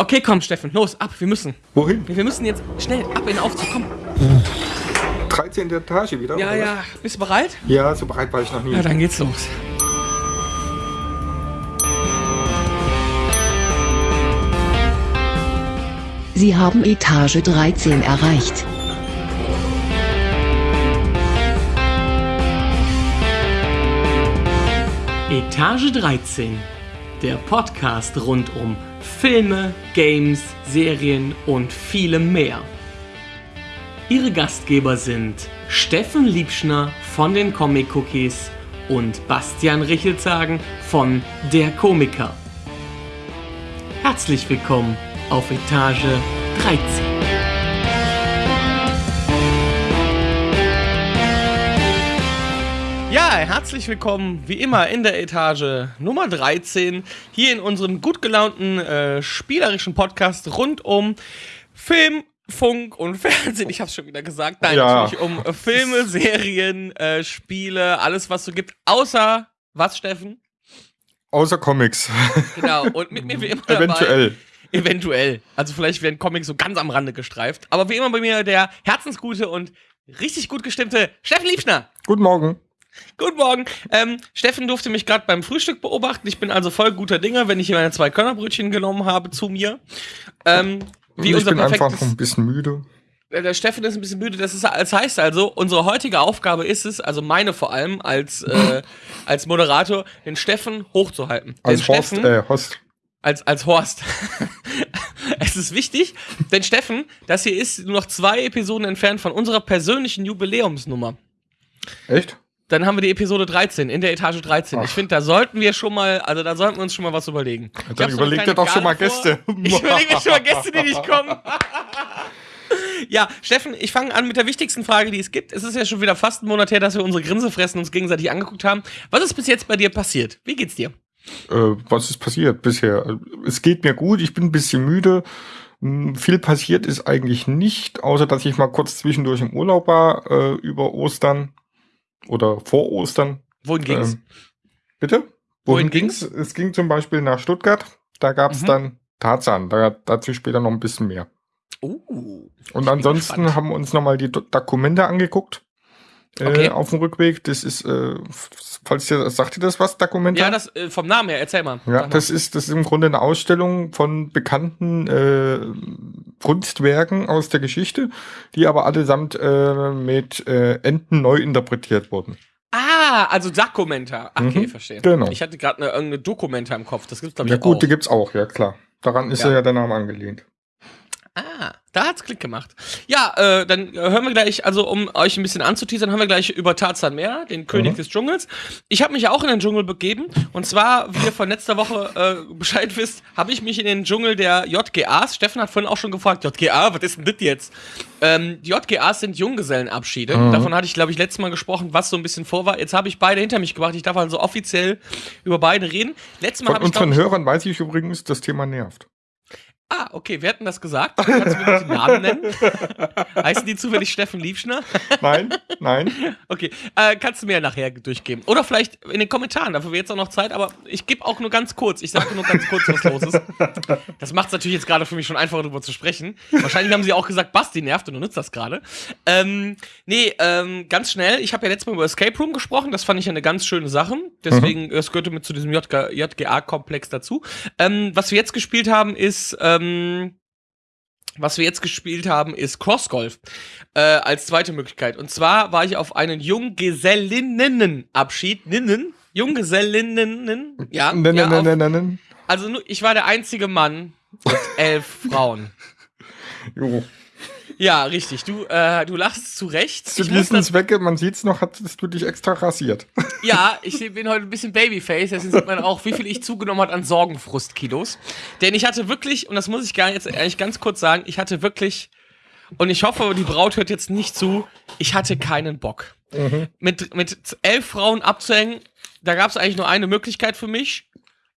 Okay, komm, Steffen, los, ab, wir müssen. Wohin? Wir müssen jetzt schnell ab in den Aufzug, komm. 13. Etage wieder? Ja, oder ja, bist du bereit? Ja, so bereit war ich noch nie. Ja, dann geht's los. Sie haben Etage 13 erreicht. Etage 13, der Podcast rund um Filme, Games, Serien und vielem mehr. Ihre Gastgeber sind Steffen Liebschner von den Comic Cookies und Bastian Richelzagen von Der Komiker. Herzlich willkommen auf Etage 13. Ja, herzlich willkommen wie immer in der Etage Nummer 13 hier in unserem gut gelaunten äh, spielerischen Podcast rund um Film, Funk und Fernsehen. Ich hab's schon wieder gesagt. Nein, Ja. natürlich um Filme, Serien, äh, Spiele, alles was so gibt, außer was, Steffen? Außer Comics. Genau. Und mit mir wie immer dabei. Eventuell. Eventuell. Also vielleicht werden Comics so ganz am Rande gestreift. Aber wie immer bei mir der herzensgute und richtig gut gestimmte Steffen Liebschner. Guten Morgen. Guten Morgen. Ähm, Steffen durfte mich gerade beim Frühstück beobachten. Ich bin also voll guter Dinger, wenn ich hier meine zwei Körnerbrötchen genommen habe zu mir. Ähm, wie ich unser bin einfach ein bisschen müde. Der Steffen ist ein bisschen müde. Das, ist, das heißt also, unsere heutige Aufgabe ist es, also meine vor allem als, äh, als Moderator, den Steffen hochzuhalten. Als den Horst, Steffen, äh, Host. als, als Horst. es ist wichtig, denn Steffen, das hier ist nur noch zwei Episoden entfernt von unserer persönlichen Jubiläumsnummer. Echt? Dann haben wir die Episode 13, in der Etage 13. Ich Ach. finde, da sollten wir schon mal, also da sollten wir uns schon mal was überlegen. Ich Dann so eine überleg kleine dir doch schon mal vor. Gäste. Ich überlege mir schon mal Gäste, die nicht kommen. ja, Steffen, ich fange an mit der wichtigsten Frage, die es gibt. Es ist ja schon wieder fast ein Monat her, dass wir unsere Grinsefressen uns gegenseitig angeguckt haben. Was ist bis jetzt bei dir passiert? Wie geht's dir? Äh, was ist passiert bisher? Es geht mir gut, ich bin ein bisschen müde. Hm, Viel passiert ist eigentlich nicht, außer dass ich mal kurz zwischendurch im Urlaub war, äh, über Ostern oder vor Ostern. Wohin ging's? Ähm, bitte? Wohin ging's? Es ging zum Beispiel nach Stuttgart. Da gab's Mhm. dann Tarzan. Da, dazu später noch ein bisschen mehr. Uh. Und ansonsten haben wir uns nochmal die Do Dokumente angeguckt. Äh, Okay. Auf dem Rückweg. Das ist, äh, falls dir, sagt dir das was, Dokumente? Ja, das äh, vom Namen her, erzähl mal. Ja, Sag mal. das ist, das ist im Grunde eine Ausstellung von bekannten äh, Kunstwerken aus der Geschichte, die aber allesamt äh, mit äh, Enten neu interpretiert wurden. Ah, also Dokumenta. Okay, Mhm, verstehe. genau. Ich hatte gerade eine, irgendeine Dokumenta im Kopf. Das gibt's glaube ich Ja gut, auch. die gibt's auch, ja klar. Daran ist ja, ja der Name angelehnt. Ah, da hat's Klick gemacht. Ja, äh, dann hören wir gleich, also um euch ein bisschen anzuteasern, hören wir gleich über Tarzan mehr, den König Mhm. des Dschungels. Ich habe mich ja auch in den Dschungel begeben. Und zwar, wie ihr von letzter Woche äh, Bescheid wisst, habe ich mich in den Dschungel der JGAs, Steffen hat vorhin auch schon gefragt, JGA, was ist denn das jetzt? Ähm, die JGAs sind Junggesellenabschiede. Mhm. Davon hatte ich, glaube ich, letztes Mal gesprochen, was so ein bisschen vor war. Jetzt habe ich beide hinter mich gebracht. Ich darf also offiziell über beide reden. Letztes Mal Von habe ich, unseren ich, Hörern weiß ich übrigens, das Thema nervt. Ah, okay, wir hatten das gesagt. Kannst du mir den Namen nennen? Heißen die zufällig Steffen Liebschner? Nein, nein. Okay, äh, kannst du mir ja nachher durchgeben. Oder vielleicht in den Kommentaren, dafür wird jetzt auch noch Zeit, aber ich gebe auch nur ganz kurz. Ich sage nur ganz kurz, was los ist. Das macht es natürlich jetzt gerade für mich schon einfacher, darüber zu sprechen. Wahrscheinlich haben sie auch gesagt, Basti nervt und du nutzt das gerade. Ähm, nee, ähm, ganz schnell. Ich habe ja letztes Mal über Escape Room gesprochen. Das fand ich eine ganz schöne Sache. Deswegen, es gehörte mit zu diesem JG JGA-Komplex dazu. Ähm, was wir jetzt gespielt haben, ist, ähm, was wir jetzt gespielt haben, ist Crossgolf äh, als zweite Möglichkeit. Und zwar war ich auf einen Junggesellinnenabschied. Ninnen? Junggesellinnen? Ja. Nein, ja auf, nein. Also ich war der einzige Mann mit elf Frauen. Jo. Ja, richtig. Du, äh, du lachst zu Recht. Zu das, Zwecke, man sieht's noch, hattest du dich extra rasiert. ja, ich bin heute ein bisschen Babyface, deswegen sieht man auch, wie viel ich zugenommen hat an Sorgenfrustkilos. Denn ich hatte wirklich, und das muss ich gar jetzt eigentlich ganz kurz sagen, ich hatte wirklich, und ich hoffe, die Braut hört jetzt nicht zu, ich hatte keinen Bock. Mit, mit elf Frauen abzuhängen, da gab es eigentlich nur eine Möglichkeit für mich.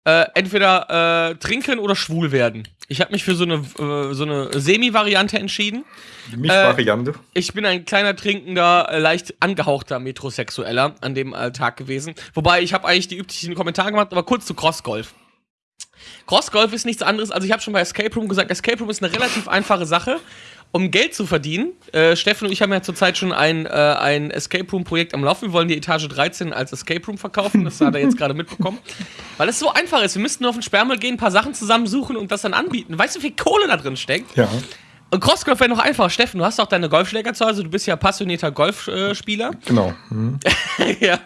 Äh, entweder äh, trinken oder schwul werden. Ich habe mich für so eine, äh, so eine Semi-Variante entschieden. Die Mischvariante. Ich bin ein kleiner trinkender, äh, leicht angehauchter Metrosexueller an dem äh, Tag gewesen. Wobei ich habe eigentlich die üblichen Kommentare gemacht, aber kurz zu Crossgolf. Crossgolf ist nichts anderes, also ich habe schon bei Escape Room gesagt, Escape Room ist eine relativ einfache Sache, um Geld zu verdienen. Äh, Steffen und ich haben ja zurzeit schon ein, äh, ein Escape Room Projekt am Laufen. Wir wollen die Etage 13 als Escape Room verkaufen, das hat er jetzt gerade mitbekommen. Weil es so einfach ist, wir müssten nur auf den Sperrmüll gehen, ein paar Sachen zusammensuchen und das dann anbieten. Weißt du, wie viel Kohle da drin steckt? Ja. Und Crossgolf wäre noch einfach. Steffen, du hast auch deine Golfschläger zu Hause, du bist ja passionierter Golfspieler. Genau. Hm. ja,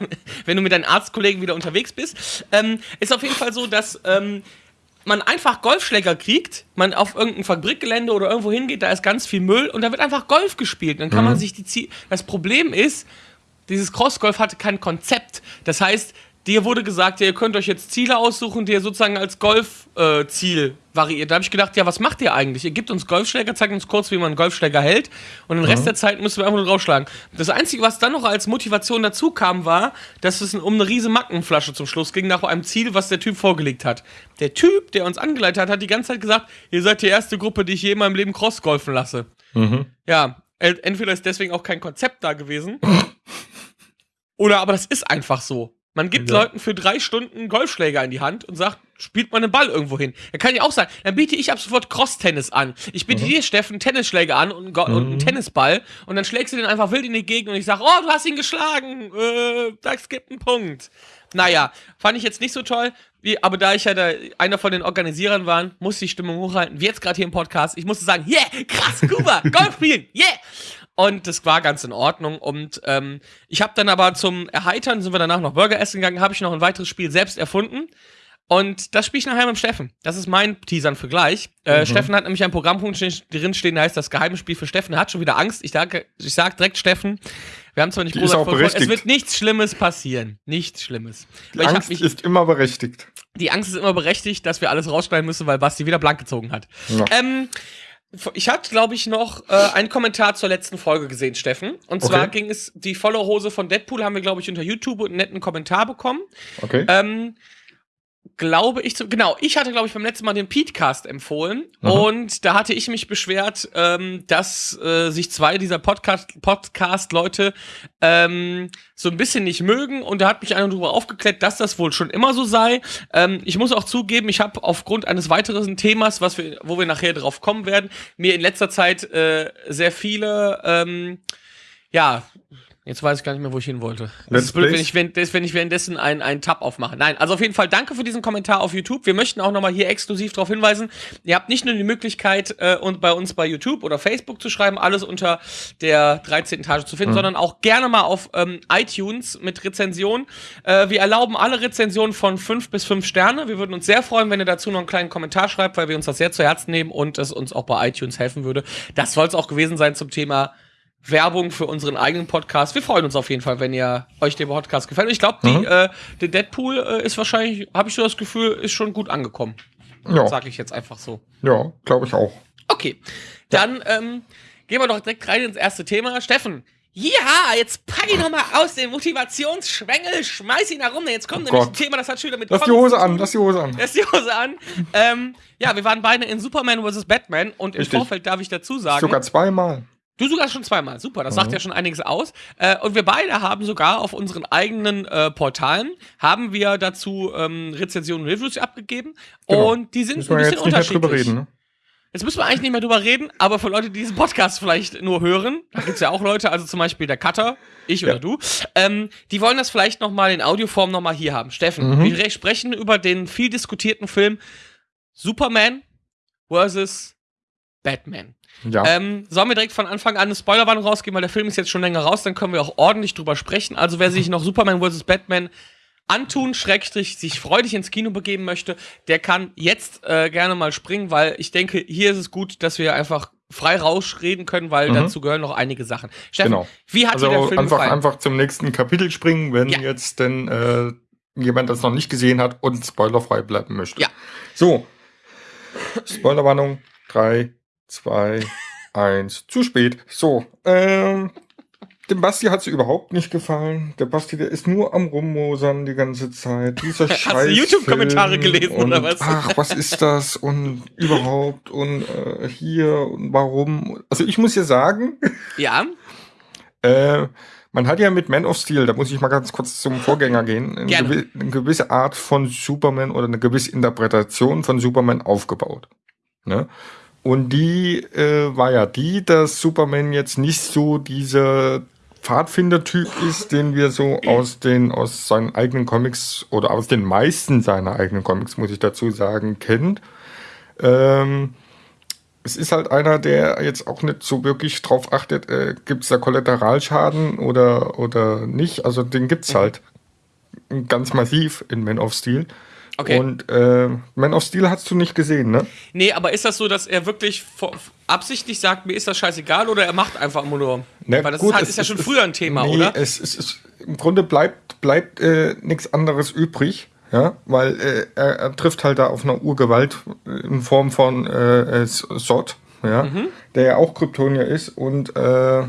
wenn du mit deinen Arztkollegen wieder unterwegs bist. Ähm, ist auf jeden Fall so, dass ähm, man einfach Golfschläger kriegt, man auf irgendein Fabrikgelände oder irgendwo hingeht, da ist ganz viel Müll und da wird einfach Golf gespielt. Dann kann man sich die Ziel. Das Problem ist, dieses Crossgolf hatte kein Konzept. Das heißt, dir wurde gesagt, ja, ihr könnt euch jetzt Ziele aussuchen, die ihr sozusagen als Golfziel variiert. Da habe ich gedacht, ja, was macht ihr eigentlich? Ihr gebt uns Golfschläger, zeigt uns kurz, wie man einen Golfschläger hält und den Rest der Zeit müssen wir einfach nur draufschlagen. Das Einzige, was dann noch als Motivation dazu kam, war, dass es um eine riese Mackenflasche zum Schluss ging, nach einem Ziel, was der Typ vorgelegt hat. Der Typ, der uns angeleitet hat, hat die ganze Zeit gesagt, ihr seid die erste Gruppe, die ich je in meinem Leben Crossgolfen lasse. Mhm. Ja, el- entweder ist deswegen auch kein Konzept da gewesen. oder aber das ist einfach so. Man gibt Ja. Leuten für drei Stunden Golfschläger in die Hand und sagt, spielt mal einen Ball irgendwo hin. Da kann ich auch sagen, dann biete ich ab sofort Cross-Tennis an. Ich biete dir, Steffen, Tennisschläger an und, einen Go- und einen Tennisball und dann schlägst du den einfach wild in die Gegend und ich sage, oh, du hast ihn geschlagen, äh, das gibt einen Punkt. Naja, fand ich jetzt nicht so toll, wie, aber da ich ja da einer von den Organisierern war, musste ich die Stimmung hochhalten, wie jetzt gerade hier im Podcast. Ich musste sagen, yeah, krass, Kuba, Golf spielen, yeah. Und das war ganz in Ordnung. Und ähm, ich habe dann aber zum Erheitern, sind wir danach noch Burger essen gegangen, habe ich noch ein weiteres Spiel selbst erfunden. Und das spiele ich nachher mit Steffen. Das ist mein Teasern für gleich. Äh, Steffen hat nämlich ein Programmpunkt drin stehen, der heißt das geheime Spiel für Steffen. Er hat schon wieder Angst. Ich sage, ich sag direkt Steffen, wir haben zwar nicht Die groß davon- Es wird nichts Schlimmes passieren. Nichts Schlimmes. Die Weil Angst mich, ist immer berechtigt. die Angst ist immer berechtigt, dass wir alles rausschneiden müssen, weil Basti wieder blank gezogen hat. Ja. Ähm, ich hatte, glaube ich, noch äh, einen Kommentar zur letzten Folge gesehen, Steffen. Und zwar Okay. ging es, die volle Hose von Deadpool haben wir, glaube ich, unter YouTube einen netten Kommentar bekommen. Okay. Ähm, glaube ich, zu, genau, ich hatte, glaube ich, beim letzten Mal den Petecast empfohlen Mhm. und da hatte ich mich beschwert, ähm, dass äh, sich zwei dieser Podcast- Podcast-Leute ähm, so ein bisschen nicht mögen und da hat mich einer darüber aufgeklärt, dass das wohl schon immer so sei. Ähm, ich muss auch zugeben, ich habe aufgrund eines weiteren Themas, was wir, wo wir nachher drauf kommen werden, mir in letzter Zeit äh, sehr viele, ähm, ja, Jetzt weiß ich gar nicht mehr, wo ich hin wollte. Das ist blöd, wenn ich, wenn, wenn ich währenddessen einen, einen Tab aufmache. Nein, also auf jeden Fall danke für diesen Kommentar auf YouTube. Wir möchten auch nochmal hier exklusiv darauf hinweisen, ihr habt nicht nur die Möglichkeit, äh, und bei uns bei YouTube oder Facebook zu schreiben, alles unter der 13. Etage zu finden, Mhm. sondern auch gerne mal auf ähm, iTunes mit Rezension. Äh, wir erlauben alle Rezensionen von 5 bis 5 Sterne. Wir würden uns sehr freuen, wenn ihr dazu noch einen kleinen Kommentar schreibt, weil wir uns das sehr zu Herzen nehmen und es uns auch bei iTunes helfen würde. Das soll es auch gewesen sein zum Thema Werbung für unseren eigenen Podcast. Wir freuen uns auf jeden Fall, wenn ihr euch der Podcast gefällt. Und ich glaube, Mhm. die äh, der Deadpool äh, ist wahrscheinlich, habe ich so das Gefühl, ist schon gut angekommen. ja, Sage ich jetzt einfach so. ja glaube ich auch. Okay, dann ähm, gehen wir doch direkt rein ins erste Thema. Steffen, ja, jetzt pack ihn noch mal aus dem Motivationsschwengel, schmeiß ihn da rum. Jetzt kommt Oh nämlich ein Gott. Thema, das hat schon wieder mit Lass die Hose an, lass die Hose an. Lass die Hose an. ähm, ja, wir waren beide in Superman vs. Batman und im Richtig. Vorfeld darf ich dazu sagen. Sogar zweimal. Du sogar schon zweimal, super, das sagt ja schon einiges aus. Äh, und wir beide haben sogar auf unseren eigenen äh, Portalen, haben wir dazu ähm, Rezensionen und Reviews abgegeben. Genau. Und die sind Müssen ein bisschen jetzt nicht mehr unterschiedlich. drüber reden, ne? Jetzt müssen wir eigentlich nicht mehr drüber reden, aber für Leute, die diesen Podcast vielleicht nur hören, da gibt's ja auch Leute, also zum Beispiel der Cutter, ich Ja. oder du, ähm, die wollen das vielleicht nochmal in Audioform nochmal hier haben. Steffen, Mhm. wir sprechen über den viel diskutierten Film Superman vs. Batman. Ja. Ähm, sollen wir direkt von Anfang an eine Spoilerwarnung rausgeben, weil der Film ist jetzt schon länger raus, dann können wir auch ordentlich drüber sprechen. Also wer sich noch Superman vs. Batman antun, Schrägstrich, sich freudig ins Kino begeben möchte, der kann jetzt äh, gerne mal springen, weil ich denke, hier ist es gut, dass wir einfach frei rausreden können, weil Mhm. dazu gehören noch einige Sachen. Steffen, Genau. wie hat dir der Also Film einfach, gefallen? einfach zum nächsten Kapitel springen, wenn Ja. jetzt denn äh, jemand das noch nicht gesehen hat und spoilerfrei bleiben möchte. Ja. So. Spoilerwarnung. 3, 2, 1. Zu spät. So. Ähm, dem Basti hat es überhaupt nicht gefallen. Der Basti, der ist nur am Rummosern die ganze Zeit. Dieser Hast du YouTube-Kommentare gelesen, und, oder was? Ach, was ist das und überhaupt und äh, hier und warum. Also ich muss hier sagen, ja, äh, Man hat ja mit Man of Steel, da muss ich mal ganz kurz zum Vorgänger gehen, eine, gewi eine gewisse Art von Superman oder eine gewisse Interpretation von Superman aufgebaut. Ne? Und die äh, war ja die, dass Superman jetzt nicht so dieser Pfadfinder-Typ ist, den wir so aus den, aus seinen eigenen Comics oder aus den meisten seiner eigenen Comics, muss ich dazu sagen, kennt. Ähm, es ist halt einer, der jetzt auch nicht so wirklich drauf achtet, äh, gibt es da Kollateralschaden oder, oder nicht. Also den gibt's halt ganz massiv in Man of Steel. Okay. Und äh, Man of Steel hast du nicht gesehen, ne? Nee, aber ist das so, dass er wirklich absichtlich sagt, mir ist das scheißegal oder er macht einfach nur? Ne, Weil das gut, ist, halt, es ist ja schon es früher ein Thema, nee, oder? Es, es, es, Im Grunde bleibt, bleibt äh, nichts anderes übrig, ja, weil äh, er, er trifft halt da auf eine Urgewalt in Form von äh, äh, Sod, ja, Mhm. der ja auch Kryptonier ist und äh,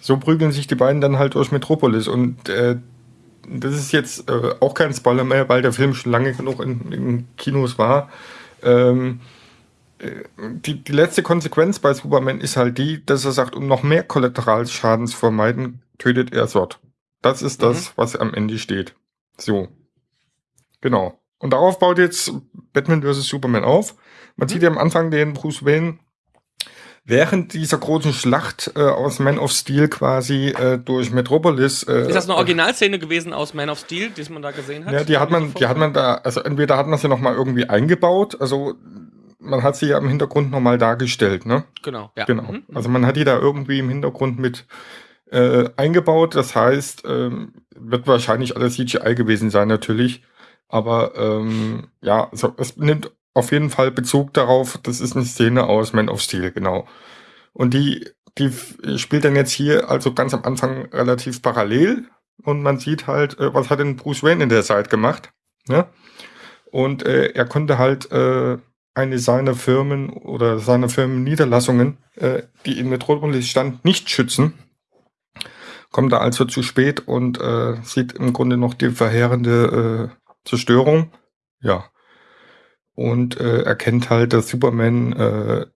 so prügeln sich die beiden dann halt durch Metropolis und äh, das ist jetzt äh, auch kein Spoiler mehr, weil der Film schon lange genug in, in Kinos war. Ähm, äh, die, die letzte Konsequenz bei Superman ist halt die, dass er sagt, um noch mehr Kollateralschaden zu vermeiden, tötet er Sod. Das ist das, was am Ende steht. So. Genau. Und darauf baut jetzt Batman vs. Superman auf. Man sieht ja am Anfang den Bruce Wayne während dieser großen Schlacht äh, aus Man of Steel quasi äh, durch Metropolis. Äh, Ist das eine Originalszene gewesen aus Man of Steel, die man da gesehen hat? ja, die hat man, die hat man da, also entweder hat man sie noch mal irgendwie eingebaut, also man hat sie ja im Hintergrund noch mal dargestellt, ne? Genau, ja. Genau. Mhm. Also man hat die da irgendwie im Hintergrund mit äh, eingebaut. Das heißt, ähm, wird wahrscheinlich alles CGI gewesen sein natürlich. Aber ähm, ja, also es nimmt auf jeden Fall Bezug darauf. Das ist eine Szene aus Man of Steel, genau. Und die, die spielt dann jetzt hier also ganz am Anfang relativ parallel. Und man sieht halt, äh, was hat denn Bruce Wayne in der Zeit gemacht. Ne? Und äh, er konnte halt äh, eine seiner Firmen oder seine Firmenniederlassungen, äh, die in Metropolis stand, nicht schützen. Kommt da also zu spät und äh, sieht im Grunde noch die verheerende äh, Zerstörung. Ja. Und äh, erkennt halt, dass Superman äh,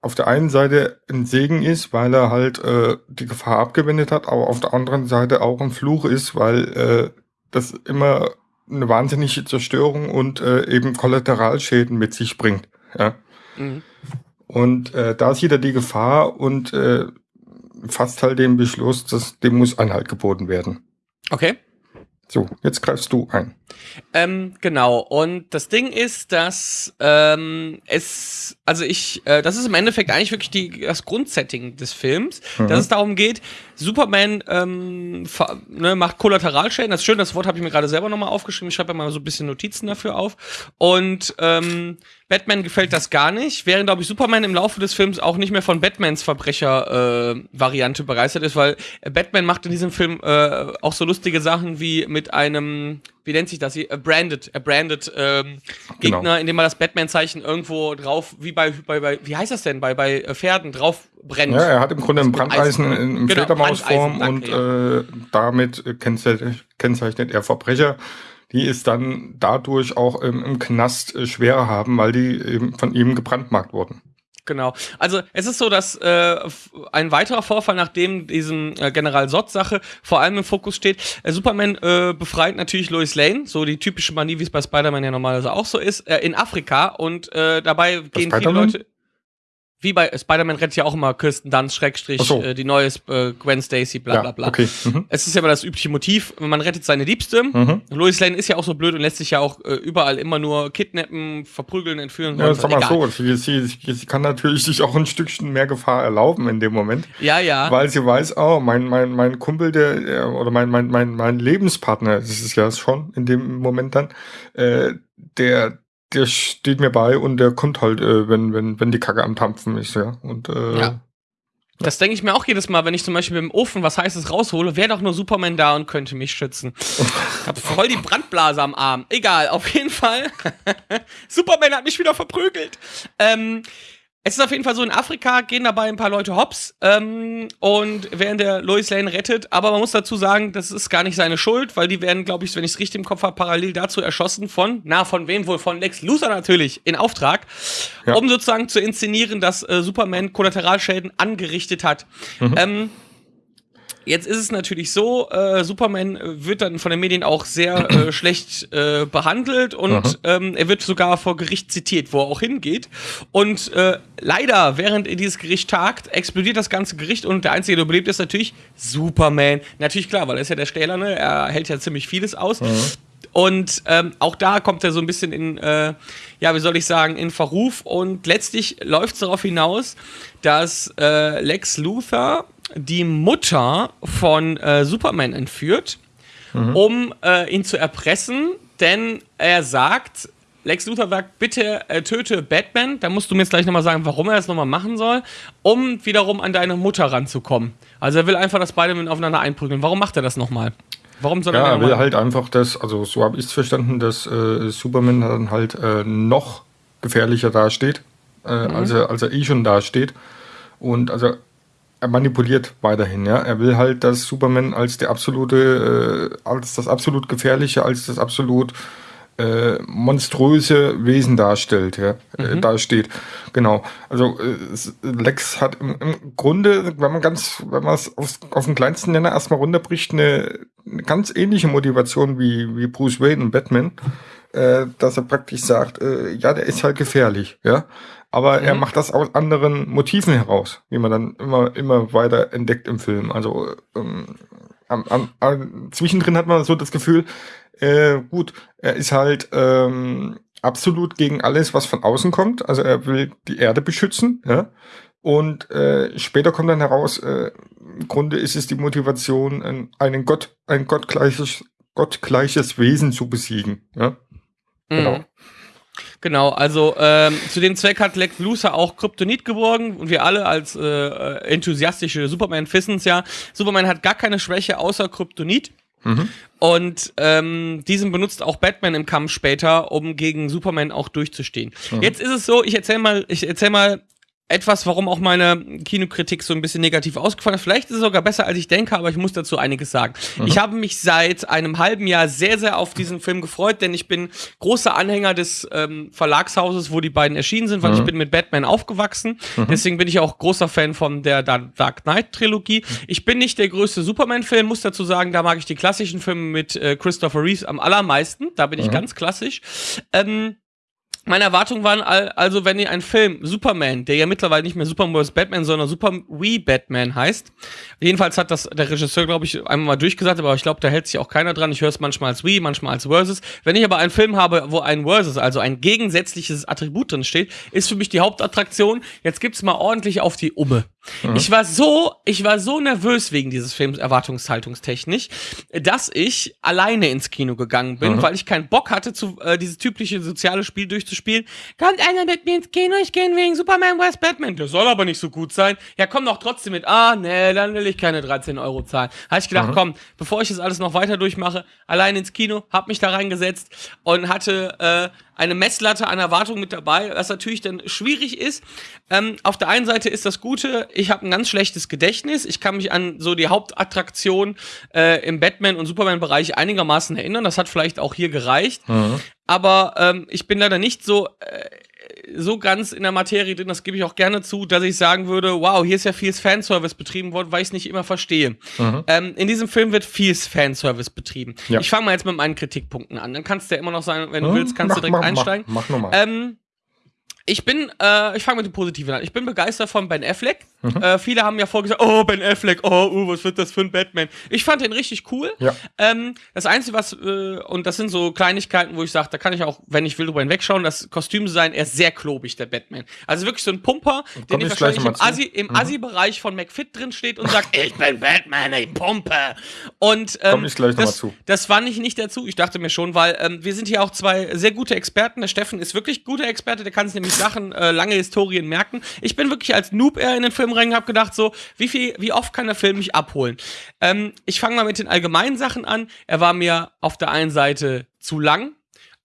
auf der einen Seite ein Segen ist, weil er halt äh, die Gefahr abgewendet hat, aber auf der anderen Seite auch ein Fluch ist, weil äh, das immer eine wahnsinnige Zerstörung und äh, eben Kollateralschäden mit sich bringt. Ja. Mhm. Und äh, da sieht er die Gefahr und äh, fasst halt den Beschluss, dass dem muss Einhalt geboten werden. Okay. So, jetzt greifst du ein. Ähm, genau. Und das Ding ist, dass ähm, es, also ich, äh, das ist im Endeffekt eigentlich wirklich die, das Grundsetting des Films, Mhm. dass es darum geht, Superman ähm, ne, macht Kollateralschäden. Das ist schön, das Wort habe ich mir gerade selber nochmal aufgeschrieben. Ich schreibe ja mal so ein bisschen Notizen dafür auf. Und ähm, Batman gefällt das gar nicht, während, glaube ich, Superman im Laufe des Films auch nicht mehr von Batmans Verbrecher-Variante begeistert ist, weil äh, Batman macht in diesem Film äh, auch so lustige Sachen wie mit einem, wie nennt sich das hier, a branded, a branded ähm, Gegner, Genau. indem man das Batman-Zeichen irgendwo drauf, wie bei, bei, bei, wie heißt das denn, bei, bei äh, Pferden drauf brennt. Ja, er hat im Grunde ein Brandeisen in, in Genau, Fledermausform und äh, damit äh, kennzeichnet, kennzeichnet er Verbrecher, die es dann dadurch auch im, im Knast äh, schwerer haben, weil die eben von ihm gebrandmarkt wurden. Genau. Also es ist so, dass äh, ein weiterer Vorfall, nachdem diesem äh, General Sott-Sache vor allem im Fokus steht, äh, Superman äh, befreit natürlich Lois Lane, so die typische Manie, wie es bei Spider-Man ja normalerweise auch so ist, äh, in Afrika und äh, dabei gehen viele? Leute. Wie bei äh, Spider-Man rettet ja auch immer Kirsten Dunst, Schrägstrich, Ach so. äh, die neue äh, Gwen Stacy, bla bla bla. okay. Mhm. Es ist ja immer das übliche Motiv, man rettet seine Liebste. Mhm. Lois Lane ist ja auch so blöd und lässt sich ja auch äh, überall immer nur kidnappen, verprügeln, entführen. Ja, sag mal so, sie, sie, sie kann natürlich sich auch ein Stückchen mehr Gefahr erlauben in dem Moment, Ja, ja. weil sie weiß, oh, mein, mein, mein Kumpel, der, der oder mein, mein, mein, mein Lebenspartner, das ist ja schon in dem Moment dann, äh, der, der steht mir bei und der kommt halt, äh, wenn, wenn, wenn die Kacke am Tampfen ist, ja. Und äh, Ja. Das denke ich mir auch jedes Mal, wenn ich zum Beispiel dem Ofen was Heißes raushole, wäre doch nur Superman da und könnte mich schützen. Ich hab voll die Brandblase am Arm. Egal, auf jeden Fall. Superman hat mich wieder verprügelt. Ähm, es ist auf jeden Fall so, in Afrika gehen dabei ein paar Leute hops ähm, und während der Lois Lane rettet, aber man muss dazu sagen, das ist gar nicht seine Schuld, weil die werden, glaube ich, wenn ich es richtig im Kopf habe, parallel dazu erschossen von, na, von wem wohl? Von Lex Luthor natürlich, in Auftrag, Ja. um sozusagen zu inszenieren, dass äh, Superman Kollateralschäden angerichtet hat. Ähm, Jetzt ist es natürlich so, äh, Superman wird dann von den Medien auch sehr äh, schlecht äh, behandelt und ähm, er wird sogar vor Gericht zitiert, wo er auch hingeht. Und äh, leider, während dieses Gericht tagt, explodiert das ganze Gericht und der Einzige, der überlebt, ist natürlich Superman. Natürlich klar, weil er ist ja der Stähler, ne? er hält ja ziemlich vieles aus. Und ähm, auch da kommt er so ein bisschen in, äh, ja, wie soll ich sagen, in Verruf. Und letztlich läuft es darauf hinaus, dass äh, Lex Luthor die Mutter von äh, Superman entführt, um äh, ihn zu erpressen, denn er sagt, Lex Luthor sagt, bitte äh, töte Batman, da musst du mir jetzt gleich nochmal sagen, warum er das nochmal machen soll, um wiederum an deine Mutter ranzukommen. Also er will einfach, dass beide aufeinander einprügeln. Warum macht er das nochmal? Warum soll er Ja, das er will halt einfach, dass, also so habe ich es verstanden, dass äh, Superman dann halt äh, noch gefährlicher dasteht, äh, Mhm. als, er, als er eh schon dasteht. Und also er manipuliert weiterhin, ja. Er will halt, dass Superman als der absolute, äh, als das absolut gefährliche, als das absolut äh, monströse Wesen darstellt, ja, äh, dasteht. Genau. Also äh, Lex hat im, im Grunde, wenn man ganz, wenn man es auf, auf den kleinsten Nenner erstmal runterbricht, eine, eine ganz ähnliche Motivation wie, wie Bruce Wayne und Batman, äh, dass er praktisch sagt, äh, ja, der ist halt gefährlich, ja. Aber er macht das aus anderen Motiven heraus, wie man dann immer, immer weiter entdeckt im Film. Also ähm, am, am, am, zwischendrin hat man so das Gefühl, äh, gut, er ist halt ähm, absolut gegen alles, was von außen kommt. Also er will die Erde beschützen, ja. Und äh, später kommt dann heraus, äh, im Grunde ist es die Motivation, ein- einen Gott, ein gottgleiches, gottgleiches Wesen zu besiegen. Ja? Mhm. Genau, also ähm, zu dem Zweck hat Lex Luthor auch Kryptonit geborgen und wir alle als äh, äh, enthusiastische Superman wissen es ja. Superman hat gar keine Schwäche außer Kryptonit. Mhm. Und ähm, diesen benutzt auch Batman im Kampf später, um gegen Superman auch durchzustehen. Jetzt ist es so, ich erzähl mal, ich erzähl mal etwas, warum auch meine Kinokritik so ein bisschen negativ ausgefallen ist. Vielleicht ist es sogar besser, als ich denke, aber ich muss dazu einiges sagen. Ich habe mich seit einem halben Jahr sehr, sehr auf diesen Film gefreut, denn ich bin großer Anhänger des ähm, Verlagshauses, wo die beiden erschienen sind, weil ich bin mit Batman aufgewachsen. Deswegen bin ich auch großer Fan von der Da- Dark Knight Trilogie. Ich bin nicht der größte Superman-Fan, muss dazu sagen, da mag ich die klassischen Filme mit äh, Christopher Reeves am allermeisten. Da bin ich ganz klassisch. Ähm, meine Erwartungen waren al- also, wenn ihr einen Film Superman, der ja mittlerweile nicht mehr Superman vs. Batman, sondern Super We Batman heißt. Jedenfalls hat das der Regisseur, glaube ich, einmal mal durchgesagt, aber ich glaube, da hält sich auch keiner dran. Ich höre es manchmal als We, manchmal als Versus. Wenn ich aber einen Film habe, wo ein Versus, also ein gegensätzliches Attribut drin steht, ist für mich die Hauptattraktion. Jetzt gibt's mal ordentlich auf die Umme. Ich war so, ich war so nervös wegen dieses Films erwartungshaltungstechnisch, dass ich alleine ins Kino gegangen bin, weil ich keinen Bock hatte, zu, äh, dieses typische soziale Spiel durchzuspielen. Kommt einer mit mir ins Kino, ich gehe wegen Superman vs. Batman. Der soll aber nicht so gut sein. Ja, komm doch trotzdem mit. Ah, nee, dann will ich keine 13 Euro zahlen. Habe ich gedacht, komm, bevor ich das alles noch weiter durchmache, allein ins Kino, hab mich da reingesetzt und hatte äh, eine Messlatte an Erwartungen mit dabei, was natürlich dann schwierig ist. Ähm, auf der einen Seite ist das Gute, ich habe ein ganz schlechtes Gedächtnis. Ich kann mich an so die Hauptattraktion äh, im Batman- und Superman-Bereich einigermaßen erinnern. Das hat vielleicht auch hier gereicht. Aber ähm, ich bin leider nicht so, äh, so ganz in der Materie drin, das gebe ich auch gerne zu, dass ich sagen würde, wow, hier ist ja viel Fanservice betrieben worden, weil ich es nicht immer verstehe. Ähm, in diesem Film wird viel Fanservice betrieben. Ja. Ich fange mal jetzt mit meinen Kritikpunkten an. Dann kannst du ja immer noch sagen, wenn du Hm, willst, kannst du mach- direkt mach- einsteigen. Mach, mach nochmal. Ähm, ich bin, äh, ich fange mit dem Positiven an. Ich bin begeistert von Ben Affleck. Mhm. Äh, viele haben ja vorgesagt, oh, Ben Affleck, oh, uh, was wird das für ein Batman? Ich fand den richtig cool. Ja. Ähm, das Einzige, was, äh, und das sind so Kleinigkeiten, wo ich sage, da kann ich auch, wenn ich will, drüber hinwegschauen, das Kostümdesign, er ist sehr klobig, der Batman. Also wirklich so ein Pumper, den ich wahrscheinlich im. Assi, im Assi-Bereich von McFit drin steht und sagt, ich bin Batman, ich pumpe. Und ähm, Komm ich gleich noch das, zu. das fand ich nicht dazu. Ich dachte mir schon, weil ähm, wir sind hier auch zwei sehr gute Experten. Der Steffen ist wirklich guter Experte, der kann sich nämlich Sachen, äh, lange Historien merken. Ich bin wirklich als Noob eher in den Film rein, hab gedacht so, wie viel, wie oft kann der Film mich abholen? Ähm, ich fange mal mit den allgemeinen Sachen an. Er war mir auf der einen Seite zu lang.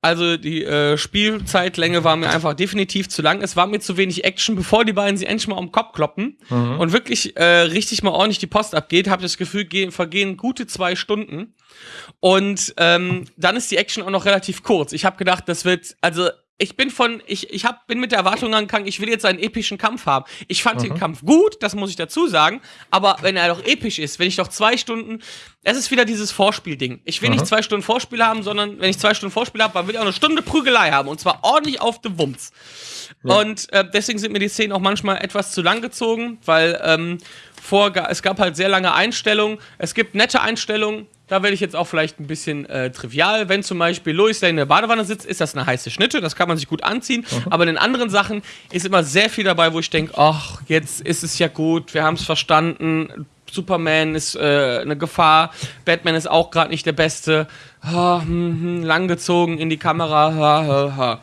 Also die äh, Spielzeitlänge war mir einfach definitiv zu lang. Es war mir zu wenig Action, bevor die beiden sie endlich mal um den Kopf kloppen und wirklich äh, richtig mal ordentlich die Post abgeht, habe das Gefühl, gehen, vergehen gute zwei Stunden. Und ähm, dann ist die Action auch noch relativ kurz. Ich habe gedacht, das wird, also ich bin von, ich, ich hab, bin mit der Erwartung angegangen, ich will jetzt einen epischen Kampf haben. Ich fand Mhm. den Kampf gut, das muss ich dazu sagen, aber wenn er doch episch ist, wenn ich doch zwei Stunden, es ist wieder dieses Vorspielding. Ich will Mhm. nicht zwei Stunden Vorspiel haben, sondern wenn ich zwei Stunden Vorspiel habe, dann will ich auch eine Stunde Prügelei haben und zwar ordentlich auf dem Wumms. Und äh, deswegen sind mir die Szenen auch manchmal etwas zu lang gezogen, weil ähm, vor, es gab halt sehr lange Einstellungen. Es gibt nette Einstellungen. Da werde ich jetzt auch vielleicht ein bisschen äh, trivial. Wenn zum Beispiel Lois da in der Badewanne sitzt, ist das eine heiße Schnitte. Das kann man sich gut anziehen. Aber in den anderen Sachen ist immer sehr viel dabei, wo ich denke, ach, jetzt ist es ja gut. Wir haben es verstanden. Superman ist äh, eine Gefahr. Batman ist auch gerade nicht der Beste. Ha, hm, hm, langgezogen in die Kamera. Ha, ha, ha.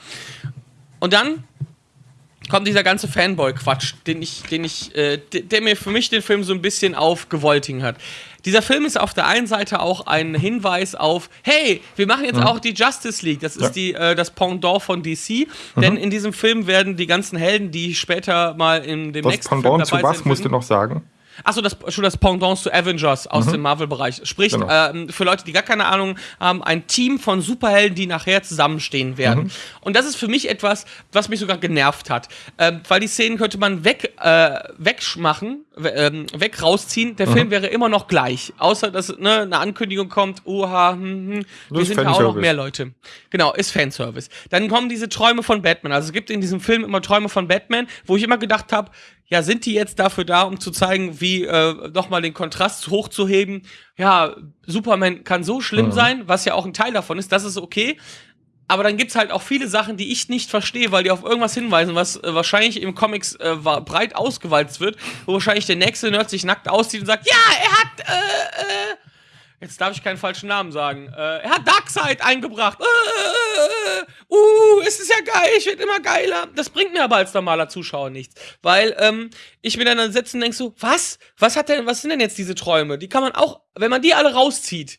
Und dann kommt dieser ganze Fanboy-Quatsch, den ich, den ich, äh, de- der mir für mich den Film so ein bisschen aufgewoltigen hat. Dieser Film ist auf der einen Seite auch ein Hinweis auf, hey, wir machen jetzt auch die Justice League. Das ist Ja. die, äh, das Pendant von DC. Denn in diesem Film werden die ganzen Helden, die später mal in dem Das nächsten Film Pendant zu dabei was sein musst du noch sagen? Achso, das schon das Pendant zu Avengers aus dem Marvel-Bereich. Sprich, Genau. ähm, für Leute, die gar keine Ahnung haben, ein Team von Superhelden, die nachher zusammenstehen werden. Und das ist für mich etwas, was mich sogar genervt hat. Ähm, weil die Szenen könnte man weg, äh, wegmachen, we- ähm, weg rausziehen. Der Film wäre immer noch gleich. Außer, dass ne, eine Ankündigung kommt, oha, hm, hm, wir sind ja auch noch mehr Leute. Genau, ist Fanservice. Dann kommen diese Träume von Batman. Also es gibt in diesem Film immer Träume von Batman, wo ich immer gedacht habe, ja, sind die jetzt dafür da, um zu zeigen, wie äh, nochmal den Kontrast hochzuheben? Ja, Superman kann so schlimm Mhm. sein, was ja auch ein Teil davon ist, das ist okay. Aber dann gibt's halt auch viele Sachen, die ich nicht verstehe, weil die auf irgendwas hinweisen, was äh, wahrscheinlich im Comics äh, breit ausgewalzt wird, wo wahrscheinlich der nächste Nerd sich nackt auszieht und sagt, ja, er hat, äh, äh, Jetzt darf ich keinen falschen Namen sagen. Äh, er hat Darkseid eingebracht. Äh, äh, äh, uh, es ist ja geil, ich werde immer geiler. Das bringt mir aber als normaler Zuschauer nichts. Weil ähm, ich mir dann sitze und denk so, was? Was hat denn, was sind denn jetzt diese Träume? Die kann man auch, wenn man die alle rauszieht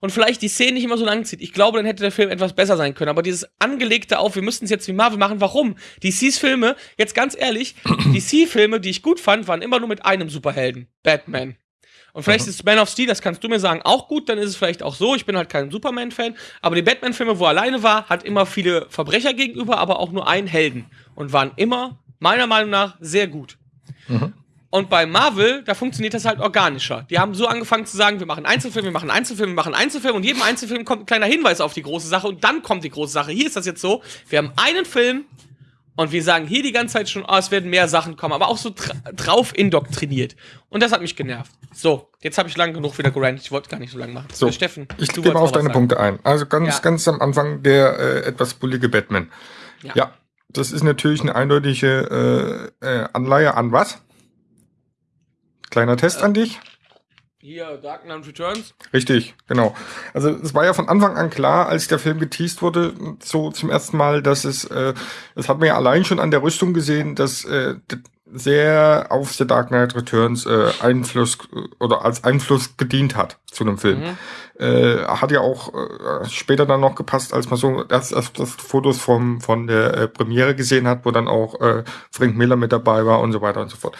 und vielleicht die Szene nicht immer so lang zieht, ich glaube, dann hätte der Film etwas besser sein können. Aber dieses angelegte auf, wir müssten es jetzt wie Marvel machen, warum? DCs Filme, jetzt ganz ehrlich, DC-Filme, die ich gut fand, waren immer nur mit einem Superhelden. Batman. Und vielleicht ist Man of Steel, das kannst du mir sagen, auch gut, dann ist es vielleicht auch so. Ich bin halt kein Superman-Fan. Aber die Batman-Filme, wo er alleine war, hat immer viele Verbrecher gegenüber, aber auch nur einen Helden. Und waren immer, meiner Meinung nach, sehr gut. Und bei Marvel, da funktioniert das halt organischer. Die haben so angefangen zu sagen, wir machen Einzelfilme, wir machen Einzelfilme, wir machen Einzelfilme und jedem Einzelfilm kommt ein kleiner Hinweis auf die große Sache und dann kommt die große Sache. Hier ist das jetzt so, wir haben einen Film und wir sagen hier die ganze Zeit schon, oh, es werden mehr Sachen kommen, aber auch so dra drauf indoktriniert. Und das hat mich genervt. So, jetzt habe ich lang genug wieder gerantet. Ich wollte gar nicht so lange machen. So, Äh, Steffen, ich mal auf deine. Punkte ein. Also ganz, Ja. ganz am Anfang der äh, etwas bullige Batman. Ja. Ja. das ist natürlich eine eindeutige äh, äh, Anleihe an was? Kleiner Test an dich. Hier, Dark Knight Returns. Richtig, genau. Also es war ja von Anfang an klar, als der Film geteased wurde, so zum ersten Mal, dass es, äh, das hat man ja allein schon an der Rüstung gesehen, dass äh, sehr auf The Dark Knight Returns äh, Einfluss äh, oder als Einfluss gedient hat zu einem Film. Äh, hat ja auch äh, später dann noch gepasst, als man so das, das, das Fotos vom, von der äh, Premiere gesehen hat, wo dann auch äh, Frank Miller mit dabei war und so weiter und so fort.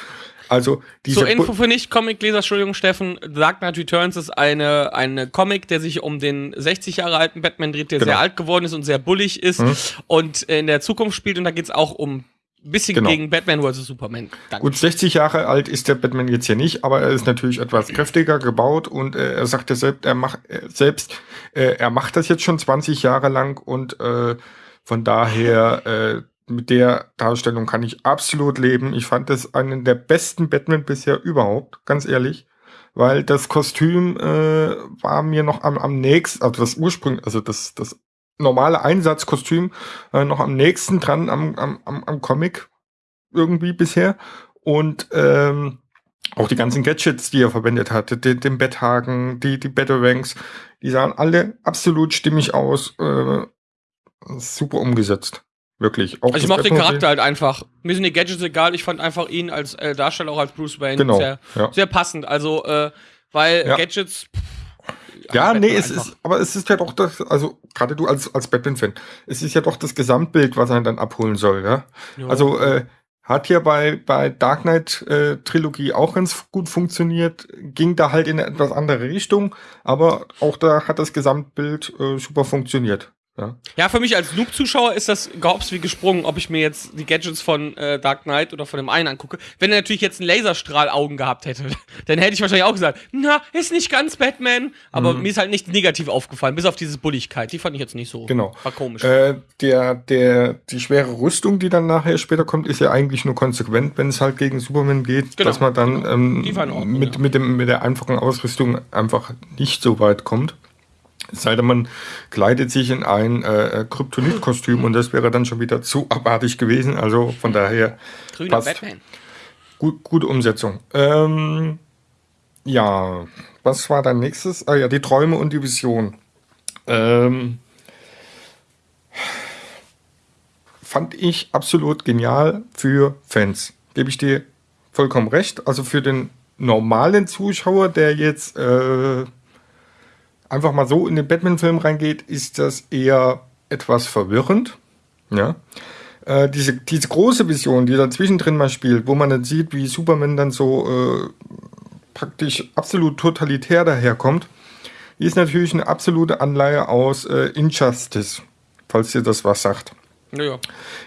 Also diese Zur Info für Nicht-Comic-Leser, Entschuldigung, Steffen, Dark Knight Returns ist eine, eine Comic, der sich um den 60 Jahre alten Batman dreht, der Genau. sehr alt geworden ist und sehr bullig ist Mhm. und in der Zukunft spielt und da geht's auch um ein bisschen Genau. gegen Batman vs. Superman. Danke. Gut, 60 Jahre alt ist der Batman jetzt hier nicht, aber er ist natürlich etwas kräftiger gebaut und äh, er sagt ja selbst, er macht äh, selbst, äh, er macht das jetzt schon 20 Jahre lang und äh, von daher äh, mit der Darstellung kann ich absolut leben. Ich fand das einen der besten Batman bisher überhaupt, ganz ehrlich. Weil das Kostüm äh, war mir noch am, am nächsten, also das Ursprung, also das, das normale Einsatzkostüm äh, noch am nächsten dran am, am, am, Comic irgendwie bisher. Und ähm, auch die ganzen Gadgets, die er verwendet hatte, den, den Betthaken, die, die Batarangs, die sahen alle absolut stimmig aus. Äh, super umgesetzt. Wirklich. Auch Also ich mochte den Charakter halt einfach. Mir sind die Gadgets egal, ich fand einfach ihn als äh, Darsteller auch als Bruce Wayne Genau, sehr, ja. sehr passend. Also, äh, weil Ja. Gadgets. pff, Ja, nee, es einfach. ist, aber es ist ja doch das, also gerade du als, als Batman-Fan, es ist ja doch das Gesamtbild, was einen dann abholen soll, ja. Jo. Also äh, hat hier bei, bei Dark Knight äh, Trilogie auch ganz gut funktioniert, ging da halt in eine etwas andere Richtung, aber auch da hat das Gesamtbild äh, super funktioniert. Ja. Ja, für mich als Noob-Zuschauer ist das gehops wie gesprungen, ob ich mir jetzt die Gadgets von äh, Dark Knight oder von dem einen angucke. Wenn er natürlich jetzt einen Laserstrahl-Augen gehabt hätte, dann hätte ich wahrscheinlich auch gesagt, na, ist nicht ganz Batman. Aber mir ist halt nicht negativ aufgefallen, bis auf diese Bulligkeit. Die fand ich jetzt nicht so. Genau. War komisch. Äh, der, der, die schwere Rüstung, die dann nachher später kommt, ist ja eigentlich nur konsequent, wenn es halt gegen Superman geht, Genau, dass man dann genau. ähm, Ordnung, mit, ja. mit, dem, mit der einfachen Ausrüstung einfach nicht so weit kommt. Es sei denn, man kleidet sich in ein äh, Kryptonit-Kostüm und das wäre dann schon wieder zu abartig gewesen. Also von daher Grüner passt. Batman. Gut, gute Umsetzung. Ähm, ja, was war dann nächstes? Ah ja, die Träume und die Vision. Ähm, fand ich absolut genial für Fans. Gebe ich dir vollkommen recht. Also für den normalen Zuschauer, der jetzt äh, einfach mal so in den Batman-Film reingeht, ist das eher etwas verwirrend. Ja. Äh, diese, diese große Vision, die da zwischendrin mal spielt, wo man dann sieht, wie Superman dann so äh, praktisch absolut totalitär daherkommt, die ist natürlich eine absolute Anleihe aus äh, Injustice, falls dir das was sagt. Naja.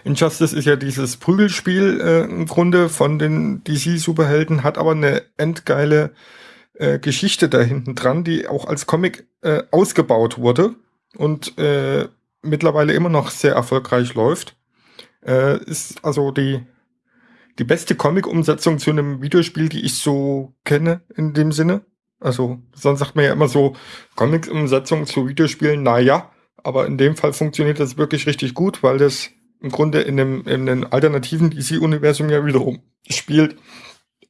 Injustice ist ja dieses Prügelspiel äh, im Grunde von den DC-Superhelden, hat aber eine endgeile äh, Geschichte da hinten dran, die auch als Comic äh, ausgebaut wurde und äh, mittlerweile immer noch sehr erfolgreich läuft. Äh, ist also die, die beste Comic-Umsetzung zu einem Videospiel, die ich so kenne in dem Sinne. Also, sonst sagt man ja immer so, Comic-Umsetzung zu Videospielen, na ja, aber in dem Fall funktioniert das wirklich richtig gut, weil das im Grunde in dem, in dem alternativen DC-Universum ja wiederum spielt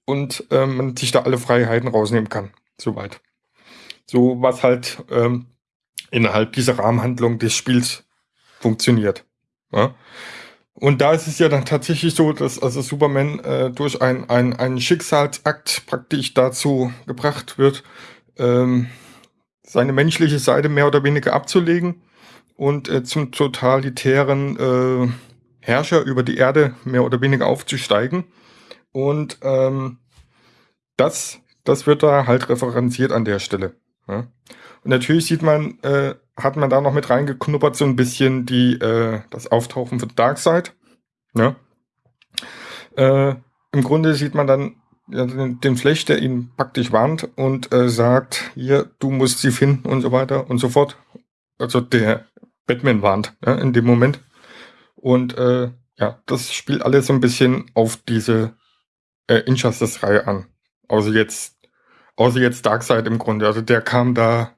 und ähm, man sich da alle Freiheiten rausnehmen kann. Soweit. So was halt ähm, innerhalb dieser Rahmenhandlung des Spiels funktioniert. Ja? Und da ist es ja dann tatsächlich so, dass also Superman äh, durch ein, ein, einen Schicksalsakt praktisch dazu gebracht wird, ähm, seine menschliche Seite mehr oder weniger abzulegen und äh, zum totalitären äh, Herrscher über die Erde mehr oder weniger aufzusteigen. Und ähm, das, das wird da halt referenziert an der Stelle. Ja. Und natürlich sieht man, äh, hat man da noch mit reingeknuppert so ein bisschen die, äh, das Auftauchen von Darkseid. Ja. Äh, Im Grunde sieht man dann ja, den, den Flash, der ihn praktisch warnt und äh, sagt, hier, du musst sie finden und so weiter und so fort. Also der Batman warnt ja, in dem Moment. Und äh, ja, das spielt alles so ein bisschen auf diese äh, Injustice-Reihe an. Außer jetzt, außer jetzt Darkseid im Grunde. Also der kam da,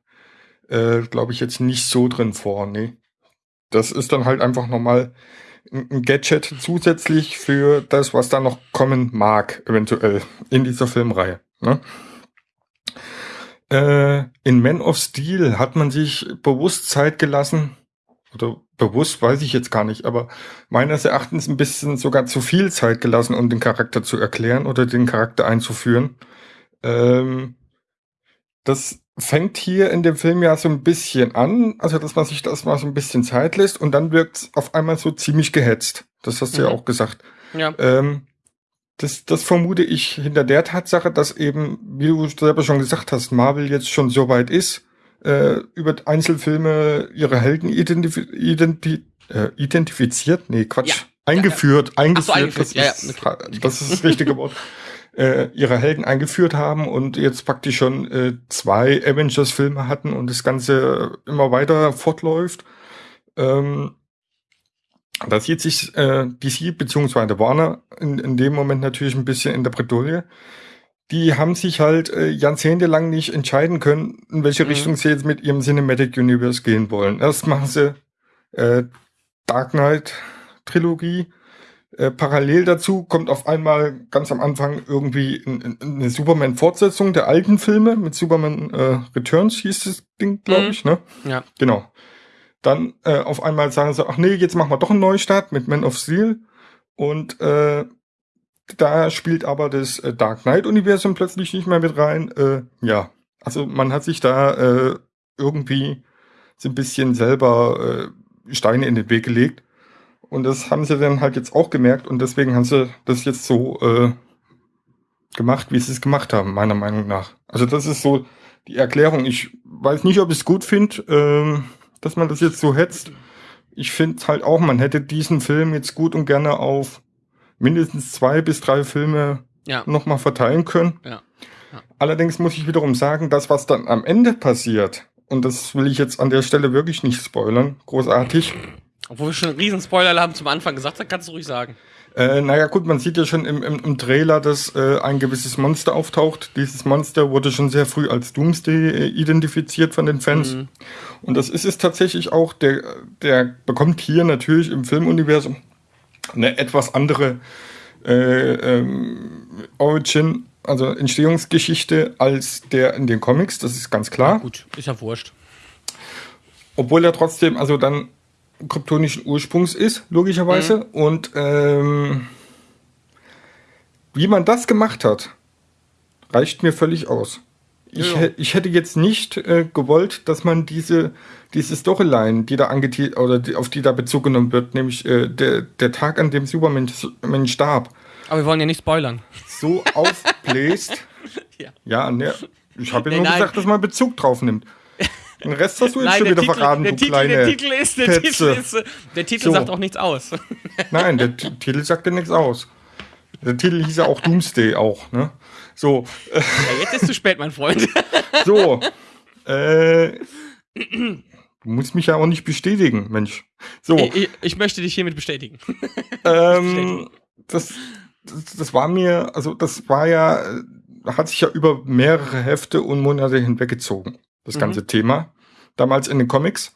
äh, glaube ich, jetzt nicht so drin vor. Nee. Das ist dann halt einfach nochmal ein Gadget zusätzlich für das, was da noch kommen mag, eventuell in dieser Filmreihe. Ne? Äh, in Man of Steel hat man sich bewusst Zeit gelassen, oder bewusst weiß ich jetzt gar nicht, aber meines Erachtens ein bisschen sogar zu viel Zeit gelassen, um den Charakter zu erklären oder den Charakter einzuführen. Ähm, das fängt hier in dem Film ja so ein bisschen an, also dass man sich das mal so ein bisschen Zeit lässt und dann wirkt es auf einmal so ziemlich gehetzt. Das hast du ja Mhm. auch gesagt. Ja. Ähm, das, das vermute ich hinter der Tatsache, dass eben, wie du selber schon gesagt hast, Marvel jetzt schon so weit ist, äh, über Einzelfilme ihre Helden identifi identi äh, identifiziert, nee, Quatsch, Ja. eingeführt, eingeführt, so, eingeführt, das, ja, ja, ist, okay. das ist das richtige Wort, äh, ihre Helden eingeführt haben und jetzt praktisch schon äh, zwei Avengers-Filme hatten und das Ganze immer weiter fortläuft. Ähm, da sieht sich äh, DC bzw. Warner in, in dem Moment natürlich ein bisschen in der Bredouille. Die haben sich halt äh, jahrzehntelang nicht entscheiden können, in welche Mhm. Richtung sie jetzt mit ihrem Cinematic Universe gehen wollen. Erst machen sie äh, Dark Knight Trilogie. Äh, parallel dazu kommt auf einmal ganz am Anfang irgendwie ein- ein- eine Superman-Fortsetzung der alten Filme mit Superman äh, Returns hieß das Ding, glaube Mhm. ich, ne? Ja. Genau. Dann äh, auf einmal sagen sie, ach nee, jetzt machen wir doch einen Neustart mit Man of Steel. Und äh, da spielt aber das äh, Dark Knight-Universum plötzlich nicht mehr mit rein. Äh, ja, also man hat sich da äh, irgendwie so ein bisschen selber äh, Steine in den Weg gelegt. Und das haben sie dann halt jetzt auch gemerkt und deswegen haben sie das jetzt so äh, gemacht, wie sie es gemacht haben, meiner Meinung nach. Also das ist so die Erklärung. Ich weiß nicht, ob ich es gut finde, ähm, dass man das jetzt so hetzt. ich finde halt auch, man hätte diesen Film jetzt gut und gerne auf mindestens zwei bis drei Filme Ja. nochmal verteilen können. Ja. Ja. Allerdings muss ich wiederum sagen, das, was dann am Ende passiert, und das will ich jetzt an der Stelle wirklich nicht spoilern, großartig. Obwohl wir schon einen riesen Spoiler haben zum Anfang gesagt, dann kannst du ruhig sagen. Äh, naja, gut, man sieht ja schon im, im, im Trailer, dass äh, ein gewisses Monster auftaucht. Dieses Monster wurde schon sehr früh als Doomsday äh, identifiziert von den Fans. Mhm. Und das ist es tatsächlich auch, der, der bekommt hier natürlich im Filmuniversum eine etwas andere äh, ähm, Origin, also Entstehungsgeschichte als der in den Comics, das ist ganz klar. Gut, ist ja wurscht. Obwohl er trotzdem also dann kryptonischen Ursprungs ist, logischerweise. Und ähm, wie man das gemacht hat, reicht mir völlig aus. Ich, Ja. ich hätte jetzt nicht äh, gewollt, dass man diese, diese Storyline, die da angetitelt oder die, auf die da Bezug genommen wird, nämlich äh, der, der Tag, an dem Superman Superman starb, Aber wir wollen ja nicht spoilern. so aufbläst. Ja. Ja, ne, ich habe ja Nee, nur nein. gesagt, dass man Bezug drauf nimmt. Den Rest hast du jetzt Nein, schon der wieder Titel, verraten, der, du Titel, kleine der Titel ist, der Titel Petze. ist, äh, der Titel So. sagt auch nichts aus. Nein, der T- Titel sagt ja nichts aus. Der Titel hieß ja auch Doomsday auch, ne? So, Ja, jetzt ist zu spät, mein Freund. so. Äh, du musst mich ja auch nicht bestätigen, Mensch. So, Ich, ich, möchte dich hiermit bestätigen. ähm, das, das, das war mir, also das war ja, hat sich ja über mehrere Hefte und Monate hinweggezogen, das Mhm. ganze Thema. Damals in den Comics.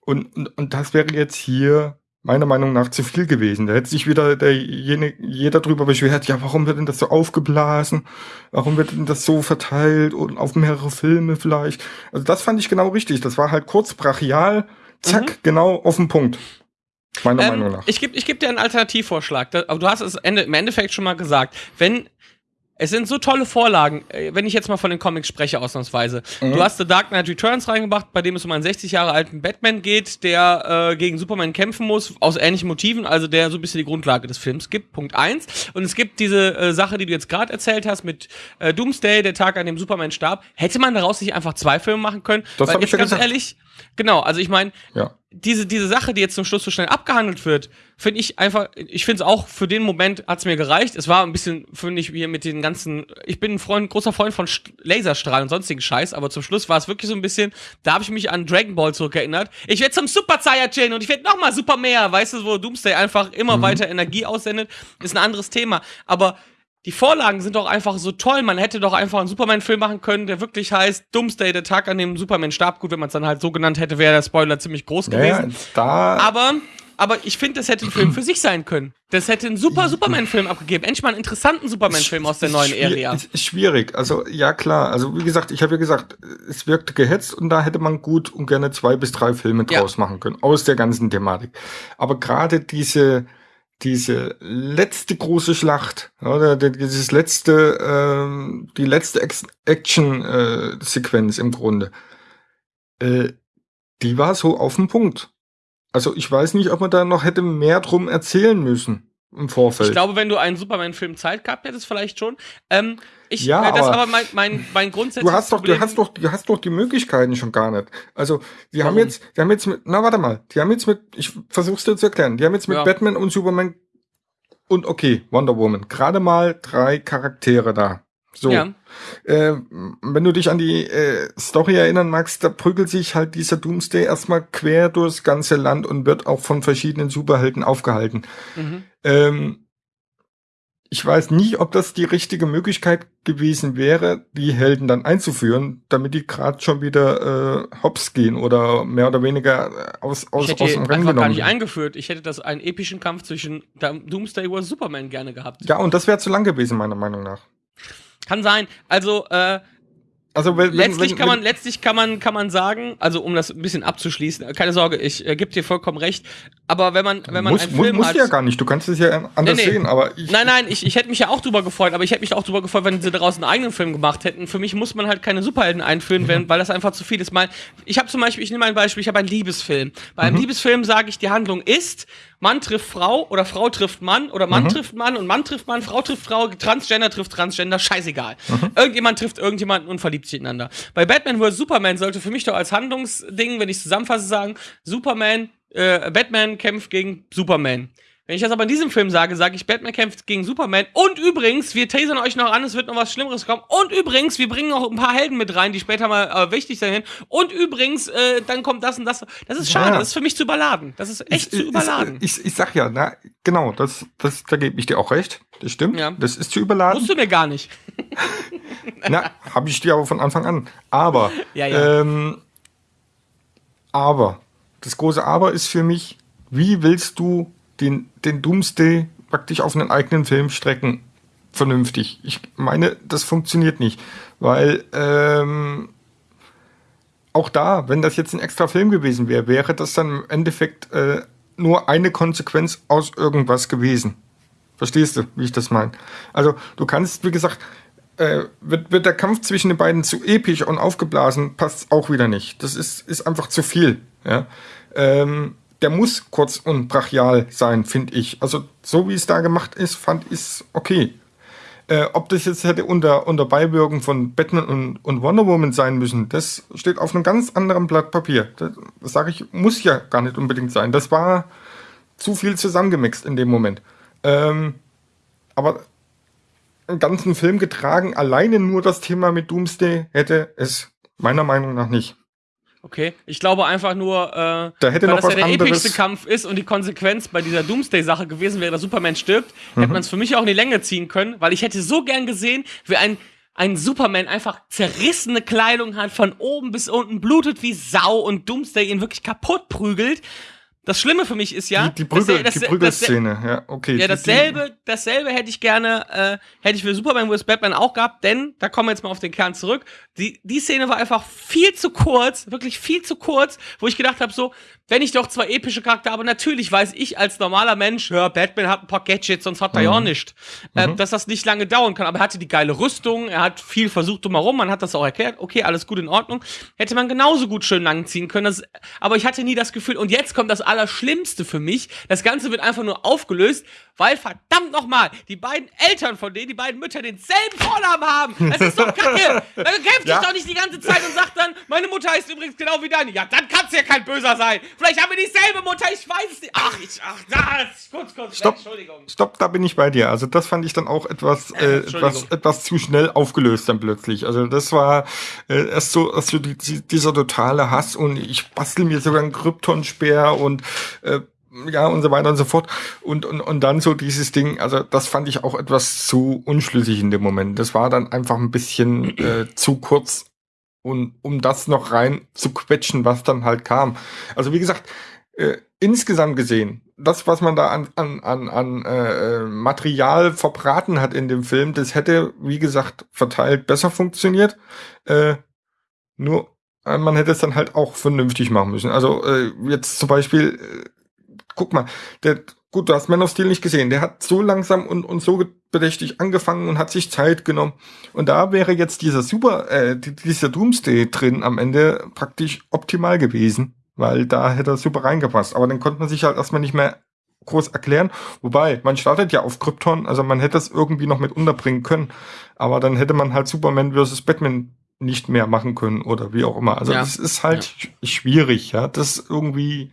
Und, und, und das wäre jetzt hier meiner Meinung nach zu viel gewesen. Da hätte sich wieder der, jene, jeder drüber beschwert, ja, warum wird denn das so aufgeblasen? Warum wird denn das so verteilt und auf mehrere Filme vielleicht? Also das fand ich genau richtig. Das war halt kurz, brachial, zack, genau auf den Punkt. Meiner Meinung Ähm, nach. ich gebe ich geb dir einen Alternativvorschlag. Aber du hast es Ende, im Endeffekt schon mal gesagt. Wenn es sind so tolle Vorlagen, äh, wenn ich jetzt mal von den Comics spreche, ausnahmsweise. Mhm. Du hast The Dark Knight Returns reingebracht, bei dem es um einen 60 Jahre alten Batman geht, der äh, gegen Superman kämpfen muss, aus ähnlichen Motiven, also der so ein bisschen die Grundlage des Films gibt. Punkt eins. Und es gibt diese äh, Sache, die du jetzt gerade erzählt hast, mit äh, Doomsday, der Tag, an dem Superman starb. Hätte man daraus nicht einfach zwei Filme machen können? Das Weil hab ich jetzt ja ganz gesagt. ehrlich, genau, also ich meine, ja. Diese, diese Sache, die jetzt zum Schluss so schnell abgehandelt wird, finde ich einfach, ich finde es auch, für den Moment hat's mir gereicht. Es war ein bisschen, finde ich, hier mit den ganzen, ich bin ein Freund, großer Freund von St Laserstrahlen und sonstigen Scheiß, aber zum Schluss war es wirklich so ein bisschen, da habe ich mich an Dragon Ball zurückerinnert. Ich werde zum Super Saiyajin und ich werde nochmal Super mehr, weißt du, wo Doomsday einfach immer weiter Energie aussendet, ist ein anderes Thema. Aber die Vorlagen sind doch einfach so toll. Man hätte doch einfach einen Superman-Film machen können, der wirklich heißt Doomsday, der Tag, an dem Superman starb. Gut, wenn man es dann halt so genannt hätte, wäre der Spoiler ziemlich groß gewesen. da. Aber, aber ich finde, das hätte ein Film für sich sein können. Das hätte einen super Superman-Film abgegeben. Endlich mal einen interessanten Superman-Film aus der neuen Area. Ist, schwierig. Also, ja, klar. Also, wie gesagt, ich habe ja gesagt, es wirkte gehetzt und da hätte man gut und gerne zwei bis drei Filme Ja. draus machen können. Aus der ganzen Thematik. Aber gerade diese, diese letzte große Schlacht, oder die- dieses letzte, ähm, die letzte Action-Sequenz im Grunde, äh, die war so auf den Punkt. Also, ich weiß nicht, ob man da noch hätte mehr drum erzählen müssen im Vorfeld. Ich glaube, wenn du einen Superman-Film Zeit gehabt hättest, vielleicht schon. Ähm, ich, Ja, äh, das aber- aber mein, mein, mein grundsätzliches Du hast doch, Problem. du hast doch, du hast doch die Möglichkeiten schon gar nicht. Also, die haben jetzt, die haben jetzt mit, na warte mal, die haben jetzt mit, ich versuch's dir zu erklären, die haben jetzt mit Ja. Batman und Superman und okay, Wonder Woman, gerade mal drei Charaktere da. So. Ja. Äh, wenn du dich an die äh, Story erinnern magst, da prügelt sich halt dieser Doomsday erstmal quer durchs ganze Land und wird auch von verschiedenen Superhelden aufgehalten. Mhm. Ähm, ich weiß nicht, ob das die richtige Möglichkeit gewesen wäre, die Helden dann einzuführen, damit die gerade schon wieder äh, hops gehen oder mehr oder weniger äh, aus, aus, Ich hätte aus dem Rennen einfach gar genommen. nicht eingeführt. Ich hätte das einen epischen Kampf zwischen Doomsday vs. Superman gerne gehabt. Ja, und das wäre zu lang gewesen, meiner Meinung nach. Kann sein. Also, äh, Also wenn, wenn, letztlich wenn, kann man, wenn, letztlich kann man, kann man sagen, also um das ein bisschen abzuschließen, äh, keine Sorge, ich äh, gebe dir vollkommen recht. Aber wenn man, wenn man muss, einen muss, Film musst hat, ja gar nicht, du kannst es ja anders Nee, nee. sehen, aber ich, Nein, nein, ich, ich hätte mich ja auch drüber gefreut, aber ich hätte mich auch drüber gefreut, wenn sie daraus einen eigenen Film gemacht hätten. Für mich muss man halt keine Superhelden einführen, wenn, weil das einfach zu viel ist. Mal, ich habe zum Beispiel, ich nehme ein Beispiel, ich habe einen Liebesfilm. Bei einem Liebesfilm sage ich, die Handlung ist, Mann trifft Frau oder Frau trifft Mann oder Mann trifft Mann und Mann trifft Mann, Frau trifft Frau, Transgender trifft Transgender, scheißegal. Irgendjemand trifft irgendjemanden und verliebt sich ineinander. Bei Batman vs. Superman sollte für mich doch als Handlungsding, wenn ich zusammenfasse, sagen, Superman äh, Batman kämpft gegen Superman. Wenn ich das aber in diesem Film sage, sage ich, Batman kämpft gegen Superman. Und übrigens, wir tasern euch noch an, es wird noch was Schlimmeres kommen. Und übrigens, wir bringen noch ein paar Helden mit rein, die später mal äh, wichtig sein. Und übrigens, äh, dann kommt das und das. Das ist schade, Ja. das ist für mich zu überladen. Das ist echt zu überladen. Ich, ich, ich sag ja, na, genau, das, das, da gebe ich dir auch recht. Das stimmt. Ja. Das ist zu überladen. Musst du mir gar nicht. Na, habe ich dir aber von Anfang an. Aber, ja. Ähm, aber, das große Aber ist für mich, wie willst du den, den Doomsday praktisch auf einen eigenen Film strecken? Vernünftig. Ich meine, das funktioniert nicht. Weil, ähm, auch da, wenn das jetzt ein extra Film gewesen wäre, wäre das dann im Endeffekt äh, nur eine Konsequenz aus irgendwas gewesen. Verstehst du, wie ich das meine? Also, du kannst, wie gesagt, äh, wird, wird der Kampf zwischen den beiden zu episch und aufgeblasen, passt auch wieder nicht. Das ist, ist einfach zu viel. Ja? Ähm, der muss kurz und brachial sein, finde ich. Also, so wie es da gemacht ist, fand ich es okay. Äh, ob das jetzt hätte unter, unter Beiwirkung von Batman und, und Wonder Woman sein müssen, das steht auf einem ganz anderen Blatt Papier. Das, das sage ich, muss ja gar nicht unbedingt sein. Das war zu viel zusammengemixt in dem Moment. Ähm, aber einen ganzen Film getragen, alleine nur das Thema mit Doomsday hätte es meiner Meinung nach nicht. Okay, ich glaube einfach nur, äh, Da hätte weil noch das ja der anderes- epischste Kampf ist und die Konsequenz bei dieser Doomsday-Sache gewesen wäre, dass Superman stirbt, Mhm. hätte man es für mich auch in die Länge ziehen können, weil ich hätte so gern gesehen, wie ein, ein Superman einfach zerrissene Kleidung hat, von oben bis unten blutet wie Sau und Doomsday ihn wirklich kaputt prügelt. Das Schlimme für mich ist ja, die die, Prügel, dass- die dass- Prügelszene, ja, okay. ja, Die- dasselbe, dasselbe hätte ich gerne, äh, hätte ich für Superman vs. Batman auch gehabt, denn, da kommen wir jetzt mal auf den Kern zurück, die, die Szene war einfach viel zu kurz, wirklich viel zu kurz, wo ich gedacht habe, so, wenn ich doch zwei epische Charaktere habe, natürlich weiß ich als normaler Mensch, ja, Batman hat ein paar Gadgets, sonst hat er ja auch nicht, äh, dass das nicht lange dauern kann, aber er hatte die geile Rüstung, er hat viel versucht drumherum, man hat das auch erklärt, okay, alles gut in Ordnung, hätte man genauso gut schön lang ziehen können, das, aber ich hatte nie das Gefühl, und jetzt kommt das Allerschlimmste für mich, das Ganze wird einfach nur aufgelöst, weil verdammt nochmal, die beiden Eltern von denen, die beiden Mütter denselben Vornamen haben. Das ist doch kacke. Dann kämpft Ja. doch nicht die ganze Zeit und sagt dann, meine Mutter heißt übrigens genau wie deine. Ja, dann kann's ja kein Böser sein. Vielleicht haben wir dieselbe Mutter, ich weiß es nicht. Ach, ich, ach, das, kurz, kurz, Stopp. Entschuldigung. Stopp, da bin ich bei dir. Also das fand ich dann auch etwas, äh, Entschuldigung. etwas, etwas zu schnell aufgelöst dann plötzlich. Also das war äh, erst so, erst so die, die, dieser totale Hass und ich bastel mir sogar einen Kryptonspeer und äh, ja und so weiter und so fort. Und, und, und dann so dieses Ding, also das fand ich auch etwas zu unschlüssig in dem Moment. Das war dann einfach ein bisschen äh, zu kurz und um das noch rein zu quetschen, was dann halt kam. Also wie gesagt, äh, insgesamt gesehen, das, was man da an, an, an, an äh, Material verbraten hat in dem Film, das hätte, wie gesagt, verteilt besser funktioniert. Äh, nur äh, man hätte es dann halt auch vernünftig machen müssen. Also äh, jetzt zum Beispiel, äh, guck mal, der, gut, du hast Man of Steel nicht gesehen, der hat so langsam und, und so bedächtig angefangen und hat sich Zeit genommen. Und da wäre jetzt dieser Super, äh, die- dieser Doomsday drin am Ende praktisch optimal gewesen, weil da hätte er super reingepasst. Aber dann konnte man sich halt erstmal nicht mehr groß erklären. Wobei, man startet ja auf Krypton, also man hätte das irgendwie noch mit unterbringen können. Aber dann hätte man halt Superman versus Batman nicht mehr machen können oder wie auch immer. Also Ja. das ist halt sch- schwierig, ja, das irgendwie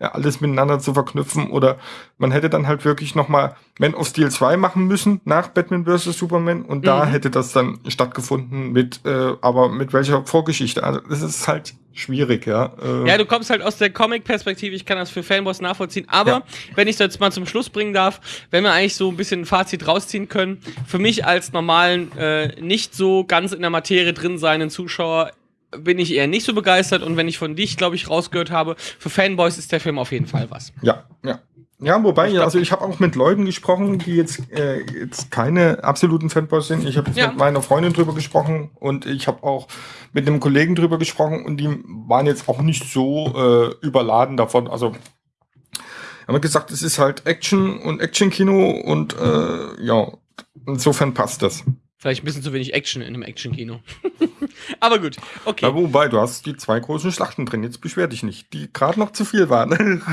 ja, alles miteinander zu verknüpfen oder man hätte dann halt wirklich noch mal Man of Steel 2 machen müssen nach Batman vs. Superman und da Mhm. hätte das dann stattgefunden mit, äh, aber mit welcher Vorgeschichte? Also das ist halt schwierig, ja. Äh, Ja, du kommst halt aus der Comic-Perspektive, ich kann das für Fanboys nachvollziehen, aber Ja. wenn ich das jetzt mal zum Schluss bringen darf, wenn wir eigentlich so ein bisschen ein Fazit rausziehen können, für mich als normalen, äh, nicht so ganz in der Materie drin seinen Zuschauer bin ich eher nicht so begeistert und wenn ich von dich, glaube ich, rausgehört habe, für Fanboys ist der Film auf jeden Fall was. Ja, ja. Ja, wobei, Ich glaub- also ich habe auch mit Leuten gesprochen, die jetzt, äh, jetzt keine absoluten Fanboys sind. Ich habe jetzt Ja. mit meiner Freundin drüber gesprochen und ich habe auch mit einem Kollegen drüber gesprochen und die waren jetzt auch nicht so äh, überladen davon. Also haben wir gesagt, es ist halt Action und Action-Kino und äh, ja, insofern passt das. Vielleicht ein bisschen zu wenig Action in einem Action-Kino. aber gut, okay. Ja, wobei, du hast die zwei großen Schlachten drin, jetzt beschwer dich nicht, die gerade noch zu viel waren.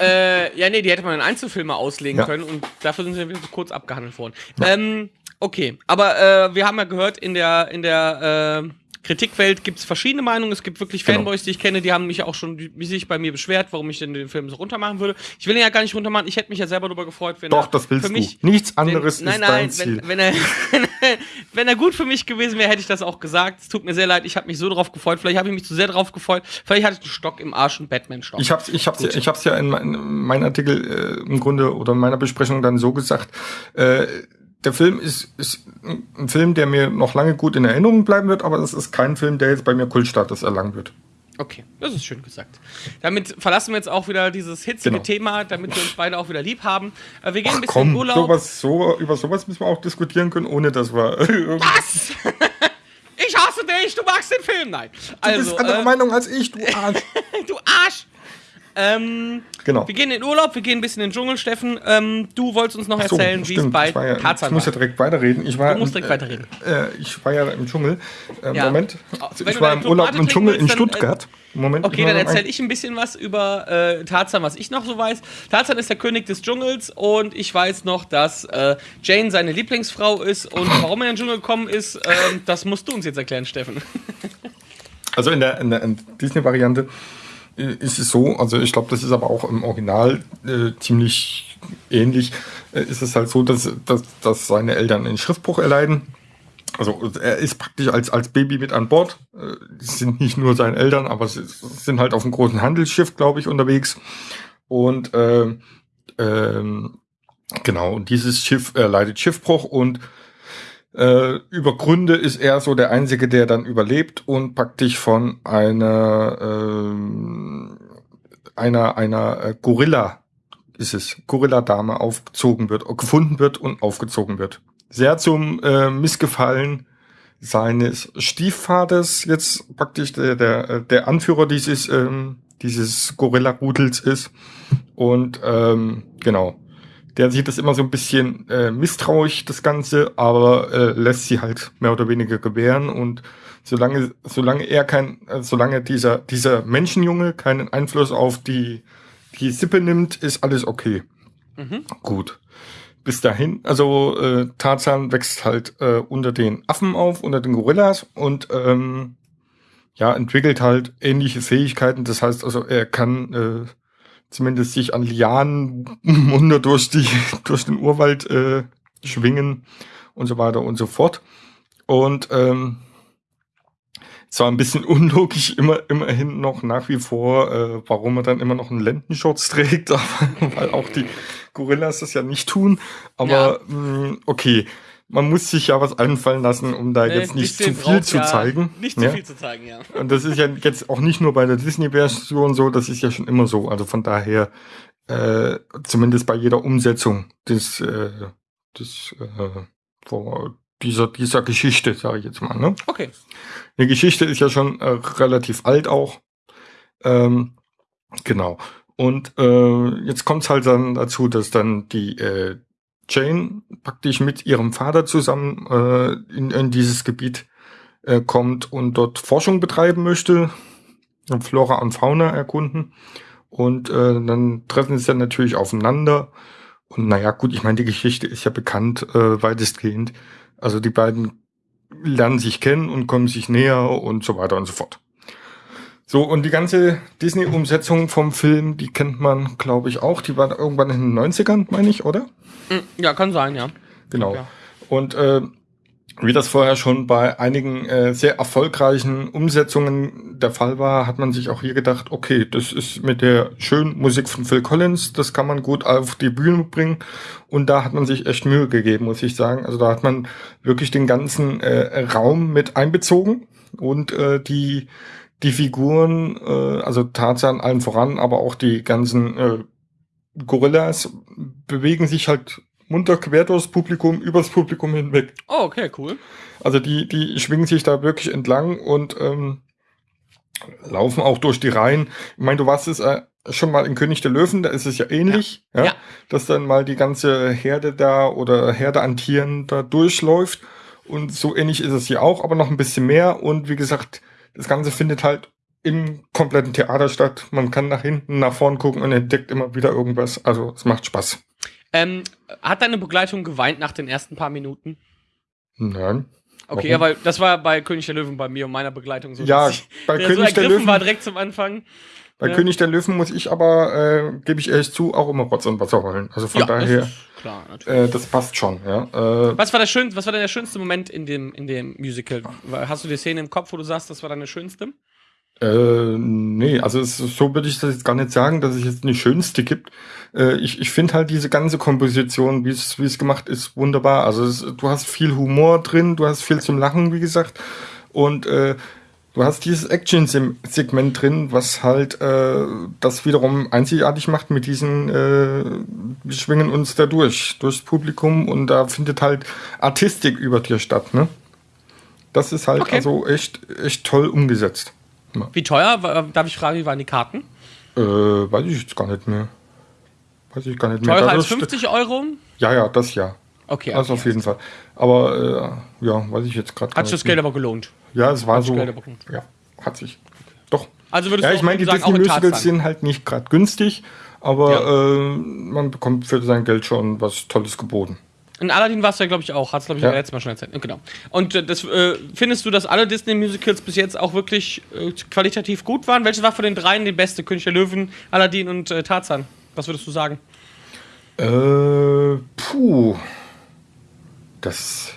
Äh, ja, nee, die hätte man in Einzelfilme auslegen Ja. können und dafür sind sie wieder so kurz abgehandelt worden. Ähm, okay, aber äh, wir haben ja gehört in der, in der äh, Kritikwelt gibt es verschiedene Meinungen. Es gibt wirklich Genau. Fanboys, die ich kenne, die haben mich auch schon wie sich bei mir beschwert, warum ich denn den Film so runter machen würde. Ich will ihn ja gar nicht runter machen. Ich hätte mich ja selber darüber gefreut, wenn Doch, er das willst für mich du. Nichts wenn- anderes nein, ist nein, dein Ziel. Wenn, wenn, er, wenn er gut für mich gewesen wäre, hätte ich das auch gesagt. Es tut mir sehr leid, ich habe mich so drauf gefreut. Vielleicht habe ich mich zu sehr drauf gefreut. Vielleicht hatte ich einen Stock im Arsch, einen Batman-Stock. Ich hab's, ich hab's, ich hab's ja in, mein, in meinem Artikel äh, im Grunde oder in meiner Besprechung dann so gesagt. Äh, der Film ist, ist ein Film, der mir noch lange gut in Erinnerung bleiben wird, aber es ist kein Film, der jetzt bei mir Kultstatus erlangen wird. Okay, das ist schön gesagt. Damit verlassen wir jetzt auch wieder dieses hitzige Genau. Thema, damit wir uns beide auch wieder lieb haben. Äh, wir gehen Ach ein bisschen komm, in Urlaub. sowas, so, über sowas müssen wir auch diskutieren können, ohne dass wir. du Was? ich hasse dich, du magst den Film. Nein. Also, bist anderer äh, Meinung als ich, du Arsch. du Arsch. Ähm, Genau. wir gehen in den Urlaub, wir gehen ein bisschen in den Dschungel, Steffen. Ähm, du wolltest uns noch so, erzählen, wie es bei ich ja, Tarzan Ich muss ja direkt weiterreden. Ich war, Du musst direkt äh, weiterreden. Äh, ich war ja im Dschungel. Äh, Ja. Moment. Wenn ich war im Urlaub im Dschungel in trinken willst, dann, Stuttgart. Moment. Okay, dann erzähle ich ein bisschen was über äh, Tarzan, was ich noch so weiß. Tarzan ist der König des Dschungels und ich weiß noch, dass äh, Jane seine Lieblingsfrau ist und warum er in den Dschungel gekommen ist, ähm, das musst du uns jetzt erklären, Steffen. Also in der, in der in Disney-Variante äh, ist es so, also ich glaube, das ist aber auch im Original äh, ziemlich ähnlich, äh, ist es halt so, dass, dass, dass seine Eltern einen Schriftbruch erleiden. Also er ist praktisch als, als Baby mit an Bord. Äh, sind nicht nur seine Eltern, aber sie sind halt auf einem großen Handelsschiff, glaube ich, unterwegs. Und ähm, ähm, genau, und dieses Schiff äh, leidet Schiffbruch und äh, über Gründe ist er so der Einzige, der dann überlebt und praktisch von einer ähm, einer einer äh, Gorilla ist es Gorilla-Dame aufgezogen wird, gefunden wird und aufgezogen wird. Sehr zum äh, Missgefallen seines Stiefvaters jetzt praktisch der der, der Anführer dieses ähm, dieses Gorilla-Rudels ist und ähm, genau der sieht das immer so ein bisschen äh, misstrauisch, das Ganze, aber äh, lässt sie halt mehr oder weniger gewähren und solange, solange er kein, äh, solange dieser, dieser Menschenjunge keinen Einfluss auf die, die Sippe nimmt, ist alles okay. Mhm. Gut. Bis dahin, also äh, Tarzan wächst halt äh, unter den Affen auf, unter den Gorillas und ähm, ja, entwickelt halt ähnliche Fähigkeiten. Das heißt also, er kann äh, zumindest sich an Lianen munter durch die durch den Urwald äh, schwingen und so weiter und so fort. Und ähm, zwar ein bisschen unlogisch immer immerhin noch nach wie vor, äh, warum er dann immer noch einen Lendenschutz trägt, aber, weil auch die Gorillas das ja nicht tun. Aber mh, okay, man muss sich ja was einfallen lassen, um da Äh, jetzt nicht zu viel zu ja zeigen. Nicht zu ja? viel zu zeigen, ja. Und das ist ja jetzt auch nicht nur bei der Disney-Version so, das ist ja schon immer so. Also von daher, äh, zumindest bei jeder Umsetzung des, äh, des äh, dieser, dieser Geschichte, sage ich jetzt mal. Ne? Okay. Die Geschichte ist ja schon äh, relativ alt auch. Ähm, genau. Und äh, jetzt kommt es halt dann dazu, dass dann die äh, Jane praktisch mit ihrem Vater zusammen äh, in, in dieses Gebiet äh, kommt und dort Forschung betreiben möchte, Flora und Fauna erkunden. Und äh, dann treffen sie dann natürlich aufeinander. Und naja, gut, ich meine, die Geschichte ist ja bekannt, äh, weitestgehend. Also die beiden lernen sich kennen und kommen sich näher und so weiter und so fort. So, und die ganze Disney-Umsetzung vom Film, die kennt man, glaube ich, auch. Die war irgendwann in den 90ern, meine ich, oder? Mm, Ja, kann sein, ja. Genau. Ja. Und äh, wie das vorher schon bei einigen äh, sehr erfolgreichen Umsetzungen der Fall war, hat man sich auch hier gedacht, okay, das ist mit der schönen Musik von Phil Collins, das kann man gut auf die Bühne bringen. Und da hat man sich echt Mühe gegeben, muss ich sagen. Also da hat man wirklich den ganzen äh, Raum mit einbezogen und äh, die die Figuren, äh, also Tarzan allen voran, aber auch die ganzen äh, Gorillas bewegen sich halt munter quer durchs Publikum, übers Publikum hinweg. Oh, okay, cool. Also die, die schwingen sich da wirklich entlang und ähm, laufen auch durch die Reihen. Ich meine, du warst es äh, schon mal in König der Löwen, da ist es ja ähnlich, ja. Ja. dass dann mal die ganze Herde da oder Herde an Tieren da durchläuft. Und so ähnlich ist es hier auch, aber noch ein bisschen mehr. Und wie gesagt, das Ganze findet halt im kompletten Theater statt. Man kann nach hinten, nach vorn gucken und entdeckt immer wieder irgendwas. Also es macht Spaß. Ähm, hat deine Begleitung geweint nach den ersten paar Minuten? Nein. Okay, Warum? aber das war bei König der Löwen bei mir und meiner Begleitung so. Ja, bei der König so der Löwen- war direkt zum Anfang. Bei Ja. König der Löwen muss ich aber, äh, gebe ich ehrlich zu, auch immer Rotz und Wasser holen. Also von das daher, ist klar, natürlich. äh, das passt schon, ja. Äh, Was war, der schön, was war denn der schönste Moment in dem, in dem Musical? Hast du die Szene im Kopf, wo du sagst, das war deine schönste? Äh, nee, also es, so würde ich das jetzt gar nicht sagen, dass es jetzt eine schönste gibt. Äh, ich ich finde halt diese ganze Komposition, wie es wie es gemacht ist, wunderbar. Also es, du hast viel Humor drin, du hast viel zum Lachen, wie gesagt. Und äh, du hast dieses Action-Segment drin, was halt äh, das wiederum einzigartig macht mit diesen, äh, wir schwingen uns da durch, durchs Publikum und da findet halt Artistik über dir statt, ne? Das ist halt Okay. also echt, echt toll umgesetzt. Wie teuer? Darf ich fragen, wie waren die Karten? Äh, weiß ich jetzt gar nicht mehr. Weiß ich gar nicht mehr. Teurer als Dadurch- 50 Euro? Ja, ja, das ja. Okay. Das okay. auf jeden Fall. Aber äh, ja, weiß ich jetzt gerade gar Hat sich das nicht Geld mehr. aber gelohnt. Ja, es war hat so. Ja, hat sich. Doch. Also würdest Ja, du ich meine, die Disney-Musicals sind halt nicht gerade günstig, aber Ja. äh, man bekommt für sein Geld schon was Tolles geboten. In Aladdin warst du ja, glaube ich, auch. Hast glaube ich, Ja. letztes Mal schon erzählt. Genau. Und äh, das, äh, findest du, dass alle Disney-Musicals bis jetzt auch wirklich äh, qualitativ gut waren? Welches war von den dreien die beste? König der Löwen, Aladdin und äh, Tarzan? Was würdest du sagen? Äh, puh. Das,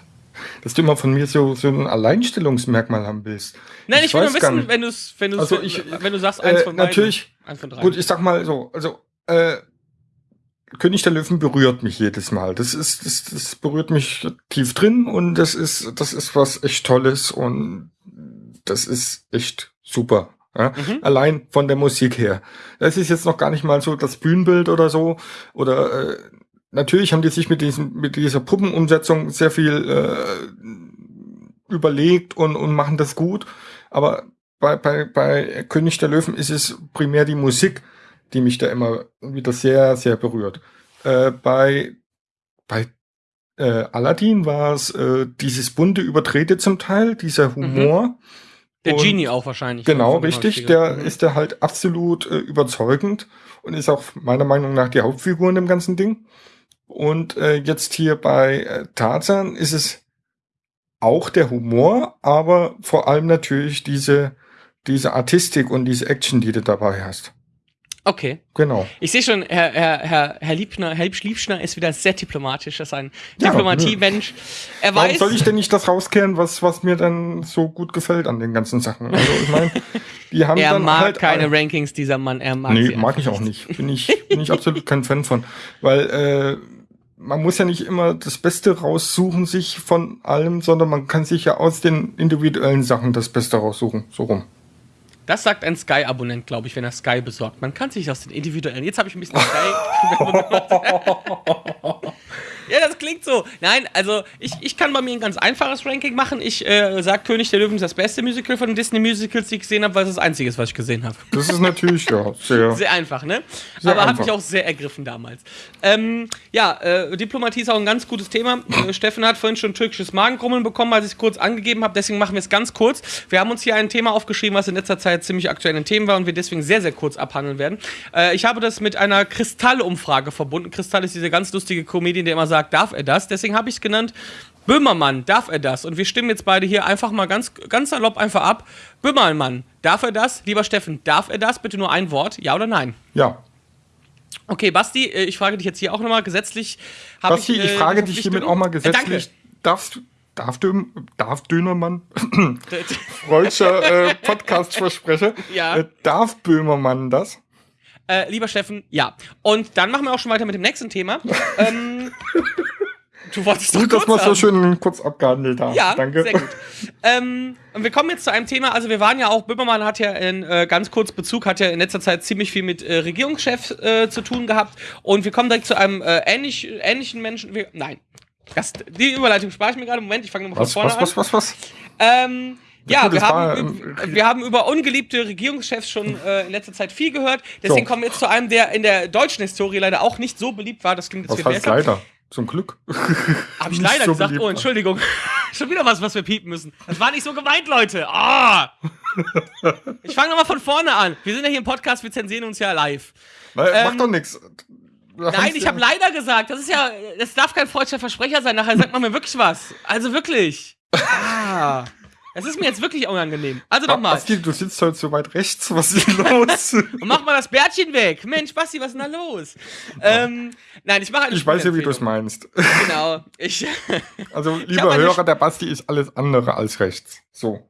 dass du immer von mir so, so ein Alleinstellungsmerkmal haben willst. Nein, ich, will weiß nur wissen, wenn du es, wenn du Also ich- wenn du sagst, eins äh, von beiden. natürlich. Eins von drei. Gut, ich sag mal so, also äh, König der Löwen berührt mich jedes Mal. Das ist, das, das berührt mich tief drin und das ist, das ist was echt Tolles und das ist echt super. Ja? Mhm. Allein von der Musik her. Das ist jetzt noch gar nicht mal so das Bühnenbild oder so. Oder äh, natürlich haben die sich mit diesem, mit dieser Puppenumsetzung sehr viel äh, überlegt und, und machen das gut. Aber bei, bei, bei König der Löwen ist es primär die Musik, die mich da immer wieder sehr, sehr berührt. Äh, bei bei äh, Aladdin war es äh, dieses bunte Überdrehte zum Teil, dieser Humor. der und- Genie auch wahrscheinlich. Genau, Von dem richtig. Der Mhm. ist der halt absolut äh, überzeugend und ist auch meiner Meinung nach die Hauptfigur in dem ganzen Ding. Und äh, jetzt hier bei äh, Tarzan ist es auch der Humor, aber vor allem natürlich diese, diese Artistik und diese Action, die du dabei hast. Okay. Genau. Ich sehe schon, Herr, Herr, Herr, Herr Liebner, Herr Liebschliebschner ist wieder sehr diplomatisch. Das ist ein Ja, Diplomatie-Mensch. Er Warum weiß. soll ich denn nicht das rauskehren, was, was mir dann so gut gefällt an den ganzen Sachen? Also ich meine, die haben er dann mag halt keine alle- Rankings, dieser Mann. Er mag Nee, mag ich auch nicht. Bin ich, bin ich absolut kein Fan von. Weil äh, man muss ja nicht immer das Beste raussuchen, sich von allem, sondern man kann sich ja aus den individuellen Sachen das Beste raussuchen. So rum. Das sagt ein Sky-Abonnent, glaube ich, wenn er Sky besorgt. Man kann sich aus den individuellen. Jetzt habe ich ein bisschen Sky. ja, das klingt so. Nein, also ich, ich kann bei mir ein ganz einfaches Ranking machen. Ich äh, sage, König der Löwen ist das beste Musical von den Disney-Musicals, die ich gesehen habe, weil es das einzige ist, was ich gesehen habe. Das ist natürlich ja sehr. Sehr einfach, ne? Sehr Aber hat mich auch sehr ergriffen damals. Ähm, ja, äh, Diplomatie ist auch ein ganz gutes Thema. Äh, Steffen hat vorhin schon türkisches Magengrummeln bekommen, als ich es kurz angegeben habe. Deswegen machen wir es ganz kurz. Wir haben uns hier ein Thema aufgeschrieben, was in letzter Zeit ziemlich aktuell ein Thema war und wir deswegen sehr, sehr kurz abhandeln werden. Äh, ich habe das mit einer Kristall-Umfrage verbunden. Kristall ist diese ganz lustige Comedian, der immer sagt, darf er das? Deswegen habe ich es genannt. Böhmermann, darf er das? Und wir stimmen jetzt beide hier einfach mal ganz, ganz salopp einfach ab. Böhmermann, darf er das? Lieber Steffen, darf er das? Bitte nur ein Wort, ja oder nein? Ja. Okay, Basti, äh, ich frage dich jetzt hier auch nochmal gesetzlich. Basti, ich, äh, frage die dich hiermit auch mal Äh, gesetzlich. Darfst du, darf du, darf Dönermann, freudscher äh, Podcast-Versprecher, Ja. äh, darf Böhmermann das? äh, lieber Steffen, ja. Und dann machen wir auch schon weiter mit dem nächsten Thema. ähm, du wolltest doch Gut, dass wir so schön kurz abgehandelt haben. Ja, Danke. sehr gut. Ähm, und wir kommen jetzt zu einem Thema, also wir waren ja auch, Böhmermann hat ja in äh, ganz kurz Bezug, hat ja in letzter Zeit ziemlich viel mit äh, Regierungschefs äh, zu tun gehabt und wir kommen direkt zu einem äh, ähnlich, ähnlichen Menschen, wir, nein, das, die Überleitung spare ich mir gerade, Moment, ich fange nochmal von vorne was, an. was, was, was? Ähm, ja, wir das war, haben, ähm, wir haben über ungeliebte Regierungschefs schon äh, in letzter Zeit viel gehört. Deswegen So. kommen wir jetzt zu einem, der in der deutschen Historie leider auch nicht so beliebt war. Das klingt jetzt Was viel heißt besser. leider? Zum Glück. Habe ich leider so gesagt. beliebt Oh. Entschuldigung. Schon wieder was, was wir piepen müssen. Das war nicht so gemeint, Leute. Ah! ich fange nochmal von vorne an. Wir sind ja hier im Podcast, wir zensieren uns ja live. Weil, Ähm, mach doch nichts. Nein, ich habe leider gesagt. Das ist ja, das darf kein freudscher Versprecher sein. Nachher sagt man mir wirklich was. Also wirklich. Ah. Es ist mir jetzt wirklich unangenehm. Also nochmal. Basti, du sitzt heute so weit rechts. Was ist los? Und mach mal das Bärtchen weg. Mensch, Basti, was ist denn da los? Ähm, nein, ich mache eine ich weiß ja, wie du es meinst. Genau. Ich, Also, lieber Hörer, der Basti ist alles andere als rechts. So.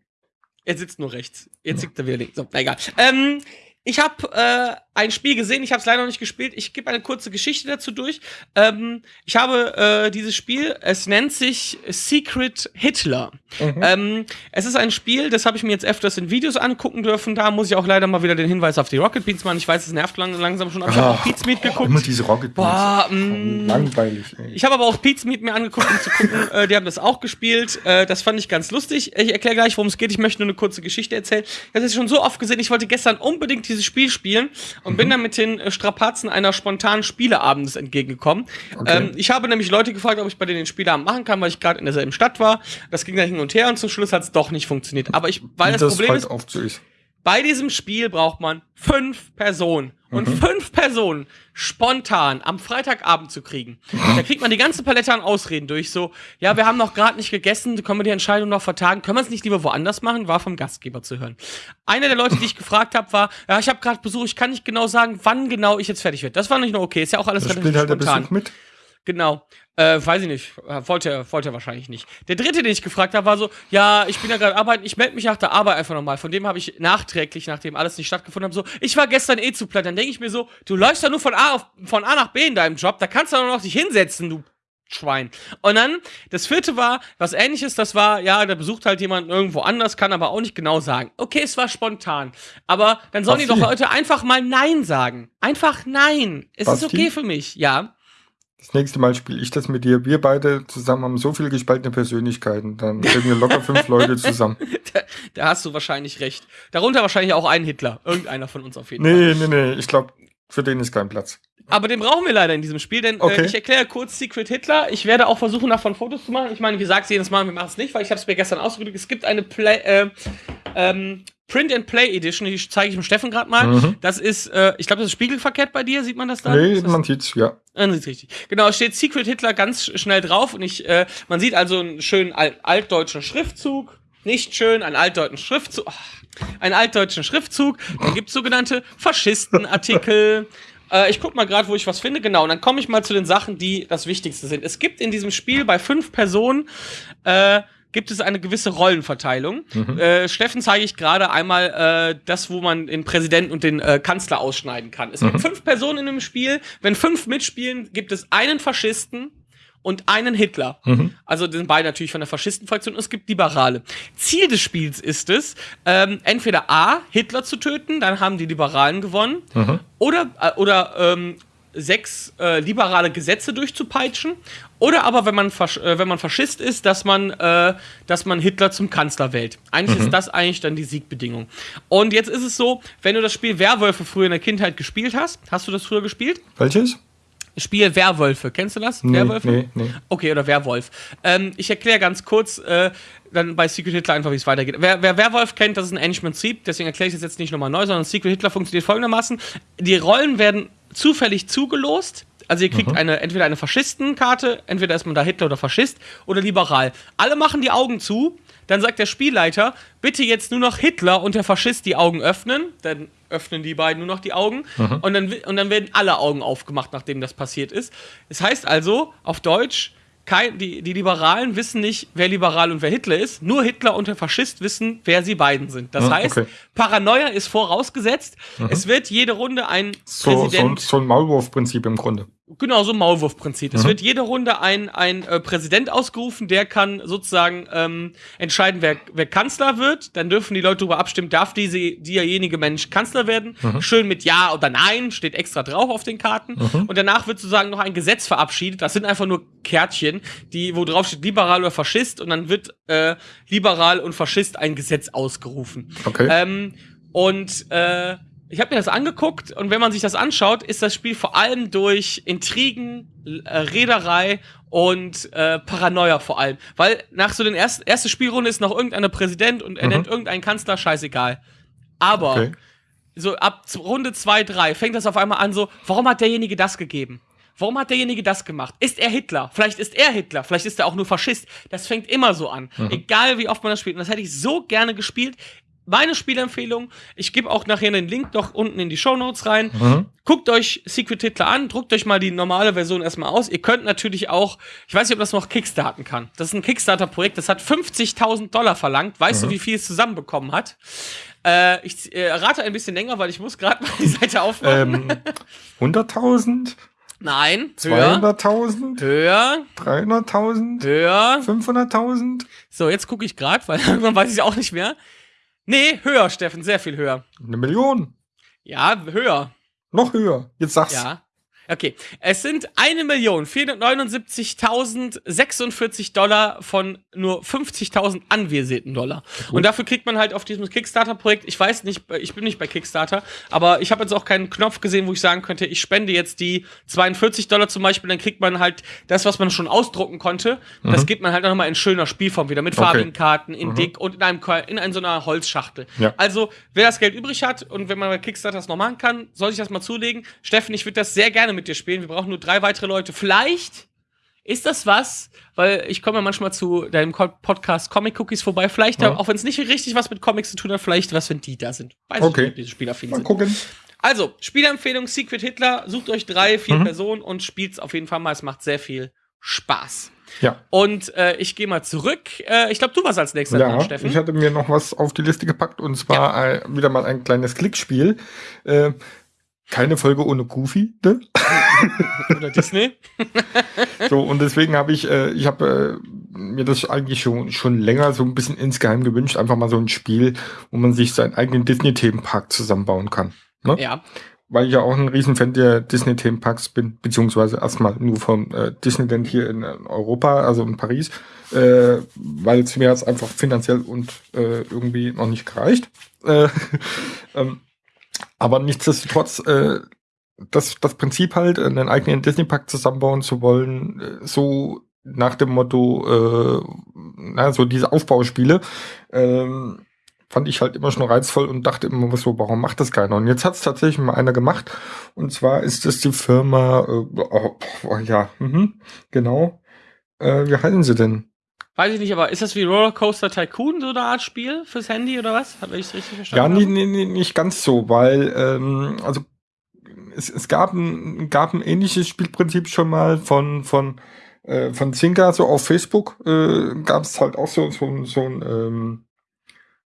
er sitzt nur rechts. Jetzt sitzt er wieder links. So, na egal. Ähm, ich habe äh, ein Spiel gesehen, ich habe es leider noch nicht gespielt. Ich gebe eine kurze Geschichte dazu durch. Ähm, ich habe äh, dieses Spiel, es nennt sich Secret Hitler. Mhm. Ähm, es ist ein Spiel, das habe ich mir jetzt öfters in Videos angucken dürfen. Da muss ich auch leider mal wieder den Hinweis auf die Rocket Beans machen. Ich weiß, es nervt lang, langsam schon, aber ich habe auch Pete's Meat Immer geguckt. diese Rocket Beans. Boah, mm. Langweilig, ey. Ich habe aber auch Pete's Meat mir angeguckt, um zu gucken. äh, die haben das auch gespielt. Äh, das fand ich ganz lustig. Ich erkläre gleich, worum es geht. Ich möchte nur eine kurze Geschichte erzählen. Ich habe es schon so oft gesehen. Ich wollte gestern unbedingt dieses Spiel spielen und bin dann mit den äh, Strapazen einer spontanen Spieleabends entgegengekommen. Okay. Ähm, ich habe nämlich Leute gefragt, ob ich bei denen den Spieleabend machen kann, weil ich gerade in derselben Stadt war. Das ging dann hin und her und zum Schluss hat es doch nicht funktioniert. Aber ich, weil Wie das, Problem ist. Bei diesem Spiel braucht man fünf Personen. Und Mhm. fünf Personen spontan am Freitagabend zu kriegen. Da kriegt man die ganze Palette an Ausreden durch. So, ja, wir haben noch gerade nicht gegessen, können wir die Entscheidung noch vertagen? Können wir es nicht lieber woanders machen? War vom Gastgeber zu hören. Einer der Leute, die ich gefragt habe, war, ja, ich habe gerade Besuch, ich kann nicht genau sagen, wann genau ich jetzt fertig werde. Das war nicht nur okay, ist ja auch alles Da relativ spielt halt spontan. Besuch mit. Genau. Äh, weiß ich nicht. Wollte er, wollte er wahrscheinlich nicht. Der dritte, den ich gefragt habe, war so, ja, ich bin ja gerade arbeiten, ich melde mich nach der Arbeit einfach nochmal. Von dem habe ich nachträglich, nachdem alles nicht stattgefunden hat, so, ich war gestern eh zu platt. Dann denke ich mir so, du läufst ja nur von A, auf, von A nach B in deinem Job, da kannst du doch noch dich hinsetzen, du Schwein. Und dann, das vierte war, was ähnliches, das war, ja, da besucht halt jemand irgendwo anders, kann aber auch nicht genau sagen. Okay, es war spontan. Aber dann sollen die Basti? doch Leute einfach mal Nein sagen. Einfach Nein. Es ist Basti? okay für mich, ja. Das nächste Mal spiele ich das mit dir. Wir beide zusammen haben so viele gespaltene Persönlichkeiten. Dann kriegen wir locker fünf Leute zusammen. Da, da hast du wahrscheinlich recht. Darunter wahrscheinlich auch ein Hitler. Irgendeiner von uns auf jeden Fall. Nee, nee, nee. Ich glaube, für den ist kein Platz. Aber den brauchen wir leider in diesem Spiel, denn Okay. äh, ich erkläre kurz Secret Hitler. Ich werde auch versuchen, davon Fotos zu machen. Ich meine, wie sagst jedes Mal, wir machen es nicht, weil ich habe es mir gestern ausgedrückt. Es gibt eine Play, äh, ähm, Print and Play Edition, die zeige ich dem Steffen gerade mal. Mhm. Das ist, äh, ich glaube, das ist spiegelverkehrt bei dir, sieht man das da? Nee, das man sieht's, ja. Ah, sieht's richtig. Genau, es steht Secret Hitler ganz sch- schnell drauf und ich, äh, man sieht also einen schönen alt altdeutschen Schriftzug. Nicht schön, einen altdeutschen Schriftzug. Oh, einen altdeutschen Schriftzug. Dann gibt's sogenannte Faschistenartikel. äh, ich guck mal gerade, wo ich was finde. Genau, und dann komme ich mal zu den Sachen, die das Wichtigste sind. Es gibt in diesem Spiel bei fünf Personen äh, gibt es eine gewisse Rollenverteilung. Äh, Steffen zeige ich gerade einmal äh, das, wo man den Präsidenten und den äh, Kanzler ausschneiden kann. Es gibt fünf Personen in dem Spiel. Wenn fünf mitspielen, gibt es einen Faschisten und einen Hitler. Also die sind beide natürlich von der Faschistenfraktion und es gibt Liberale. Ziel des Spiels ist es, ähm, entweder A, Hitler zu töten, dann haben die Liberalen gewonnen, oder, äh, oder ähm, sechs äh, liberale Gesetze durchzupeitschen. Oder aber, wenn man, Fasch äh, wenn man Faschist ist, dass man, äh, dass man Hitler zum Kanzler wählt. Eigentlich ist das eigentlich dann die Siegbedingung. Und jetzt ist es so, wenn du das Spiel Werwölfe früher in der Kindheit gespielt hast, hast du das früher gespielt? Welches? Spiel Werwölfe, kennst du das? Nee, Werwölfe? nee, nee. Okay, oder Werwolf. Ähm, ich erkläre ganz kurz, äh, dann bei Secret Hitler einfach, wie es weitergeht. Wer, wer Werwolf kennt, das ist ein ähnliches Prinzip, deswegen erkläre ich das jetzt nicht nochmal neu, sondern Secret Hitler funktioniert folgendermaßen. Die Rollen werden zufällig zugelost. Also ihr kriegt eine, entweder eine Faschistenkarte, entweder ist man da Hitler oder Faschist oder liberal. Alle machen die Augen zu, dann sagt der Spielleiter, bitte jetzt nur noch Hitler und der Faschist die Augen öffnen. Dann öffnen die beiden nur noch die Augen und, dann, und dann werden alle Augen aufgemacht, nachdem das passiert ist. Es heißt also, auf Deutsch, kein, die, die Liberalen wissen nicht, wer liberal und wer Hitler ist. Nur Hitler und der Faschist wissen, wer sie beiden sind. Das Ah, heißt, okay. Paranoia ist vorausgesetzt. Es wird jede Runde ein So, so, Präsident. so ein Maulwurfprinzip im Grunde. Genau, so ein Maulwurfprinzip. Mhm. Es wird jede Runde ein, ein äh, Präsident ausgerufen, der kann sozusagen ähm, entscheiden, wer, wer Kanzler wird. Dann dürfen die Leute darüber abstimmen, darf diese, derjenige Mensch Kanzler werden. Mhm. Schön mit Ja oder Nein, steht extra drauf auf den Karten. Mhm. Und danach wird sozusagen noch ein Gesetz verabschiedet. Das sind einfach nur Kärtchen, die, wo drauf steht liberal oder Faschist. Und dann wird äh, liberal und Faschist ein Gesetz ausgerufen. Okay. Ähm, und äh, ich habe mir das angeguckt und wenn man sich das anschaut, ist das Spiel vor allem durch Intrigen, äh, Reederei und äh, Paranoia vor allem. Weil nach so den ersten erste Spielrunde ist noch irgendeiner Präsident und er Mhm. nennt irgendeinen Kanzler, scheißegal. Aber Okay. so ab Runde 2, 3 fängt das auf einmal an so, warum hat derjenige das gegeben? Warum hat derjenige das gemacht? Ist er Hitler? Vielleicht ist er Hitler, vielleicht ist er auch nur Faschist. Das fängt immer so an. Mhm. Egal wie oft man das spielt. Und das hätte ich so gerne gespielt. Meine Spielempfehlung, ich gebe auch nachher den Link noch unten in die Show Notes rein. Mhm. Guckt euch Secret Hitler an, druckt euch mal die normale Version erstmal aus. Ihr könnt natürlich auch, ich weiß nicht, ob das noch Kickstarten kann. Das ist ein Kickstarter-Projekt, das hat 50.000 Dollar verlangt. Weißt du, wie viel es zusammenbekommen hat? Äh, ich äh, rate ein bisschen länger, weil ich muss gerade mal die Seite aufmachen. Ähm, 100.000? Nein, höher, 200.000? höher, 300.000? höher. 500.000? So, jetzt gucke ich gerade, weil irgendwann weiß ich auch nicht mehr. Nee, höher, Steffen, sehr viel höher. Eine Million? Ja, höher. Noch höher. Jetzt sag's. Ja. Okay, es sind 1.479.046 Dollar von nur 50.000 anvisierten Dollar. Und dafür kriegt man halt auf diesem Kickstarter-Projekt, ich weiß nicht, ich bin nicht bei Kickstarter, aber ich habe jetzt auch keinen Knopf gesehen, wo ich sagen könnte, ich spende jetzt die 42 Dollar zum Beispiel, dann kriegt man halt das, was man schon ausdrucken konnte, das gibt man halt nochmal in schöner Spielform wieder, mit Mhm. Okay. farbigen Karten, in dick und in einem in ein, so einer Holzschachtel. Ja. Also, wer das Geld übrig hat und wenn man bei Kickstarter das noch machen kann, soll sich das mal zulegen. Steffen, ich würde das sehr gerne mit dir spielen. Wir brauchen nur drei weitere Leute. Vielleicht ist das was, weil ich komme ja manchmal zu deinem Podcast Comic Cookies vorbei. Vielleicht, Ja. auch wenn es nicht richtig was mit Comics zu tun hat, vielleicht was, wenn die da sind. Weiß Okay. ich nicht, ob diese Spielaffin Mal sind. gucken. Also, Spielempfehlung Secret Hitler. Sucht euch drei, vier Mhm. Personen und spielt's auf jeden Fall mal. Es macht sehr viel Spaß. Ja. Und äh, ich gehe mal zurück. Äh, ich glaube, du warst als nächster dran, Ja, Steffen. ich hatte mir noch was auf die Liste gepackt und zwar ein, wieder mal ein kleines Klickspiel. Äh, keine Folge ohne Goofy, ne? Oder Disney. So, und deswegen habe ich, äh, ich habe äh, mir das eigentlich schon, schon länger so ein bisschen insgeheim gewünscht, einfach mal so ein Spiel, wo man sich seinen eigenen Disney-Themenpark zusammenbauen kann. Ne? Ja. Weil ich ja auch ein Riesenfan der Disney-Themenparks bin, beziehungsweise erstmal nur vom äh, Disneyland hier in Europa, also in Paris, äh, weil es mir jetzt einfach finanziell und äh, irgendwie noch nicht gereicht. Äh, ähm, aber nichtsdestotrotz, äh, das, das Prinzip halt, einen eigenen Disney-Park zusammenbauen zu wollen, äh, so nach dem Motto, äh, na, so diese Aufbauspiele, ähm, fand ich halt immer schon reizvoll und dachte immer so, warum macht das keiner? Und jetzt hat es tatsächlich mal einer gemacht. Und zwar ist es die Firma, äh, oh, oh, ja, mhm, genau. Äh, wie heißen sie denn? Weiß ich nicht, aber ist das wie Rollercoaster Tycoon, so eine Art Spiel fürs Handy oder was? Habe ich es richtig Ja, verstanden? nee, nee, nee, nicht ganz so, weil, ähm, also es, es gab, ein, gab ein ähnliches Spielprinzip schon mal von, von, äh, von Zynga, so auf Facebook, äh, gab es halt auch so, so, so ein, ähm,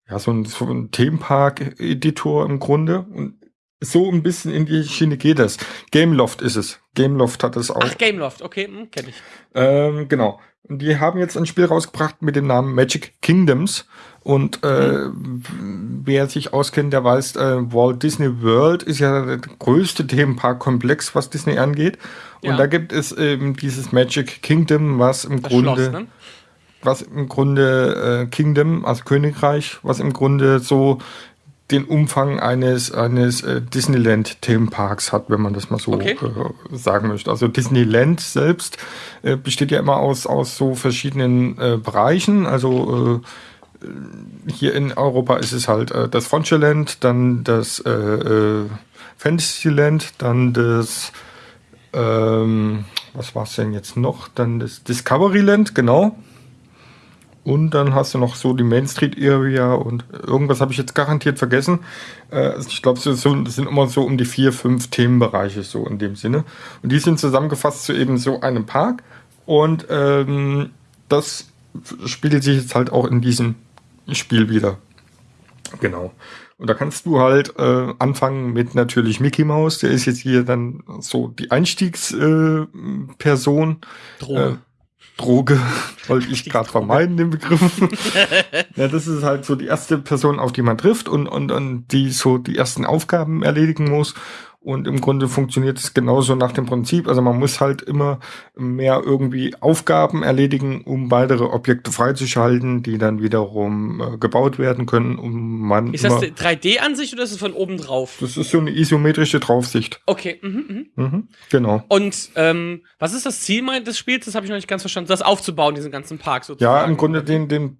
ja, so ein, so ein Themenpark-Editor im Grunde. Und so ein bisschen in die Schiene geht es. Gameloft ist es. Gameloft hat es auch. Ach, Gameloft, okay, hm, kenne ich. Ähm, genau. Und die haben jetzt ein Spiel rausgebracht mit dem Namen Magic Kingdoms. Und äh, wer sich auskennt, der weiß, äh, Walt Disney World ist ja der größte Themenparkkomplex, was Disney angeht. Und Ja. da gibt es eben dieses Magic Kingdom, was im Das Grunde, Schloss, ne? was im Grunde äh, Kingdom, also Königreich, was im Grunde so den Umfang eines eines äh, Disneyland Themenparks hat, wenn man das mal so Okay. äh, sagen möchte. Also Disneyland selbst äh, besteht ja immer aus aus so verschiedenen äh, Bereichen. Also äh, hier in Europa ist es halt äh, das Frontierland, dann das Fantasyland, dann das ähm, was war's denn jetzt noch? Dann das Discoveryland, genau. Und dann hast du noch so die Main Street Area und irgendwas habe ich jetzt garantiert vergessen. Äh, ich glaube, das sind immer so um die vier, fünf Themenbereiche so in dem Sinne. Und die sind zusammengefasst zu eben so einem Park. Und ähm, das spiegelt sich jetzt halt auch in diesem Spiel wieder. Genau. Und da kannst du halt äh, anfangen mit natürlich Mickey Mouse. Der ist jetzt hier dann so die Einstiegsperson. Äh. Droge. Äh, Droge, wollte ich gerade vermeiden, den Begriff. ja, das ist halt so die erste Person, auf die man trifft und, und, und die so die ersten Aufgaben erledigen muss. Und im Grunde funktioniert es genauso nach dem Prinzip. Also man muss halt immer mehr irgendwie Aufgaben erledigen, um weitere Objekte freizuschalten, die dann wiederum äh, gebaut werden können, um man Ist das immer, die 3D-Ansicht oder ist es von oben drauf? das ist so eine isometrische Draufsicht. Okay, mhm, mhm. Mhm, genau. Und ähm, was ist das Ziel des Spiels? Das habe ich noch nicht ganz verstanden. Das aufzubauen, diesen ganzen Park sozusagen. Ja, im Grunde den, den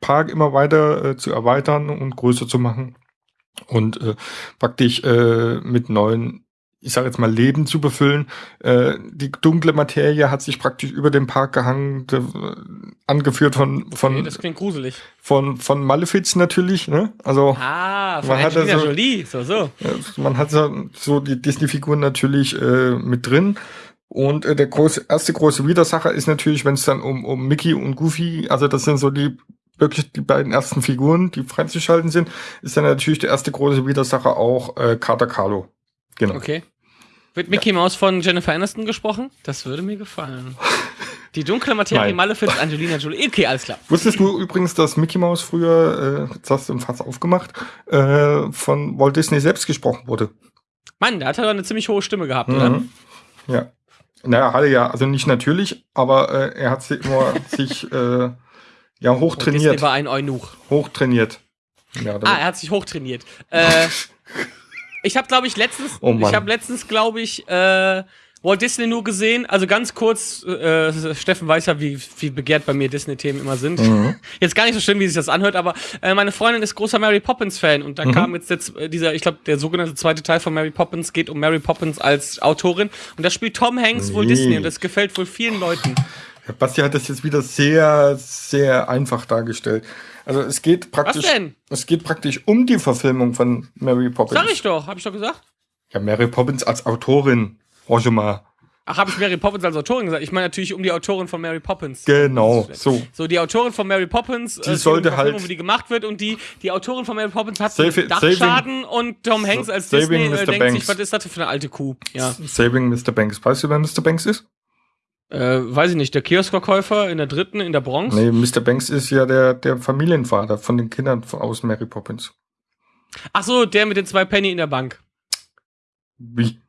Park immer weiter äh, zu erweitern und größer zu machen. Und äh, praktisch äh, mit neuen ich sage jetzt mal, Leben zu befüllen. Äh, die dunkle Materie hat sich praktisch über den Park gehangen, de, angeführt von von Okay, das klingt gruselig. von von Malefiz natürlich. Ne? Also Ah, Man hat Angelina also- Jolie. So, so. äh, man hat so, so die Disney-Figuren natürlich äh, mit drin. Und äh, der große, erste große Widersacher ist natürlich, wenn es dann um, um Mickey und Goofy, also das sind so die wirklich die beiden ersten Figuren, die freizuschalten sind, ist dann natürlich der erste große Widersacher auch äh, Carter Carlo. Genau. Okay. Wird Mickey Mouse von Jennifer Aniston gesprochen? Das würde mir gefallen. Die dunkle Materie. Malefiz, Angelina Jolie. Okay, alles klar. Wusstest du übrigens, dass Mickey Mouse früher, äh, jetzt hast du ein Fass aufgemacht, äh, von Walt Disney selbst gesprochen wurde? Mann, der hat ja eine ziemlich hohe Stimme gehabt, oder? Mhm. Ja. Naja, hatte ja, also nicht natürlich, aber äh, er hat sie immer sich äh, ja Und Disney hochtrainiert. war ein Eunuch. Hochtrainiert. Ja, Ah, er hat sich hochtrainiert. Äh, ich habe, glaube ich, letztens, Oh ich habe letztens, glaube ich, äh, Walt Disney nur gesehen. Also ganz kurz, äh, Steffen weiß ja, wie, wie begehrt bei mir Disney-Themen immer sind. Mhm. Jetzt gar nicht so schlimm, wie sich das anhört, aber äh, meine Freundin ist großer Mary Poppins-Fan und da Mhm. kam jetzt, jetzt äh, dieser, ich glaube, der sogenannte zweite Teil von Mary Poppins geht um Mary Poppins als Autorin und da spielt Tom Hanks wohl Nee. Disney und das gefällt wohl vielen Leuten. Basti hat das jetzt wieder sehr, sehr einfach dargestellt. Also es geht praktisch, denn? es geht praktisch um die Verfilmung von Mary Poppins. Sag ich doch, habe ich doch gesagt. Ja, Mary Poppins als Autorin. Roger mal. Ach, habe ich Mary Poppins als Autorin gesagt? Ich meine natürlich um die Autorin von Mary Poppins. Genau, so. So, die Autorin von Mary Poppins, Die geht sollte die halt- wie die gemacht wird und die, die Autorin von Mary Poppins hat Save- einen Dachschaden und Tom Hanks als Saving Disney äh, Mr. denkt Banks. sich, was ist das für eine alte Kuh? Ja, Saving Mr. Banks. Weißt du, wer Mr. Banks ist? Äh, weiß ich nicht, der Kioskverkäufer in der dritten, in der Bronx? Nee, Mr. Banks ist ja der, der Familienvater von den Kindern von- aus Mary Poppins. Ach so, der mit den zwei Penny in der Bank. Wie?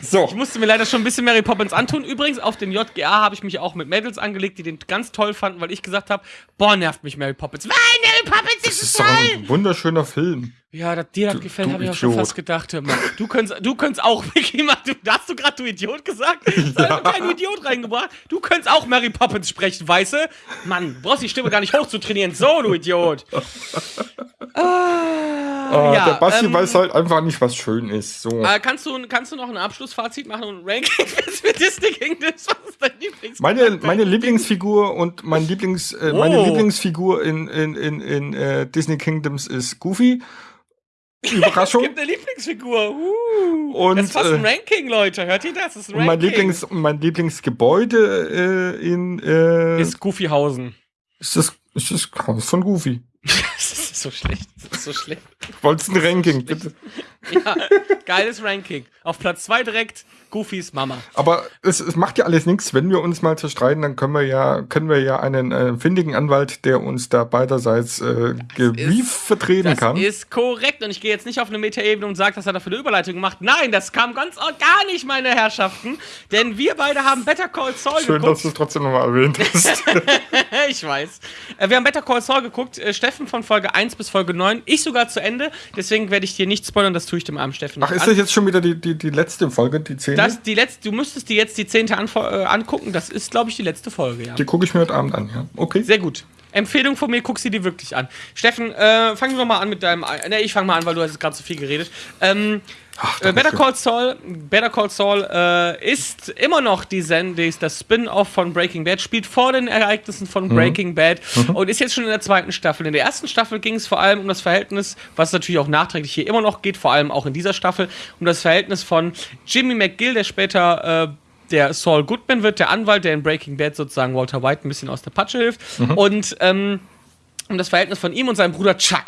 So. Ich musste mir leider schon ein bisschen Mary Poppins antun. Übrigens, auf den JGA habe ich mich auch mit Mädels angelegt, die den ganz toll fanden, weil ich gesagt habe, boah, nervt mich Mary Poppins. Nein, Mary Poppins Das ist, ist toll! doch ein wunderschöner Film. Ja, dass dir das gefällt, habe ich auch schon fast gedacht. Hör mal. Du könntest, du könntest auch, Mickey, Mann, du, hast du gerade du Idiot gesagt? Da hast du keinen Idiot reingebracht. Du könntest auch Mary Poppins sprechen, weißt du? Mann, du brauchst die Stimme gar nicht hoch zu trainieren. So, du Idiot. Ah, Ah, ja, der Basti ähm, weiß halt einfach nicht, was schön ist. So. Äh, kannst, du, kannst du noch ein Abschlussfazit machen und ein Ranking für Disney Kingdoms? Was ist dein Lieblings Meine, meine Lieblingsfigur und mein Lieblings, äh, meine Oh. Lieblingsfigur in, in, in, in äh, Disney Kingdoms ist Goofy. Überraschung. gibt eine Lieblingsfigur. Uh, Und, das ist fast ein äh, Ranking, Leute. Hört ihr das? Das ist ein Und mein, Ranking. Lieblings, mein Lieblingsgebäude äh, in äh, ist Goofyhausen. ist das, ist das Haus von Goofy. das ist so schlecht. Das ist so schlecht. Wolltest ein Ranking, bitte. Ja, geiles Ranking. Auf Platz 2 direkt Goofys Mama. Aber es, es macht ja alles nichts. Wenn wir uns mal zerstreiten, dann können wir ja, können wir ja einen äh, findigen Anwalt, der uns da beiderseits äh, gewief vertreten Das kann. ist korrekt. Und ich gehe jetzt nicht auf eine Metaebene und sage, dass er dafür eine Überleitung macht. Nein, das kam ganz organisch, meine Herrschaften. Denn wir beide haben Better Call Saul Schön, geguckt. dass du es trotzdem nochmal erwähnt hast. ich weiß. Äh, Wir haben Better Call Saul geguckt. Äh, Steffen von Folge 1 bis Folge 9. Ich sogar zu Ende. Deswegen werde ich dir nicht spoilern. Das tue ich dem armen Steffen Ach, ist das jetzt schon wieder die, die, die letzte Folge, die zehnte? Das, die letzte, du müsstest dir jetzt die zehnte Anfo äh, angucken. Das ist, glaube ich, die letzte Folge, ja. Die gucke ich mir heute Abend an, ja. Okay. Sehr gut. Empfehlung von mir, guck sie dir wirklich an. Steffen, äh, fang doch mal an mit deinem. Ne, ich fange mal an, weil du hast gerade so viel geredet. Ähm, äh, Better Call Saul, Better Call Saul äh, ist immer noch die Sende, ist das Spin-off von Breaking Bad, spielt vor den Ereignissen von Breaking Bad und ist jetzt schon in der zweiten Staffel. In der ersten Staffel ging es vor allem um das Verhältnis, was natürlich auch nachträglich hier immer noch geht, vor allem auch in dieser Staffel, um das Verhältnis von Jimmy McGill, der später äh, der Saul Goodman wird, der Anwalt, der in Breaking Bad sozusagen Walter White ein bisschen aus der Patsche hilft. Und ähm, um das Verhältnis von ihm und seinem Bruder Chuck.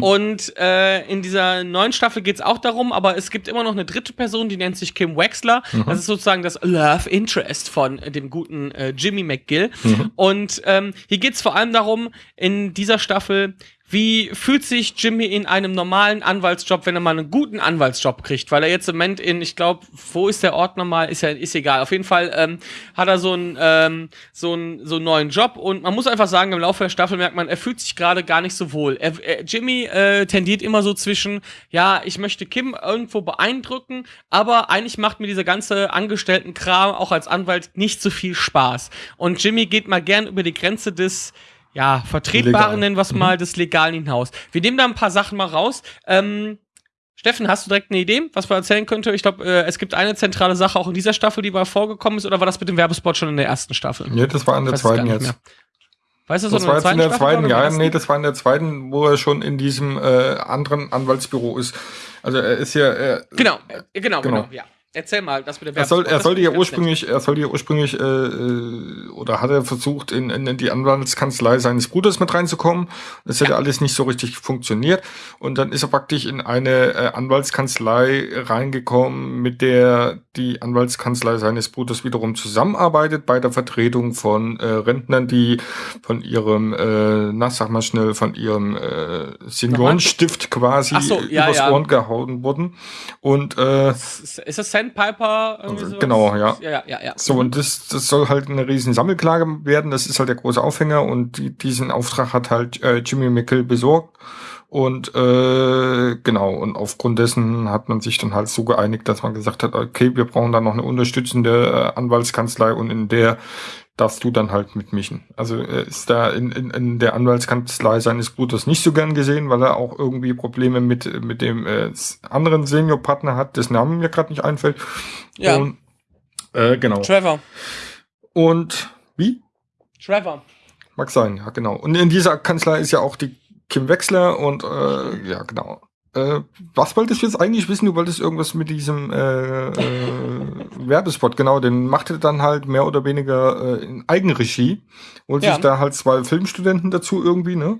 Und äh, in dieser neuen Staffel geht es auch darum, aber es gibt immer noch eine dritte Person, die nennt sich Kim Wexler. Das ist sozusagen das Love Interest von äh, dem guten äh, Jimmy McGill. Und ähm, hier geht es vor allem darum, in dieser Staffel, wie fühlt sich Jimmy in einem normalen Anwaltsjob, wenn er mal einen guten Anwaltsjob kriegt? Weil er jetzt im Moment in, ich glaube, wo ist der Ort nochmal? Ist ja, ist egal. Auf jeden Fall ähm, hat er so einen, ähm, so einen, so einen neuen Job und man muss einfach sagen, im Laufe der Staffel merkt man, er fühlt sich gerade gar nicht so wohl. Er, er, Jimmy äh, tendiert immer so zwischen, ja, ich möchte Kim irgendwo beeindrucken, aber eigentlich macht mir dieser ganze Angestelltenkram auch als Anwalt nicht so viel Spaß. Und Jimmy geht mal gern über die Grenze des ja, Vertretbaren, Legal. nennen wir es mal, des Legalen hinaus. Wir nehmen da ein paar Sachen mal raus. Ähm, Steffen, hast du direkt eine Idee, was man erzählen könnte? Ich glaube, äh, es gibt eine zentrale Sache auch in dieser Staffel, die mal vorgekommen ist, oder war das mit dem Werbespot schon in der ersten Staffel? Nee, das war in der weiß zweiten jetzt. mehr. Weißt du, Das war jetzt in der Staffel zweiten, oder ja, nee, das war in der zweiten, wo er schon in diesem äh, anderen Anwaltsbüro ist. Also er ist ja, er, ersten? Genau, äh, genau, genau, Genau. ja. Erzähl mal, das mit dem er, soll, Werbespot. er sollte finde ja ursprünglich, er sollte ja ursprünglich äh, äh, oder hat er versucht, in, in, die Anwaltskanzlei seines Bruders mit reinzukommen. Das hat ja alles nicht so richtig funktioniert. Und dann ist er praktisch in eine äh, Anwaltskanzlei reingekommen, mit der die Anwaltskanzlei seines Bruders wiederum zusammenarbeitet bei der Vertretung von äh, Rentnern, die von ihrem, äh, na sag mal schnell, von ihrem äh, Seniorenstift quasi so, ja, übers ja. Ohren gehauen wurden. Und äh, Ist, ist das Sandpiper? Irgendwie? Genau, ja. Ja, ja, ja. so, und das, das soll halt eine riesen Sammelklage werden. Das ist halt der große Aufhänger und die, diesen Auftrag hat halt äh, Jimmy Mickel besorgt. Und äh, genau, und aufgrund dessen hat man sich dann halt so geeinigt, dass man gesagt hat, okay, wir brauchen dann noch eine unterstützende äh, Anwaltskanzlei und in der darfst du dann halt mitmischen. Also er ist da in, in, in der Anwaltskanzlei seines Bruders nicht so gern gesehen, weil er auch irgendwie Probleme mit, mit dem äh, anderen Seniorpartner hat, dessen Namen mir gerade nicht einfällt. Ja. Und, äh, genau. Trevor. Und wie? Trevor. Mag sein, ja, genau. Und in dieser Kanzlei ist ja auch die Kim Wechsler und äh, ja, genau. Äh, was wolltest du jetzt eigentlich wissen? Du wolltest irgendwas mit diesem äh, äh, Werbespot, genau, den machte er dann halt mehr oder weniger äh, in Eigenregie. Holt Ja. sich da halt zwei Filmstudenten dazu irgendwie, ne?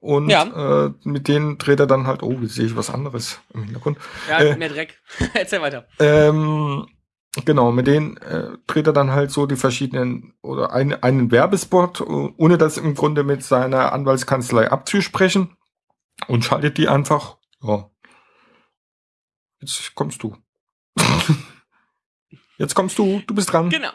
Und Ja. äh, mit denen dreht er dann halt, oh, jetzt sehe ich was anderes im Hintergrund. Ja, Äh. mehr Dreck. Erzähl weiter. Ähm, genau, mit denen äh, dreht er dann halt so die verschiedenen oder ein, einen Werbespot, äh, ohne das im Grunde mit seiner Anwaltskanzlei abzusprechen und schaltet die einfach. Ja. Jetzt kommst du. Jetzt kommst du, du bist dran. Genau.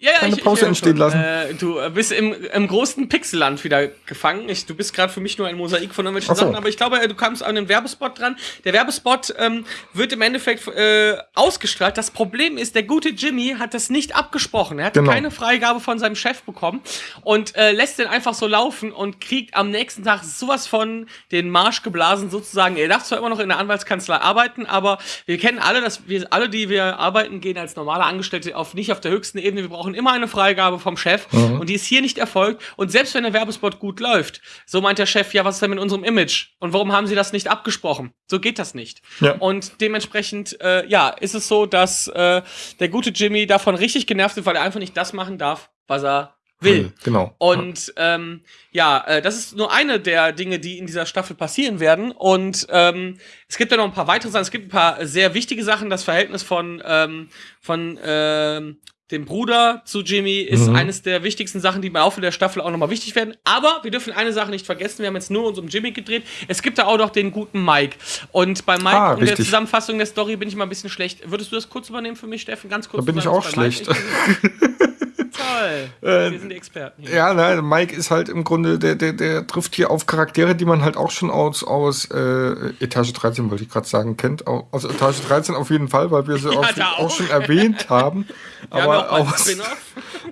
Ja, ja, Keine ich, Pause ich entstehen schon. lassen. Äh, du äh, bist im, im großen Pixelland wieder gefangen. Ich, du bist gerade für mich nur ein Mosaik von irgendwelchen so. Sachen, aber ich glaube, äh, du kamst an den Werbespot dran. Der Werbespot ähm, wird im Endeffekt äh, ausgestrahlt. Das Problem ist, der gute Jimmy hat das nicht abgesprochen. Er hat Genau. keine Freigabe von seinem Chef bekommen und äh, lässt den einfach so laufen und kriegt am nächsten Tag sowas von den Marsch geblasen sozusagen. Er darf zwar immer noch in der Anwaltskanzlei arbeiten, aber wir kennen alle, dass wir alle, die wir arbeiten, gehen als normale Angestellte auf nicht auf der höchsten Ebene. Wir brauchen immer eine Freigabe vom Chef und die ist hier nicht erfolgt. Und selbst wenn der Werbespot gut läuft, so meint der Chef, ja, was ist denn mit unserem Image? Und warum haben sie das nicht abgesprochen? So geht das nicht. Ja. Und dementsprechend, äh, ja, ist es so, dass äh, der gute Jimmy davon richtig genervt ist, weil er einfach nicht das machen darf, was er will. Genau. Und ähm, ja, äh, das ist nur eine der Dinge, die in dieser Staffel passieren werden. Und ähm, es gibt ja noch ein paar weitere Sachen. Es gibt ein paar sehr wichtige Sachen. Das Verhältnis von, ähm, von ähm, dem Bruder zu Jimmy ist Mhm. eines der wichtigsten Sachen, die im Laufe der Staffel auch nochmal wichtig werden. Aber wir dürfen eine Sache nicht vergessen. Wir haben jetzt nur uns um Jimmy gedreht. Es gibt da auch noch den guten Mike. Und bei Mike Ah, und der. Zusammenfassung der Story bin ich mal ein bisschen schlecht. Würdest du das kurz übernehmen für mich, Steffen? Ganz kurz. Da bin ich auch schlecht. Toll. Äh, Wir sind die Experten. hier. Ja, nein, Mike ist halt im Grunde, der, der, der trifft hier auf Charaktere, die man halt auch schon aus, aus äh, Etage 13, wollte ich gerade sagen, kennt. Au- Aus Etage 13 auf jeden Fall, weil wir sie auch, da auch. auch. schon erwähnt haben. Wir haben ja Aber auch bald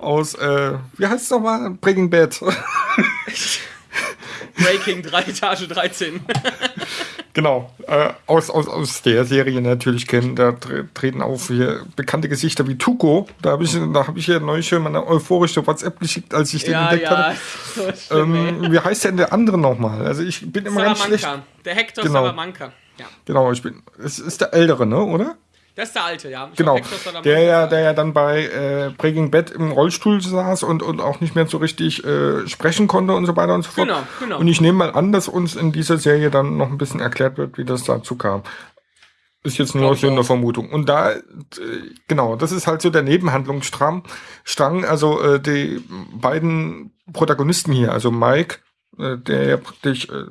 aus, aus äh, wie heißt es nochmal? Breaking Bad. Breaking 3, Etage 13. genau. Äh, aus, aus, aus der Serie natürlich kennen. Da tre treten auf hier bekannte Gesichter wie Tuko. Da habe ich, da hab ich ja neulich schon mal eine euphorische WhatsApp geschickt, als ich den ja, entdeckt ja. hatte. So schlimm. Ähm, wie heißt denn der andere nochmal? Also ich bin immer ganz schlecht. Salamanca. Der Hector Genau. Salamanca. Ja. Genau, ich bin. Es ist der ältere, ne, oder? Das ist der alte, ja. Ich Genau. Der ja, der ja dann bei äh, Breaking Bad im Rollstuhl saß und, und auch nicht mehr so richtig äh, sprechen konnte und so weiter und so fort. Genau, genau. Und ich nehme mal an, dass uns in dieser Serie dann noch ein bisschen erklärt wird, wie das dazu kam. Ist jetzt nur so eine. Vermutung. Und da, äh, genau, das ist halt so der Nebenhandlungsstrang. Strang, also äh, die beiden Protagonisten hier, also Mike, der ja praktisch äh,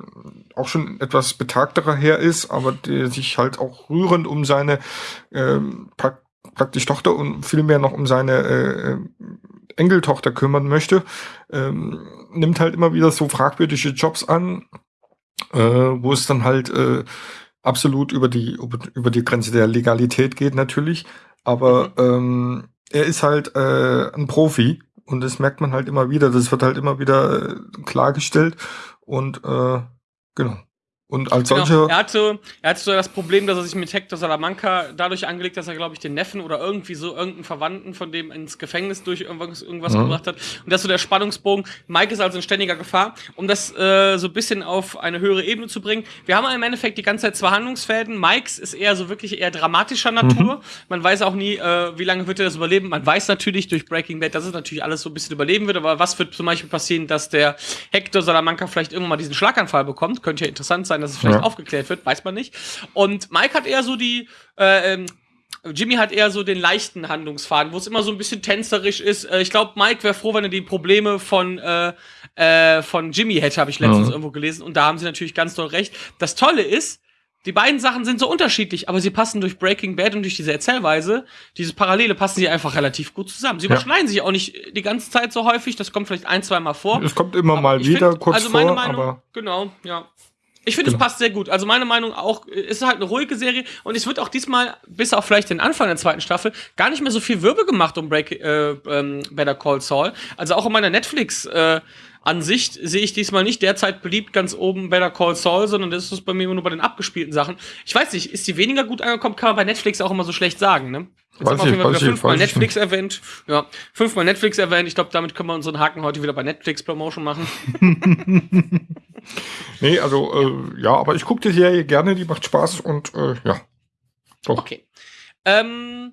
auch schon etwas betagterer her ist, aber der sich halt auch rührend um seine ähm, prak praktisch Tochter und vielmehr noch um seine äh, äh, Enkeltochter kümmern möchte, ähm, nimmt halt immer wieder so fragwürdige Jobs an, äh, wo es dann halt äh, absolut über die über, über die Grenze der Legalität geht natürlich, aber ähm, er ist halt äh, ein Profi und das merkt man halt immer wieder. Das wird halt immer wieder äh, klargestellt und äh, genau. Und als Genau. solcher, Er, hatte, er hatte so das Problem, dass er sich mit Hector Salamanca dadurch angelegt, dass er, glaube ich, den Neffen oder irgendwie so irgendeinen Verwandten von dem ins Gefängnis durch irgendwas, irgendwas Mhm. gebracht hat. Und das ist so der Spannungsbogen. Mike ist also in ständiger Gefahr. Um das äh, so ein bisschen auf eine höhere Ebene zu bringen. Wir haben im Endeffekt die ganze Zeit zwei Handlungsfäden. Mikes ist eher so wirklich eher dramatischer Natur. Mhm. Man weiß auch nie, äh, wie lange wird er das überleben. Man weiß natürlich durch Breaking Bad, dass es natürlich alles so ein bisschen überleben wird. Aber was wird zum Beispiel passieren, dass der Hector Salamanca vielleicht irgendwann mal diesen Schlaganfall bekommt? Könnte ja interessant sein, dass es vielleicht Ja. aufgeklärt wird, weiß man nicht. Und Mike hat eher so die, äh, ähm, Jimmy hat eher so den leichten Handlungsfaden, wo es immer so ein bisschen tänzerisch ist. Äh, ich glaube, Mike wäre froh, wenn er die Probleme von, äh, äh, von Jimmy hätte, habe ich letztens Mhm. irgendwo gelesen. Und da haben sie natürlich ganz doll recht. Das Tolle ist, die beiden Sachen sind so unterschiedlich, aber sie passen durch Breaking Bad und durch diese Erzählweise, diese Parallele passen sie einfach relativ gut zusammen. Sie Ja. überschneiden sich auch nicht die ganze Zeit so häufig, das kommt vielleicht ein, zwei Mal vor. es kommt immer mal wieder find, kurz also meine vor, Meinung, aber genau, ja. Ich finde, Genau. es passt sehr gut. Also meine Meinung auch, äh, es ist halt eine ruhige Serie und es wird auch diesmal, bis auf vielleicht den Anfang der zweiten Staffel, gar nicht mehr so viel Wirbel gemacht um Break, äh, ähm, Better Call Saul. Also auch in meiner Netflix äh, Ansicht sehe ich diesmal nicht derzeit beliebt ganz oben Better Call Saul, sondern das ist bei mir immer nur bei den abgespielten Sachen. Ich weiß nicht, ist die weniger gut angekommen, kann man bei Netflix auch immer so schlecht sagen, ne? Jetzt Weiß haben wir auf jeden Fall fünfmal Netflix erwähnt. Ja, fünfmal Netflix erwähnt. Ich glaube, damit können wir unseren Haken heute wieder bei Netflix Promotion machen. nee, also äh, ja, aber ich gucke die Serie gerne, die macht Spaß und äh, ja. Doch. Okay. Ähm,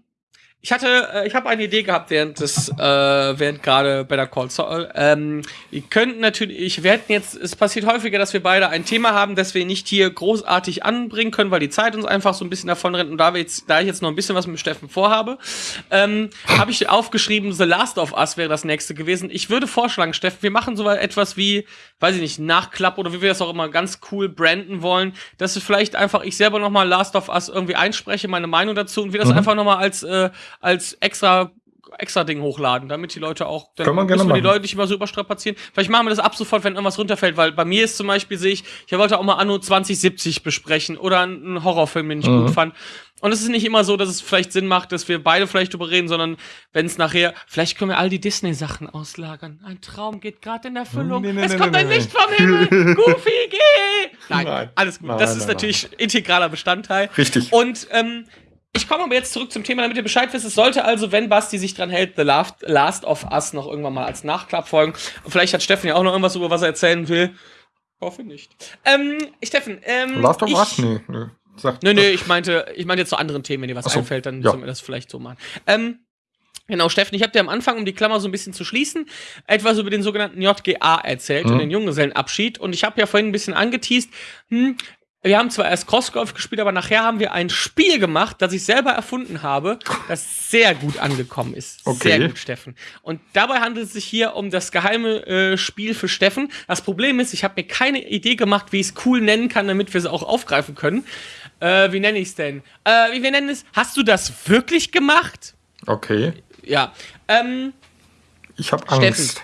ich hatte, äh, ich habe eine Idee gehabt während des, äh, während gerade bei der Call Saul. Ähm, wir könnten natürlich, wir hätten jetzt, es passiert häufiger, dass wir beide ein Thema haben, das wir nicht hier großartig anbringen können, weil die Zeit uns einfach so ein bisschen davon rennt. Und da wir jetzt, da ich jetzt noch ein bisschen was mit Steffen vorhabe, ähm, habe ich aufgeschrieben, The Last of Us wäre das nächste gewesen. Ich würde vorschlagen, Steffen, wir machen so etwas wie, weiß ich nicht, Nachklapp oder wie wir das auch immer ganz cool branden wollen, dass wir vielleicht einfach ich selber noch mal Last of Us irgendwie einspreche, meine Meinung dazu und wir das Mhm. einfach noch mal als äh, als extra extra Ding hochladen, damit die Leute auch dann gerne müssen wir die. Leute nicht immer so überstrapazieren. Vielleicht machen wir das ab sofort, wenn irgendwas runterfällt, weil bei mir ist zum Beispiel sehe ich, ich wollte auch mal Anno 2070 besprechen oder einen Horrorfilm, den ich Mhm. gut fand. Und es ist nicht immer so, dass es vielleicht Sinn macht, dass wir beide vielleicht drüber reden, sondern wenn es nachher, vielleicht können wir all die Disney-Sachen auslagern. Ein Traum geht gerade in Erfüllung. Nee, nee, es nee, kommt ein. Licht vom Himmel. Goofy, geh! Nein, Nein. alles gut. Nein, das ist nein, natürlich integraler Bestandteil. Richtig. Und ähm, ich komme aber jetzt zurück zum Thema, damit ihr Bescheid wisst. Es sollte also, wenn Basti sich dran hält, The Last, Last of Us noch irgendwann mal als Nachklapp folgen. Und vielleicht hat Steffen ja auch noch irgendwas, über was er erzählen will. Hoffe nicht. Ähm, Steffen, ähm. Last of ich, Us? Nee, nee. Sagt, Nee, nee, ich meinte, ich meinte jetzt zu anderen Themen, wenn dir was so, einfällt, dann ja. sollen wir das vielleicht so machen. Ähm, genau, Steffen, ich habe dir am Anfang, um die Klammer so ein bisschen zu schließen, etwas über den sogenannten JGA erzählt und Mhm. den Junggesellenabschied. Und ich habe ja vorhin ein bisschen angeteased, hm, wir haben zwar erst Crossgolf gespielt, aber nachher haben wir ein Spiel gemacht, das ich selber erfunden habe, das sehr gut angekommen ist. Okay. Sehr gut, Steffen. Und dabei handelt es sich hier um das geheime äh, Spiel für Steffen. Das Problem ist, ich habe mir keine Idee gemacht, wie ich es cool nennen kann, damit wir es auch aufgreifen können. Äh, wie nenne ich es denn? Äh, wie wir nennen es? Hast du das wirklich gemacht? Okay. Ja. Ähm, Ich habe. Angst. Steffen,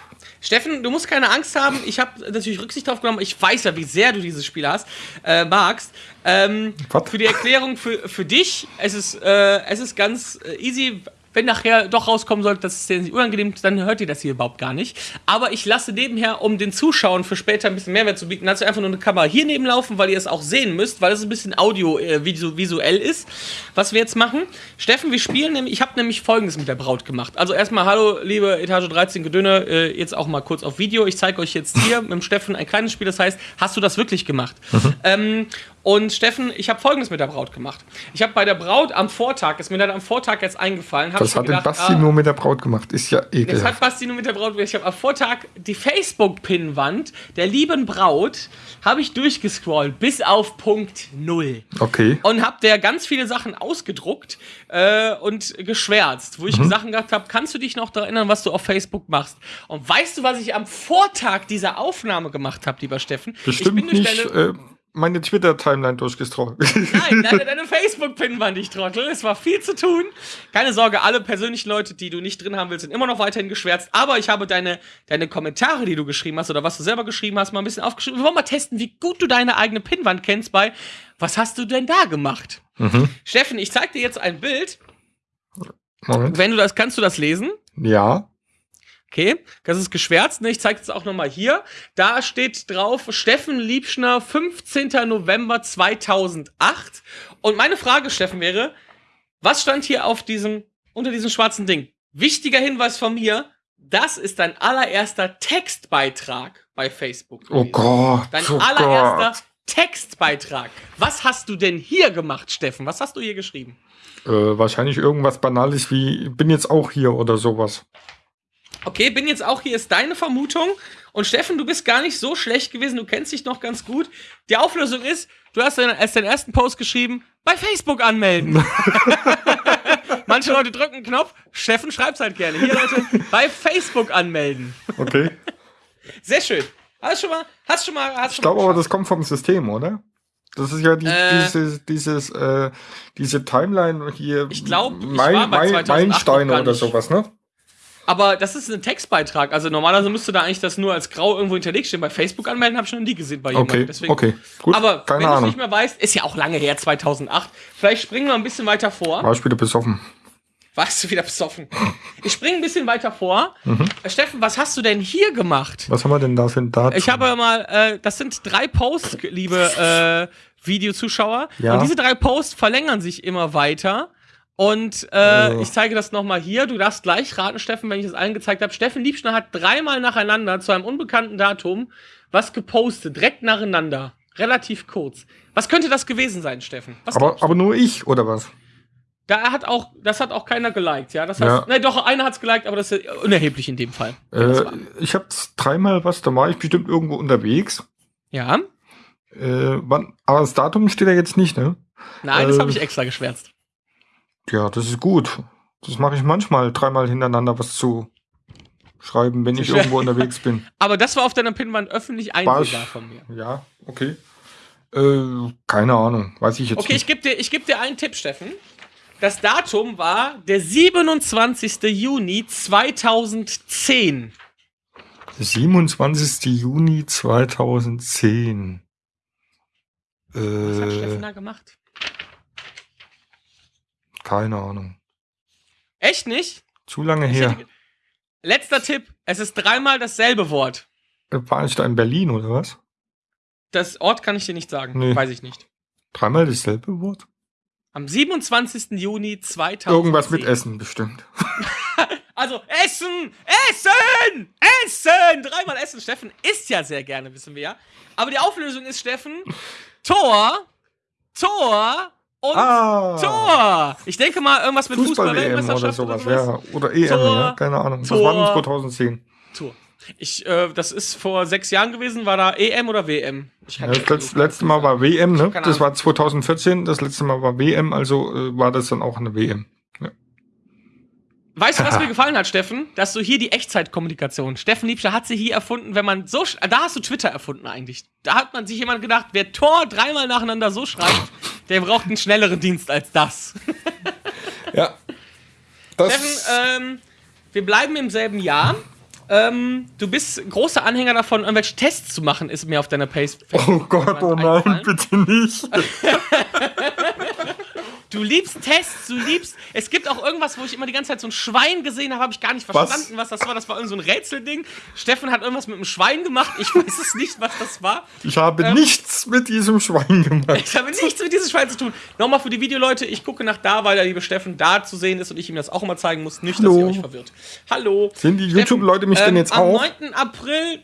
du musst keine Angst haben. Ich habe natürlich Rücksicht drauf genommen. Ich weiß ja, wie sehr du dieses Spiel hast, äh, magst. Ähm, für die Erklärung für, für dich, es ist, äh, es ist ganz äh, easy. Wenn nachher doch rauskommen sollte, dass es dir nicht unangenehm ist, dann hört ihr das hier überhaupt gar nicht. Aber ich lasse nebenher, um den Zuschauern für später ein bisschen Mehrwert zu bieten, ich einfach nur eine Kamera hier neben laufen, weil ihr es auch sehen müsst, weil es ein bisschen audio äh, ist, was wir jetzt machen. Steffen, wir spielen nämlich, ich habe nämlich folgendes mit der Braut gemacht. Also erstmal, hallo, liebe Etage 13 Gedöne, äh, jetzt auch mal kurz auf Video. Ich zeige euch jetzt hier mit dem Steffen ein kleines Spiel, das heißt, hast du das wirklich gemacht? Ähm, und Steffen, ich habe folgendes mit der Braut gemacht. Ich habe bei der Braut am Vortag, ist mir dann am Vortag jetzt eingefallen, Das hat den gedacht, Basti ah, nur mit der Braut gemacht. Ist ja das hat ekelhaft. Basti nur mit der Braut. Ich habe am Vortag die Facebook-Pinnwand der lieben Braut habe ich durchgescrollt bis auf Punkt null Okay. und habe der ganz viele Sachen ausgedruckt äh, und geschwärzt, wo ich Mhm. Sachen gehabt habe, kannst du dich noch daran erinnern, was du auf Facebook machst? Und weißt du, was ich am Vortag dieser Aufnahme gemacht habe, lieber Steffen? ich Bestimmt bin durch nicht deine, äh, meine Twitter-Timeline durchgestrollt. Nein, deine, deine Facebook-Pinnwand, ich Trottel. Es war viel zu tun. Keine Sorge, alle persönlichen Leute, die du nicht drin haben willst, sind immer noch weiterhin geschwärzt. Aber ich habe deine, deine Kommentare, die du geschrieben hast oder was du selber geschrieben hast, mal ein bisschen aufgeschrieben. Wir wollen mal testen, wie gut du deine eigene Pinnwand kennst bei Was hast du denn da gemacht? mhm. Steffen, ich zeig dir jetzt ein Bild. Moment. Wenn du das, kannst du das lesen? Ja. Okay, das ist geschwärzt. Ne? Ich zeige es auch nochmal hier. Da steht drauf Steffen Liebschner, 15. November 2008. Und meine Frage, Steffen, wäre, was stand hier auf diesem, unter diesem schwarzen Ding? Wichtiger Hinweis von mir, das ist dein allererster Textbeitrag bei Facebook. Oh gewesen. Gott. Dein oh allererster Gott. Textbeitrag. Was hast du denn hier gemacht, Steffen? Was hast du hier geschrieben? Äh, wahrscheinlich irgendwas Banales wie, bin jetzt auch hier oder sowas. Okay, bin jetzt auch hier, ist deine Vermutung. Und Steffen, du bist gar nicht so schlecht gewesen, du kennst dich noch ganz gut. Die Auflösung ist, du hast deinen, als deinen ersten Post geschrieben, bei Facebook anmelden. Manche Leute drücken einen Knopf, Steffen schreibt's halt gerne. Hier, Leute, bei Facebook anmelden. Okay. Sehr schön. Hast schon mal, hast schon mal, hast Ich glaube aber, das kommt vom System, oder? Das ist ja die, Äh. dieses, dieses, äh, diese Timeline hier. Ich glaub, ich Mein, mein, 2008 noch Meilensteine oder sowas, ne? Aber das ist ein Textbeitrag. Also normalerweise müsste da eigentlich das nur als grau irgendwo hinterlegt stehen. Bei Facebook anmelden habe ich noch nie gesehen bei jemandem. Okay, Deswegen. okay. Gut, Aber keine wenn du es nicht mehr weißt, ist ja auch lange her, 2008. Vielleicht springen wir ein bisschen weiter vor. War ich wieder besoffen. Warst du wieder besoffen? Ich springe ein bisschen weiter vor. Mhm. Äh, Steffen, was hast du denn hier gemacht? Was haben wir denn da für ein Datum? Ich habe mal, äh, das sind drei Posts, liebe äh, Videozuschauer. Ja. Und diese drei Posts verlängern sich immer weiter. Und äh, Oh. ich zeige das nochmal hier. Du darfst gleich raten, Steffen, wenn ich das allen gezeigt habe. Steffen Liebschner hat dreimal nacheinander zu einem unbekannten Datum was gepostet, direkt nacheinander. Relativ kurz. Was könnte das gewesen sein, Steffen? Was aber, aber nur ich, oder was? da hat auch, das hat auch keiner geliked, ja. Das heißt, Ja. ne, doch, einer hat's geliked, aber das ist unerheblich in dem Fall. Das Äh, ich habe dreimal was, da war ich bestimmt irgendwo unterwegs. ja. Äh, wann, aber das Datum steht ja jetzt nicht, ne? Nein, das Äh, habe ich extra geschwärzt. Ja, das ist gut. Das mache ich manchmal, dreimal hintereinander was zu schreiben, wenn ich irgendwo unterwegs bin. Aber das war auf deiner Pinnwand öffentlich einsehbar ich- von mir. Ja, okay. Äh, keine Ahnung, weiß ich jetzt Okay, ich nicht. gebe dir, ich geb dir einen Tipp, Steffen. Das Datum war der 27. Juni 2010. 27. Juni 2010. Was hat Steffen Äh, da gemacht? Keine Ahnung. Echt nicht? Zu lange Ich her. hätte Letzter Tipp. Es ist dreimal dasselbe Wort. Äh, War ich da in Berlin oder was? Das Ort kann ich dir nicht sagen. Nee. Weiß ich nicht. Dreimal dasselbe Wort? Am 27. Juni 2010. Irgendwas mit Essen bestimmt. Also Essen, Essen, Essen. Dreimal Essen. Steffen isst ja sehr gerne, wissen wir ja. Aber die Auflösung ist, Steffen, Tor, Tor und Ah! Tor. Ich denke mal irgendwas mit Fußball-WM oder Fußball-Weltmeisterschaft sowas. oder sowas. Ja, oder EM, Tor, ja, keine Ahnung. Das Tor. war dann 2010. Tor. Ich, äh, das ist vor sechs Jahren gewesen. War da EM oder WM? Ja, das letzte, letzte Mal war WM, ne? Das war 2014, das letzte Mal war WM, also äh, war das dann auch eine WM. Weißt du, was mir gefallen hat, Steffen? Dass du hier die Echtzeitkommunikation. Steffen Liebscher hat sie hier erfunden, wenn man so. Da hast du Twitter erfunden eigentlich. Da hat man sich jemand gedacht, wer Tor dreimal nacheinander so schreibt, der braucht einen schnelleren Dienst als das. Ja. Das, Steffen, ähm, wir bleiben im selben Jahr. Ähm, du bist großer Anhänger davon, irgendwelche Tests zu machen, ist mir auf deiner Pace. oh Gott, oh nein, bitte nicht. Du liebst Tests, du liebst. Es gibt auch irgendwas, wo ich immer die ganze Zeit so ein Schwein gesehen habe, habe ich gar nicht Was? verstanden, was, das war. Das war irgend so ein Rätselding. Steffen hat irgendwas mit einem Schwein gemacht. Ich weiß es nicht, was das war. Ich habe Ähm, nichts mit diesem Schwein gemacht. Ich habe nichts mit diesem Schwein zu tun. Nochmal für die Videoleute, ich gucke nach da, weil der liebe Steffen da zu sehen ist und ich ihm das auch immer zeigen muss. Nicht, dass Hallo. ihr euch verwirrt. Hallo. Sehen die YouTube-Leute mich denn ähm, jetzt am auch? 9. April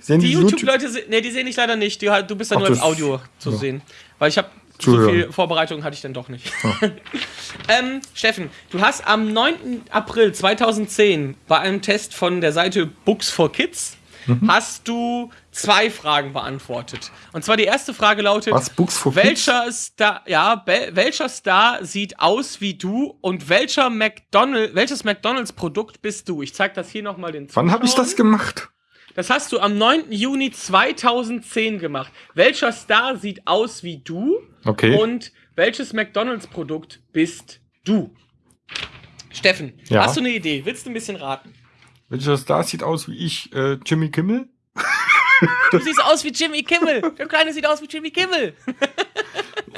Sehen Die die YouTube YouTube-Leute, se- nee, die sehen ich leider nicht. Die, du bist ja Ach, nur als das- Audio zu ja. sehen. Weil ich habe so viel Vorbereitung hatte ich dann doch nicht. ähm, Steffen, du hast am 9. April 2010 bei einem Test von der Seite Books for Kids Mhm. hast du zwei Fragen beantwortet. Und zwar die erste Frage lautet: Was, Books for Kids? welcher Star, ja, welcher Star sieht aus wie du und welcher McDonald, welches McDonalds Produkt bist du? Ich zeig das hier nochmal den Wann habe ich das Zuschauern. gemacht? Das hast du am 9. Juni 2010 gemacht. Welcher Star sieht aus wie du? Okay. Und welches McDonalds-Produkt bist du? Steffen, Ja. hast du eine Idee? Willst du ein bisschen raten? Welcher Star sieht aus wie ich? Äh, Jimmy Kimmel? Du siehst aus wie Jimmy Kimmel. Der Kleine sieht aus wie Jimmy Kimmel.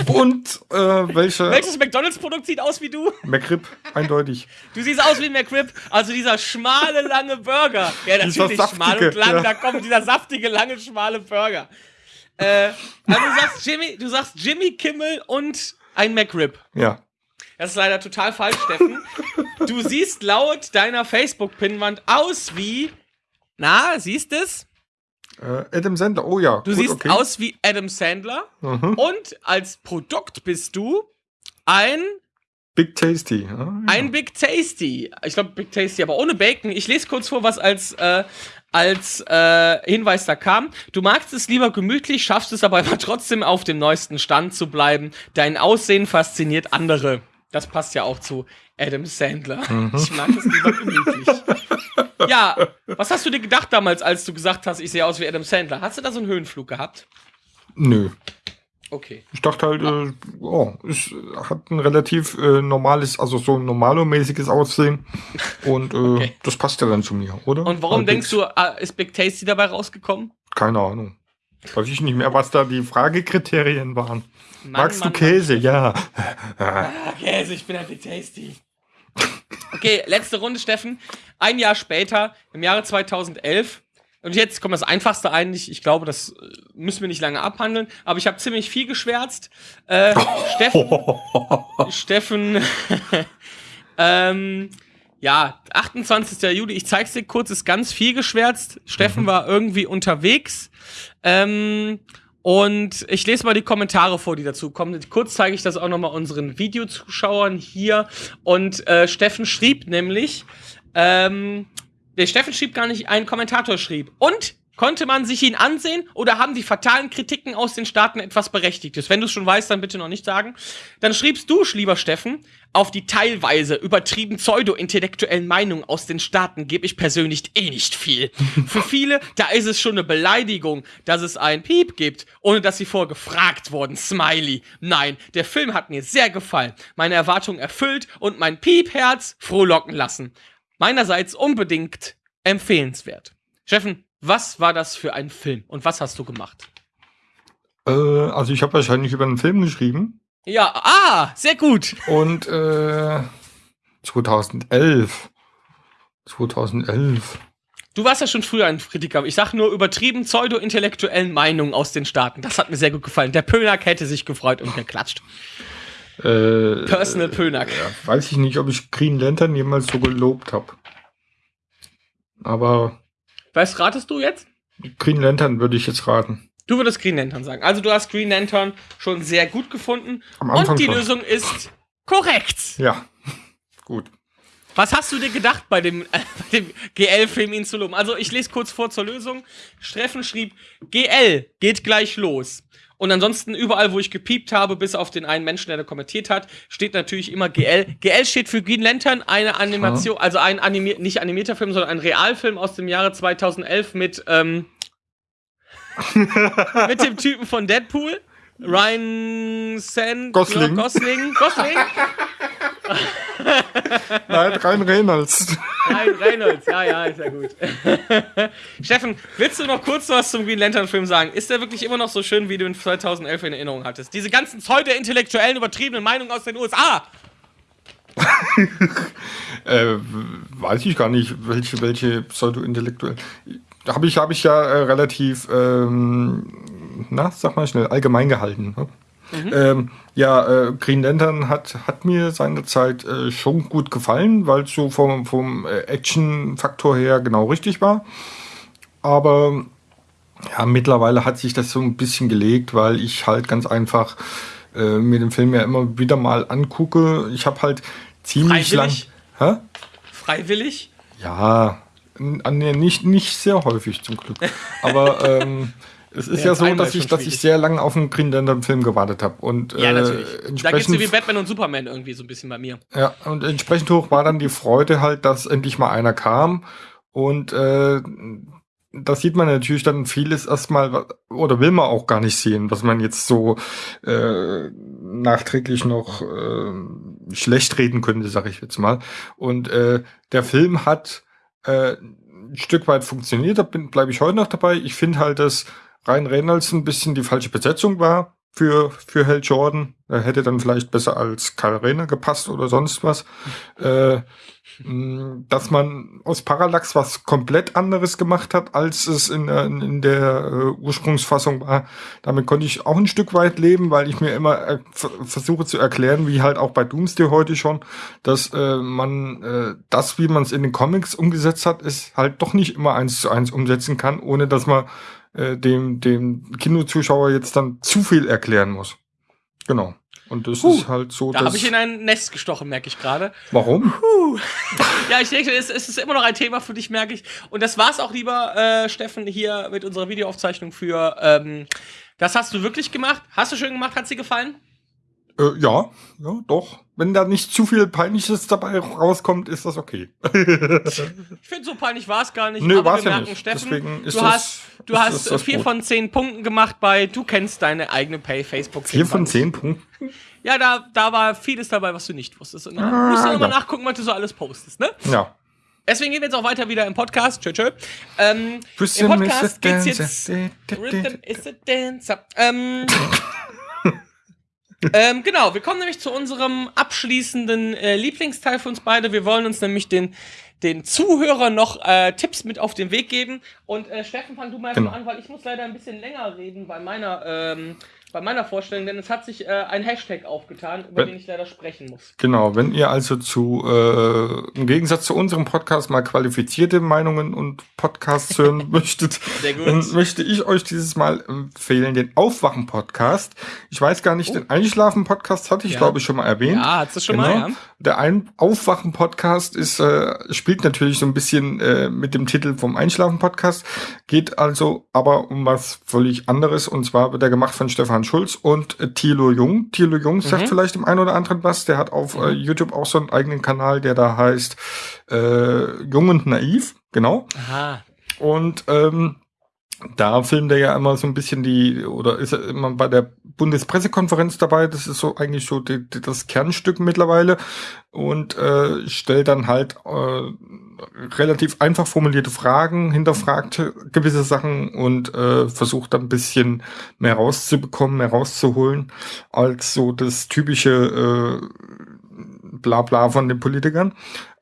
Und äh, welche? Welches McDonalds-Produkt sieht aus wie du? McRib, eindeutig. Du siehst aus wie ein McRib, also dieser schmale, lange Burger. Ja, natürlich, schmal und lang, ja. da kommt dieser saftige, lange, schmale Burger. Äh, also du sagst Jimmy, du sagst Jimmy Kimmel und ein McRib. Ja. Das ist leider total falsch, Steffen. Du siehst laut deiner Facebook-Pinnwand aus wie. Na, siehst es? Äh, Adam Sandler, oh ja. Du gut, siehst okay. aus wie Adam Sandler. Mhm. Und als Produkt bist du ein, Big Tasty. Ja, ein Big Tasty. Ich glaube, Big Tasty, aber ohne Bacon. Ich lese kurz vor, was als, äh, als äh, Hinweis da kam. Du magst es lieber gemütlich, schaffst es aber trotzdem auf dem neuesten Stand zu bleiben. Dein Aussehen fasziniert andere. Das passt ja auch zu Adam Sandler. Ich mag es lieber gemütlich. ja, was hast du dir gedacht damals, als du gesagt hast, ich sehe aus wie Adam Sandler? Hast du da so einen Höhenflug gehabt? Nö. Okay. Ich dachte halt, äh, oh, es hat ein relativ äh, normales, also so ein normalomäßiges Aussehen. Und äh, Okay. das passt ja dann zu mir, oder? Und warum Halbwegs. denkst du, äh, ist Big Tasty dabei rausgekommen? Keine Ahnung. Weiß ich nicht mehr, was da die Fragekriterien waren. Mann, Magst Mann, du Käse? Ja. Ah, Käse, ich bin ein Big Tasty. Okay, letzte Runde, Steffen. Ein Jahr später, im Jahre 2011. Und jetzt kommt das Einfachste eigentlich. Ich glaube, das äh, müssen wir nicht lange abhandeln. Aber ich habe ziemlich viel geschwärzt. Äh, Steffen, Steffen, ähm, ja, 28. Juli, ich zeig's dir kurz, ist ganz viel geschwärzt. Steffen war irgendwie unterwegs. Ähm, und ich lese mal die Kommentare vor, die dazu kommen. Kurz zeige ich das auch nochmal unseren Videozuschauern hier. Und äh, Steffen schrieb nämlich, ähm, der Steffen schrieb gar nicht, ein Kommentator schrieb. Und konnte man sich ihn ansehen oder haben die fatalen Kritiken aus den Staaten etwas Berechtigtes? Wenn du es schon weißt, dann bitte noch nicht sagen. Dann schriebst du, lieber Steffen, auf die teilweise übertrieben pseudo-intellektuellen Meinungen aus den Staaten gebe ich persönlich eh nicht viel. Für viele, da ist es schon eine Beleidigung, dass es ein Piep gibt, ohne dass sie vorher gefragt wurden. Smiley. Nein, der Film hat mir sehr gefallen, meine Erwartungen erfüllt und mein Piepherz frohlocken lassen. Meinerseits unbedingt empfehlenswert. Steffen, was war das für ein Film und was hast du gemacht? Äh, also ich habe wahrscheinlich über einen Film geschrieben. Ja, ah, sehr gut. Und äh, 2011. 2011. Du warst ja schon früher ein Kritiker. Ich sag nur übertrieben pseudo-intellektuellen Meinungen aus den Staaten. Das hat mir sehr gut gefallen. Der Pönack hätte sich gefreut und geklatscht. Äh, Personal Pönack. ja, weiß ich nicht, ob ich Green Lantern jemals so gelobt habe. Aber Was ratest du jetzt? Green Lantern würde ich jetzt raten. Du würdest Green Lantern sagen. Also du hast Green Lantern schon sehr gut gefunden. Am Anfang und die schon. Lösung ist korrekt. Ja, gut. Was hast du dir gedacht bei dem, äh, bei dem GL-Film ihn zu loben? Also ich lese kurz vor zur Lösung. Streffen schrieb, GL geht gleich los. Und ansonsten überall, wo ich gepiept habe, bis auf den einen Menschen, der da kommentiert hat, steht natürlich immer GL. GL steht für Green Lantern, eine Animation, also ein animier nicht animierter Film, sondern ein Realfilm aus dem Jahre 2011 mit, ähm, mit dem Typen von Deadpool. Ryan San Gosling. Gosling. Gosling. Nein, rein Reynolds. Nein, Reynolds, ja, ja, ist ja gut. Steffen, willst du noch kurz was zum Green Lantern Film sagen? Ist der wirklich immer noch so schön, wie du ihn 2011 in Erinnerung hattest? Diese ganzen pseudo-intellektuellen, übertriebenen Meinungen aus den USA. Äh, weiß ich gar nicht, welche, welche pseudo-intellektuell. Habe ich, hab ich ja äh, relativ, ähm, na, sag mal schnell, allgemein gehalten. Ne? Ähm, ja, äh, Green Lantern hat, hat mir seinerzeit äh, schon gut gefallen, weil es so vom, vom äh, Action-Faktor her genau richtig war. Aber ja, mittlerweile hat sich das so ein bisschen gelegt, weil ich halt ganz einfach äh, mir den Film ja immer wieder mal angucke. Ich habe halt ziemlich lang. Freiwillig? Hä? Freiwillig? Ja, an nicht, nicht sehr häufig zum Glück. Aber ähm, es ist Ja, ja, so, dass ich, dass ich sehr lange auf einen Green Lantern Film gewartet habe. Und Ja, äh, natürlich. Da geht's dir wie Batman und Superman irgendwie so ein bisschen bei mir. ja, und entsprechend hoch war dann die Freude halt, dass endlich mal einer kam. Und äh, das sieht man natürlich dann vieles erstmal, oder will man auch gar nicht sehen, was man jetzt so äh, nachträglich noch äh, schlecht reden könnte, sag ich jetzt mal. Und äh, der Film hat äh, ein Stück weit funktioniert, da bleibe ich heute noch dabei. Ich finde halt, dass Ryan Reynolds ein bisschen die falsche Besetzung war für, für Hal Jordan. Er hätte dann vielleicht besser als Karl Rehner gepasst oder sonst was. Äh, dass man aus Parallax was komplett anderes gemacht hat, als es in, der- in der äh, Ursprungsfassung war. Damit konnte ich auch ein Stück weit leben, weil ich mir immer äh, ver- versuche zu erklären, wie halt auch bei Doomsday heute schon, dass äh, man äh, das, wie man es in den Comics umgesetzt hat, ist halt doch nicht immer eins zu eins umsetzen kann, ohne dass man äh, dem, dem Kinozuschauer jetzt dann zu viel erklären muss. Genau. Und das Puh, ist halt so, Da habe ich in ein Nest gestochen, merke ich gerade. warum? Puh. Ja, ich denke, es, es ist immer noch ein Thema für dich, merke ich. Und das war's auch, lieber äh, Steffen, hier mit unserer Videoaufzeichnung für. Ähm, das hast du wirklich gemacht? Hast du schön gemacht? Hat sie gefallen? Äh, ja, ja, doch. Wenn da nicht zu viel Peinliches dabei rauskommt, ist das okay. Ich finde, so peinlich war es gar nicht. Nö, aber war's wir ja nicht. Steffen, Deswegen ist du das- hast, du ist hast das das vier Brot. von zehn Punkten gemacht bei Du kennst deine eigene Pay Facebook. Vier von zehn Punkten. Ja, da, da war vieles dabei, was du nicht wusstest. Und Ah, musst du nochmal ja. nachgucken, was du so alles postest, ne? Ja. Deswegen gehen wir jetzt auch weiter wieder im Podcast. Tschö, tschö. Ähm, Im Podcast geht's jetzt. Rhythm is a dancer. Ähm, ähm, genau, wir kommen nämlich zu unserem abschließenden äh, Lieblingsteil für uns beide. Wir wollen uns nämlich den, den Zuhörern noch äh, Tipps mit auf den Weg geben. Und äh, Steffen, fang du mal Genau. an, weil ich muss leider ein bisschen länger reden bei meiner, ähm, bei meiner Vorstellung, denn es hat sich äh, ein Hashtag aufgetan, über Wenn- den ich leider sprechen muss. Genau, wenn ihr also zu, äh, im Gegensatz zu unserem Podcast mal qualifizierte Meinungen und Podcasts hören möchtet, dann möchte ich euch dieses Mal empfehlen, den Aufwachen-Podcast. Ich weiß gar nicht, Oh. den Einschlafen-Podcast hatte ich, Ja. glaube ich, schon mal erwähnt. Ja, hast du schon Genau. mal, ja? Der ein Aufwachen-Podcast ist, äh, spielt natürlich so ein bisschen äh, mit dem Titel vom Einschlafen-Podcast, geht also aber um was völlig anderes und zwar wird er gemacht von Stefan Schulz und äh, Thilo Jung. Thilo Jung sagt Mhm. vielleicht dem einen oder anderen was, der hat auf äh, YouTube auch so einen eigenen Kanal, der da heißt äh, Jung und Naiv, genau. Aha. Und ähm, da filmt er ja immer so ein bisschen die, oder ist er immer bei der Bundespressekonferenz dabei, das ist so eigentlich so die, die, das Kernstück mittlerweile und äh, stellt dann halt äh, relativ einfach formulierte Fragen, hinterfragt gewisse Sachen und äh, versucht dann ein bisschen mehr rauszubekommen, mehr rauszuholen, als so das typische äh, Blabla von den Politikern.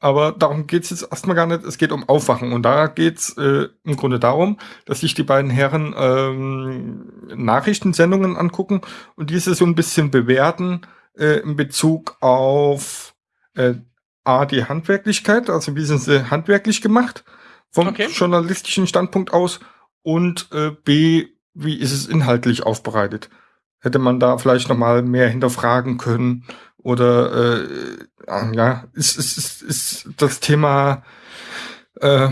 Aber darum geht's jetzt erstmal gar nicht. Es geht um Aufwachen. Und da geht's äh, im Grunde darum, dass sich die beiden Herren ähm, Nachrichtensendungen angucken und diese so ein bisschen bewerten äh, in Bezug auf äh, A, die Handwerklichkeit, also wie sind sie handwerklich gemacht, vom Okay. journalistischen Standpunkt aus, und äh, B, wie ist es inhaltlich aufbereitet. Hätte man da vielleicht noch mal mehr hinterfragen können oder äh, ja, ist, ist, ist, ist das Thema äh,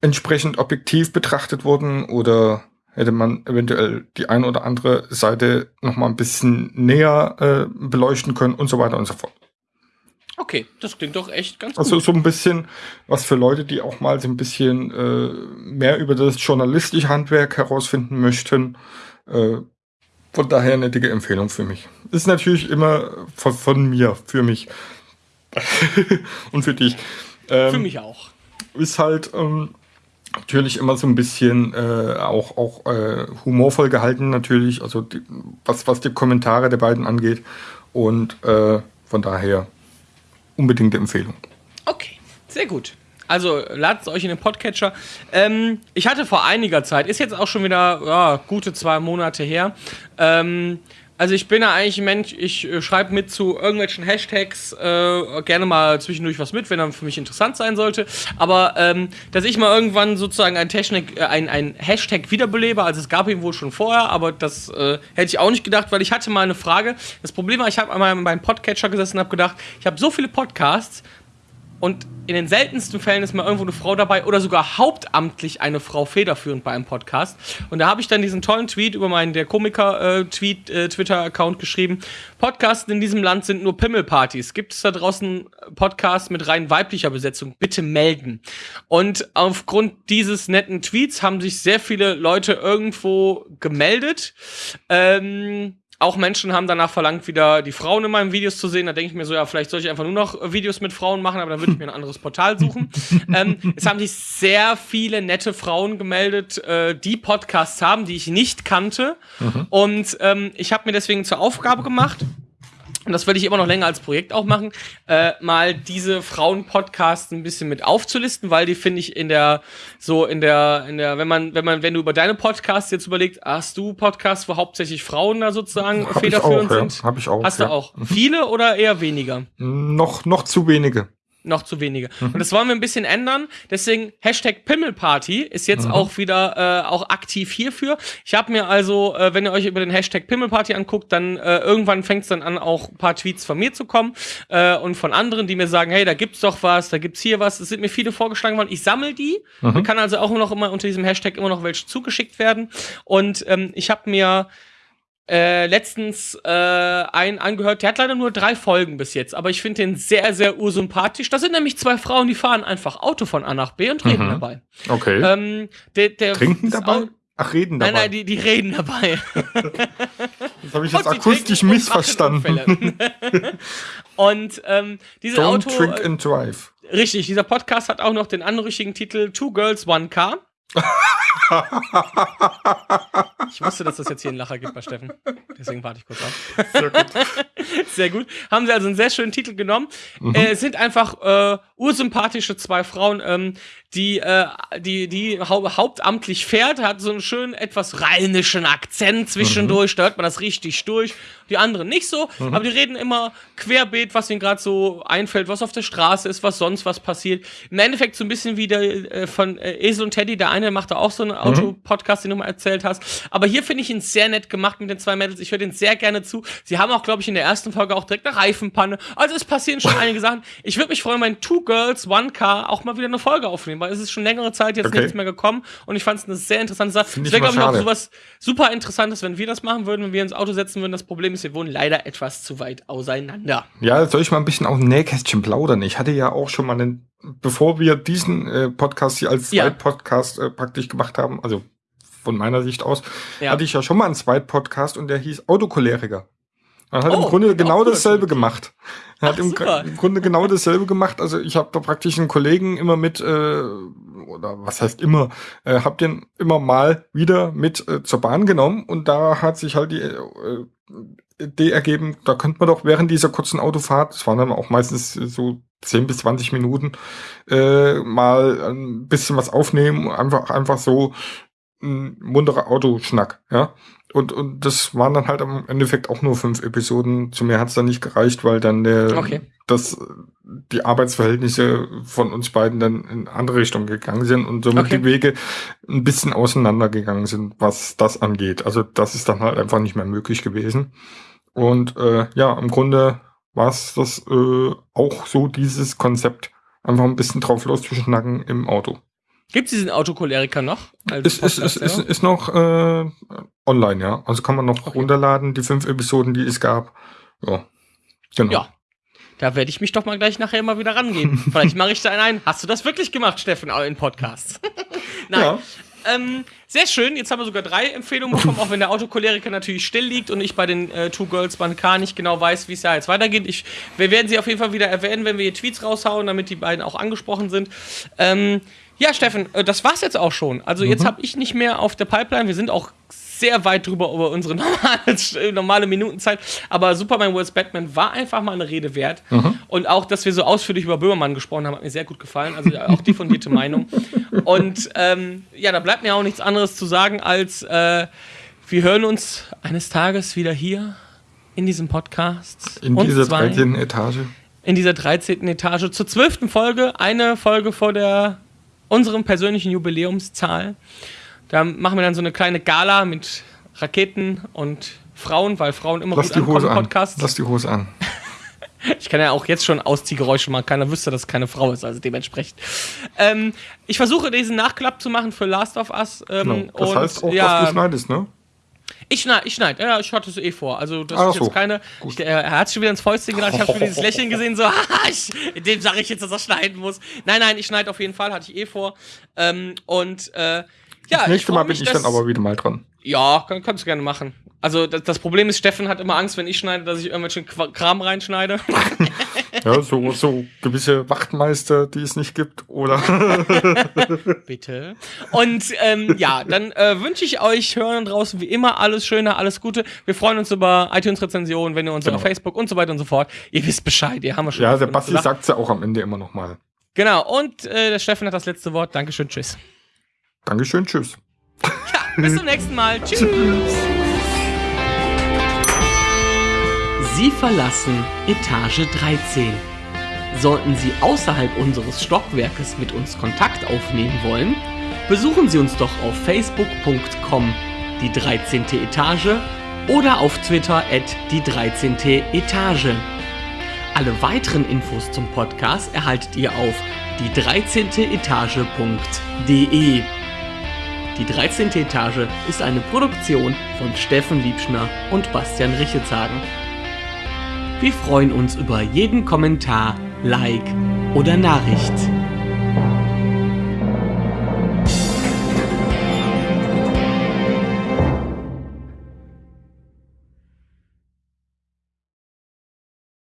entsprechend objektiv betrachtet worden oder hätte man eventuell die eine oder andere Seite noch mal ein bisschen näher äh, beleuchten können und so weiter und so fort. Okay, das klingt doch echt ganz Also gut. so ein bisschen was für Leute, die auch mal so ein bisschen äh, mehr über das journalistische Handwerk herausfinden möchten. Äh, von daher eine dicke Empfehlung für mich. Ist natürlich immer von, von mir, für mich. und für dich. Ähm, Für mich auch. ist halt ähm, natürlich immer so ein bisschen äh, auch, auch äh, humorvoll gehalten, natürlich, also die, was, was die Kommentare der beiden angeht. Und äh, von daher unbedingte Empfehlung. Okay, sehr gut. Also ladet es euch in den Podcatcher. Ähm, ich hatte vor einiger Zeit, ist jetzt auch schon wieder ja, gute zwei Monate her. Ähm, also ich bin ja eigentlich ein Mensch, ich äh, schreibe mit zu irgendwelchen Hashtags äh, gerne mal zwischendurch was mit, wenn er für mich interessant sein sollte. Aber ähm, dass ich mal irgendwann sozusagen ein, Technik, äh, ein, ein Hashtag wiederbelebe, also es gab ihn wohl schon vorher, aber das äh, hätte ich auch nicht gedacht, weil ich hatte mal eine Frage. Das Problem war, ich habe einmal beim Podcatcher gesessen und habe gedacht, ich habe so viele Podcasts, und in den seltensten Fällen ist mal irgendwo eine Frau dabei oder sogar hauptamtlich eine Frau federführend bei einem Podcast. Und da habe ich dann diesen tollen Tweet über meinen der Komiker-Tweet, äh, Twitter-Account geschrieben. Podcasts in diesem Land sind nur Pimmelpartys. Gibt es da draußen Podcasts mit rein weiblicher Besetzung? Bitte melden. Und aufgrund dieses netten Tweets haben sich sehr viele Leute irgendwo gemeldet. Ähm, auch Menschen haben danach verlangt, wieder die Frauen in meinen Videos zu sehen. Da denke ich mir so, ja, vielleicht soll ich einfach nur noch Videos mit Frauen machen, aber dann würde ich mir ein anderes Portal suchen. ähm, es haben sich sehr viele nette Frauen gemeldet, äh, die Podcasts haben, die ich nicht kannte. Und ähm, ich habe mir deswegen zur Aufgabe gemacht, und das will ich immer noch länger als Projekt auch machen, äh, mal diese Frauen-Podcasts ein bisschen mit aufzulisten, weil die finde ich in der, so in der, in der, wenn man, wenn man, wenn du über deine Podcasts jetzt überlegst, hast du Podcasts, wo hauptsächlich Frauen da sozusagen Hab ich federführend auch, ja. sind? Hab ich auch, Hast ja. du auch. Viele oder eher weniger? Noch, noch zu wenige. Noch zu wenige. Mhm. Und das wollen wir ein bisschen ändern. Deswegen Hashtag Pimmelparty ist jetzt Mhm. auch wieder äh, auch aktiv hierfür. Ich habe mir also, äh, wenn ihr euch über den Hashtag Pimmelparty anguckt, dann äh, irgendwann fängt es dann an, auch ein paar Tweets von mir zu kommen äh, und von anderen, die mir sagen, hey, da gibt's doch was, da gibt's hier was. Es sind mir viele vorgeschlagen worden. Ich sammle die. Mhm. Mir kann also auch noch immer unter diesem Hashtag immer noch welche zugeschickt werden. Und ähm, ich habe mir äh, letztens äh, einen angehört, der hat leider nur drei Folgen bis jetzt, aber ich finde den sehr, sehr ursympathisch. Da sind nämlich zwei Frauen, die fahren einfach Auto von A nach B und reden Mhm. dabei. Okay. Ähm, der, der Trinken das dabei? Au- Ach, reden dabei. Nein, nein, die, die reden dabei. das habe ich jetzt akustisch missverstanden. und ähm, diese Don't Auto. drink and drive. Richtig, dieser Podcast hat auch noch den anrüchigen Titel Two Girls, One Car. ich wusste, dass das jetzt hier einen Lacher gibt bei Steffen. Deswegen warte ich kurz ab. Sehr gut. Sehr gut. Haben sie also einen sehr schönen Titel genommen. Mhm. Äh, es sind einfach äh, ursympathische zwei Frauen, ähm, die, äh, die, die hau hauptamtlich fährt, hat so einen schönen, etwas rheinischen Akzent zwischendurch, da hört man das richtig durch. Die anderen nicht so, aber die reden immer querbeet, was ihnen gerade so einfällt, was auf der Straße ist, was sonst was passiert. Im Endeffekt so ein bisschen wie der äh, von äh, Esel und Teddy, der eine macht da auch so einen Auto-Podcast, den du mal erzählt hast. Aber hier finde ich ihn sehr nett gemacht mit den zwei Mädels. Ich höre den sehr gerne zu. Sie haben auch, glaube ich, in der ersten Folge auch direkt eine Reifenpanne. Also es passieren schon einige Sachen. Ich würde mich freuen, wenn Two Girls, One Car auch mal wieder eine Folge aufnehmen, weil es ist schon längere Zeit jetzt Okay. nichts mehr gekommen und ich fand es eine sehr interessante Sache. Find ich wäre, glaube ich, auch sowas super Interessantes, wenn wir das machen würden, wenn wir ins Auto setzen würden. Das Problem ist, wir wohnen leider etwas zu weit auseinander. Ja, soll ich mal ein bisschen aus dem Nähkästchen plaudern? Ich hatte ja auch schon mal einen, bevor wir diesen äh, Podcast hier als Ja. Zweitpodcast äh, praktisch gemacht haben, also von meiner Sicht aus, Ja. hatte ich ja schon mal einen Zweitpodcast und der hieß Autocholeriker. Er hat Oh, im Grunde genau dasselbe cool. gemacht. Er hat Ach, im, super. im Grunde genau dasselbe gemacht. Also ich habe da praktisch einen Kollegen immer mit, äh, oder was heißt immer, äh, hab den immer mal wieder mit äh, zur Bahn genommen und da hat sich halt die äh, Idee ergeben, da könnte man doch während dieser kurzen Autofahrt, das waren dann auch meistens so 10 bis 20 Minuten, äh, mal ein bisschen was aufnehmen, einfach, einfach so ein munterer Autoschnack, ja. Und, und das waren dann halt im Endeffekt auch nur fünf Episoden. Zu mehr hat's dann nicht gereicht, weil dann der, Okay. das, die Arbeitsverhältnisse von uns beiden dann in andere Richtung gegangen sind und somit Okay. die Wege ein bisschen auseinandergegangen sind, was das angeht. Also das ist dann halt einfach nicht mehr möglich gewesen. Und äh, ja, im Grunde war es das äh, auch so dieses Konzept. Einfach ein bisschen drauf loszuschnacken im Auto. Gibt es diesen Autocholeriker noch? als Ist, ist, ist, ist, ist noch äh, online, ja. Also kann man noch Okay. runterladen, die fünf Episoden, die es gab. Ja. Genau. Ja. Da werde ich mich doch mal gleich nachher mal wieder rangehen. Vielleicht mache ich da einen ein. Hast du das wirklich gemacht, Steffen, in Podcasts? Nein. Ja. Ähm, sehr schön. Jetzt haben wir sogar drei Empfehlungen bekommen, auch wenn der Autocholeriker natürlich still liegt und ich bei den äh, Two Girls One Car nicht genau weiß, wie es da jetzt weitergeht. Ich, wir werden sie auf jeden Fall wieder erwähnen, wenn wir hier Tweets raushauen, damit die beiden auch angesprochen sind. Ähm, ja, Steffen, äh, das war's jetzt auch schon. Also jetzt habe ich nicht mehr auf der Pipeline. Wir sind auch sehr weit drüber über unsere normale, normale Minutenzeit. Aber Superman vs. Batman war einfach mal eine Rede wert. Und auch, dass wir so ausführlich über Böhmermann gesprochen haben, hat mir sehr gut gefallen. Also auch die fundierte Meinung. Und ähm, ja, da bleibt mir auch nichts anderes zu sagen, als äh, wir hören uns eines Tages wieder hier in diesem Podcast. In dieser zwar 13. Etage. in dieser 13. Etage zur 12. Folge. Eine Folge vor der unserem persönlichen Jubiläumszahl. Da machen wir dann so eine kleine Gala mit Raketen und Frauen, weil Frauen immer Lass gut die ankommen Hose im an. Podcast. Lass die Hose an. Ich kann ja auch jetzt schon Ausziehgeräusche machen. Keiner wüsste, dass es keine Frau ist, also dementsprechend. Ähm, ich versuche diesen Nachklapp zu machen für Last of Us. Ähm, Genau. Das heißt auch, ja, dass du schneidest, ne? Ich schneide, ich schneide. Ja, ich hatte es eh vor. Also das Ach ist so. jetzt keine. Ich, er, hat schon wieder ins Fäustchen gedacht. Ich habe schon dieses Lächeln gesehen, so, ich, dem sage ich jetzt, dass er schneiden muss. Nein, nein, ich schneide auf jeden Fall, hatte ich eh vor. Ähm, und äh, Ja, das nächste Mal bin ich dann aber wieder mal dran. Ja, kann, kannst du gerne machen. Also das, das Problem ist, Steffen hat immer Angst, wenn ich schneide, dass ich irgendwelchen Kram reinschneide. Ja, so, so gewisse Wachtmeister, die es nicht gibt, oder? Bitte. Und ähm, ja, dann äh, wünsche ich euch Hörern draußen wie immer alles Schöne, alles Gute. Wir freuen uns über iTunes-Rezensionen, wenn ihr uns Genau. auf Facebook und so weiter und so fort. Ihr wisst Bescheid, ihr haben wir schon. ja, der Basti gesagt. sagt's ja auch am Ende immer noch mal. Genau, und äh, der Steffen hat das letzte Wort. Dankeschön, tschüss. Dankeschön, tschüss. Ja, bis zum nächsten Mal. Tschüss. Sie verlassen Etage 13. Sollten Sie außerhalb unseres Stockwerkes mit uns Kontakt aufnehmen wollen, besuchen Sie uns doch auf facebook.com die 13. Etage oder auf Twitter at die 13. Etage. Alle weiteren Infos zum Podcast erhaltet ihr auf die 13. Etage.de. Die 13. Etage ist eine Produktion von Steffen Liebschner und Bastian Richetzagen. Wir freuen uns über jeden Kommentar, Like oder Nachricht.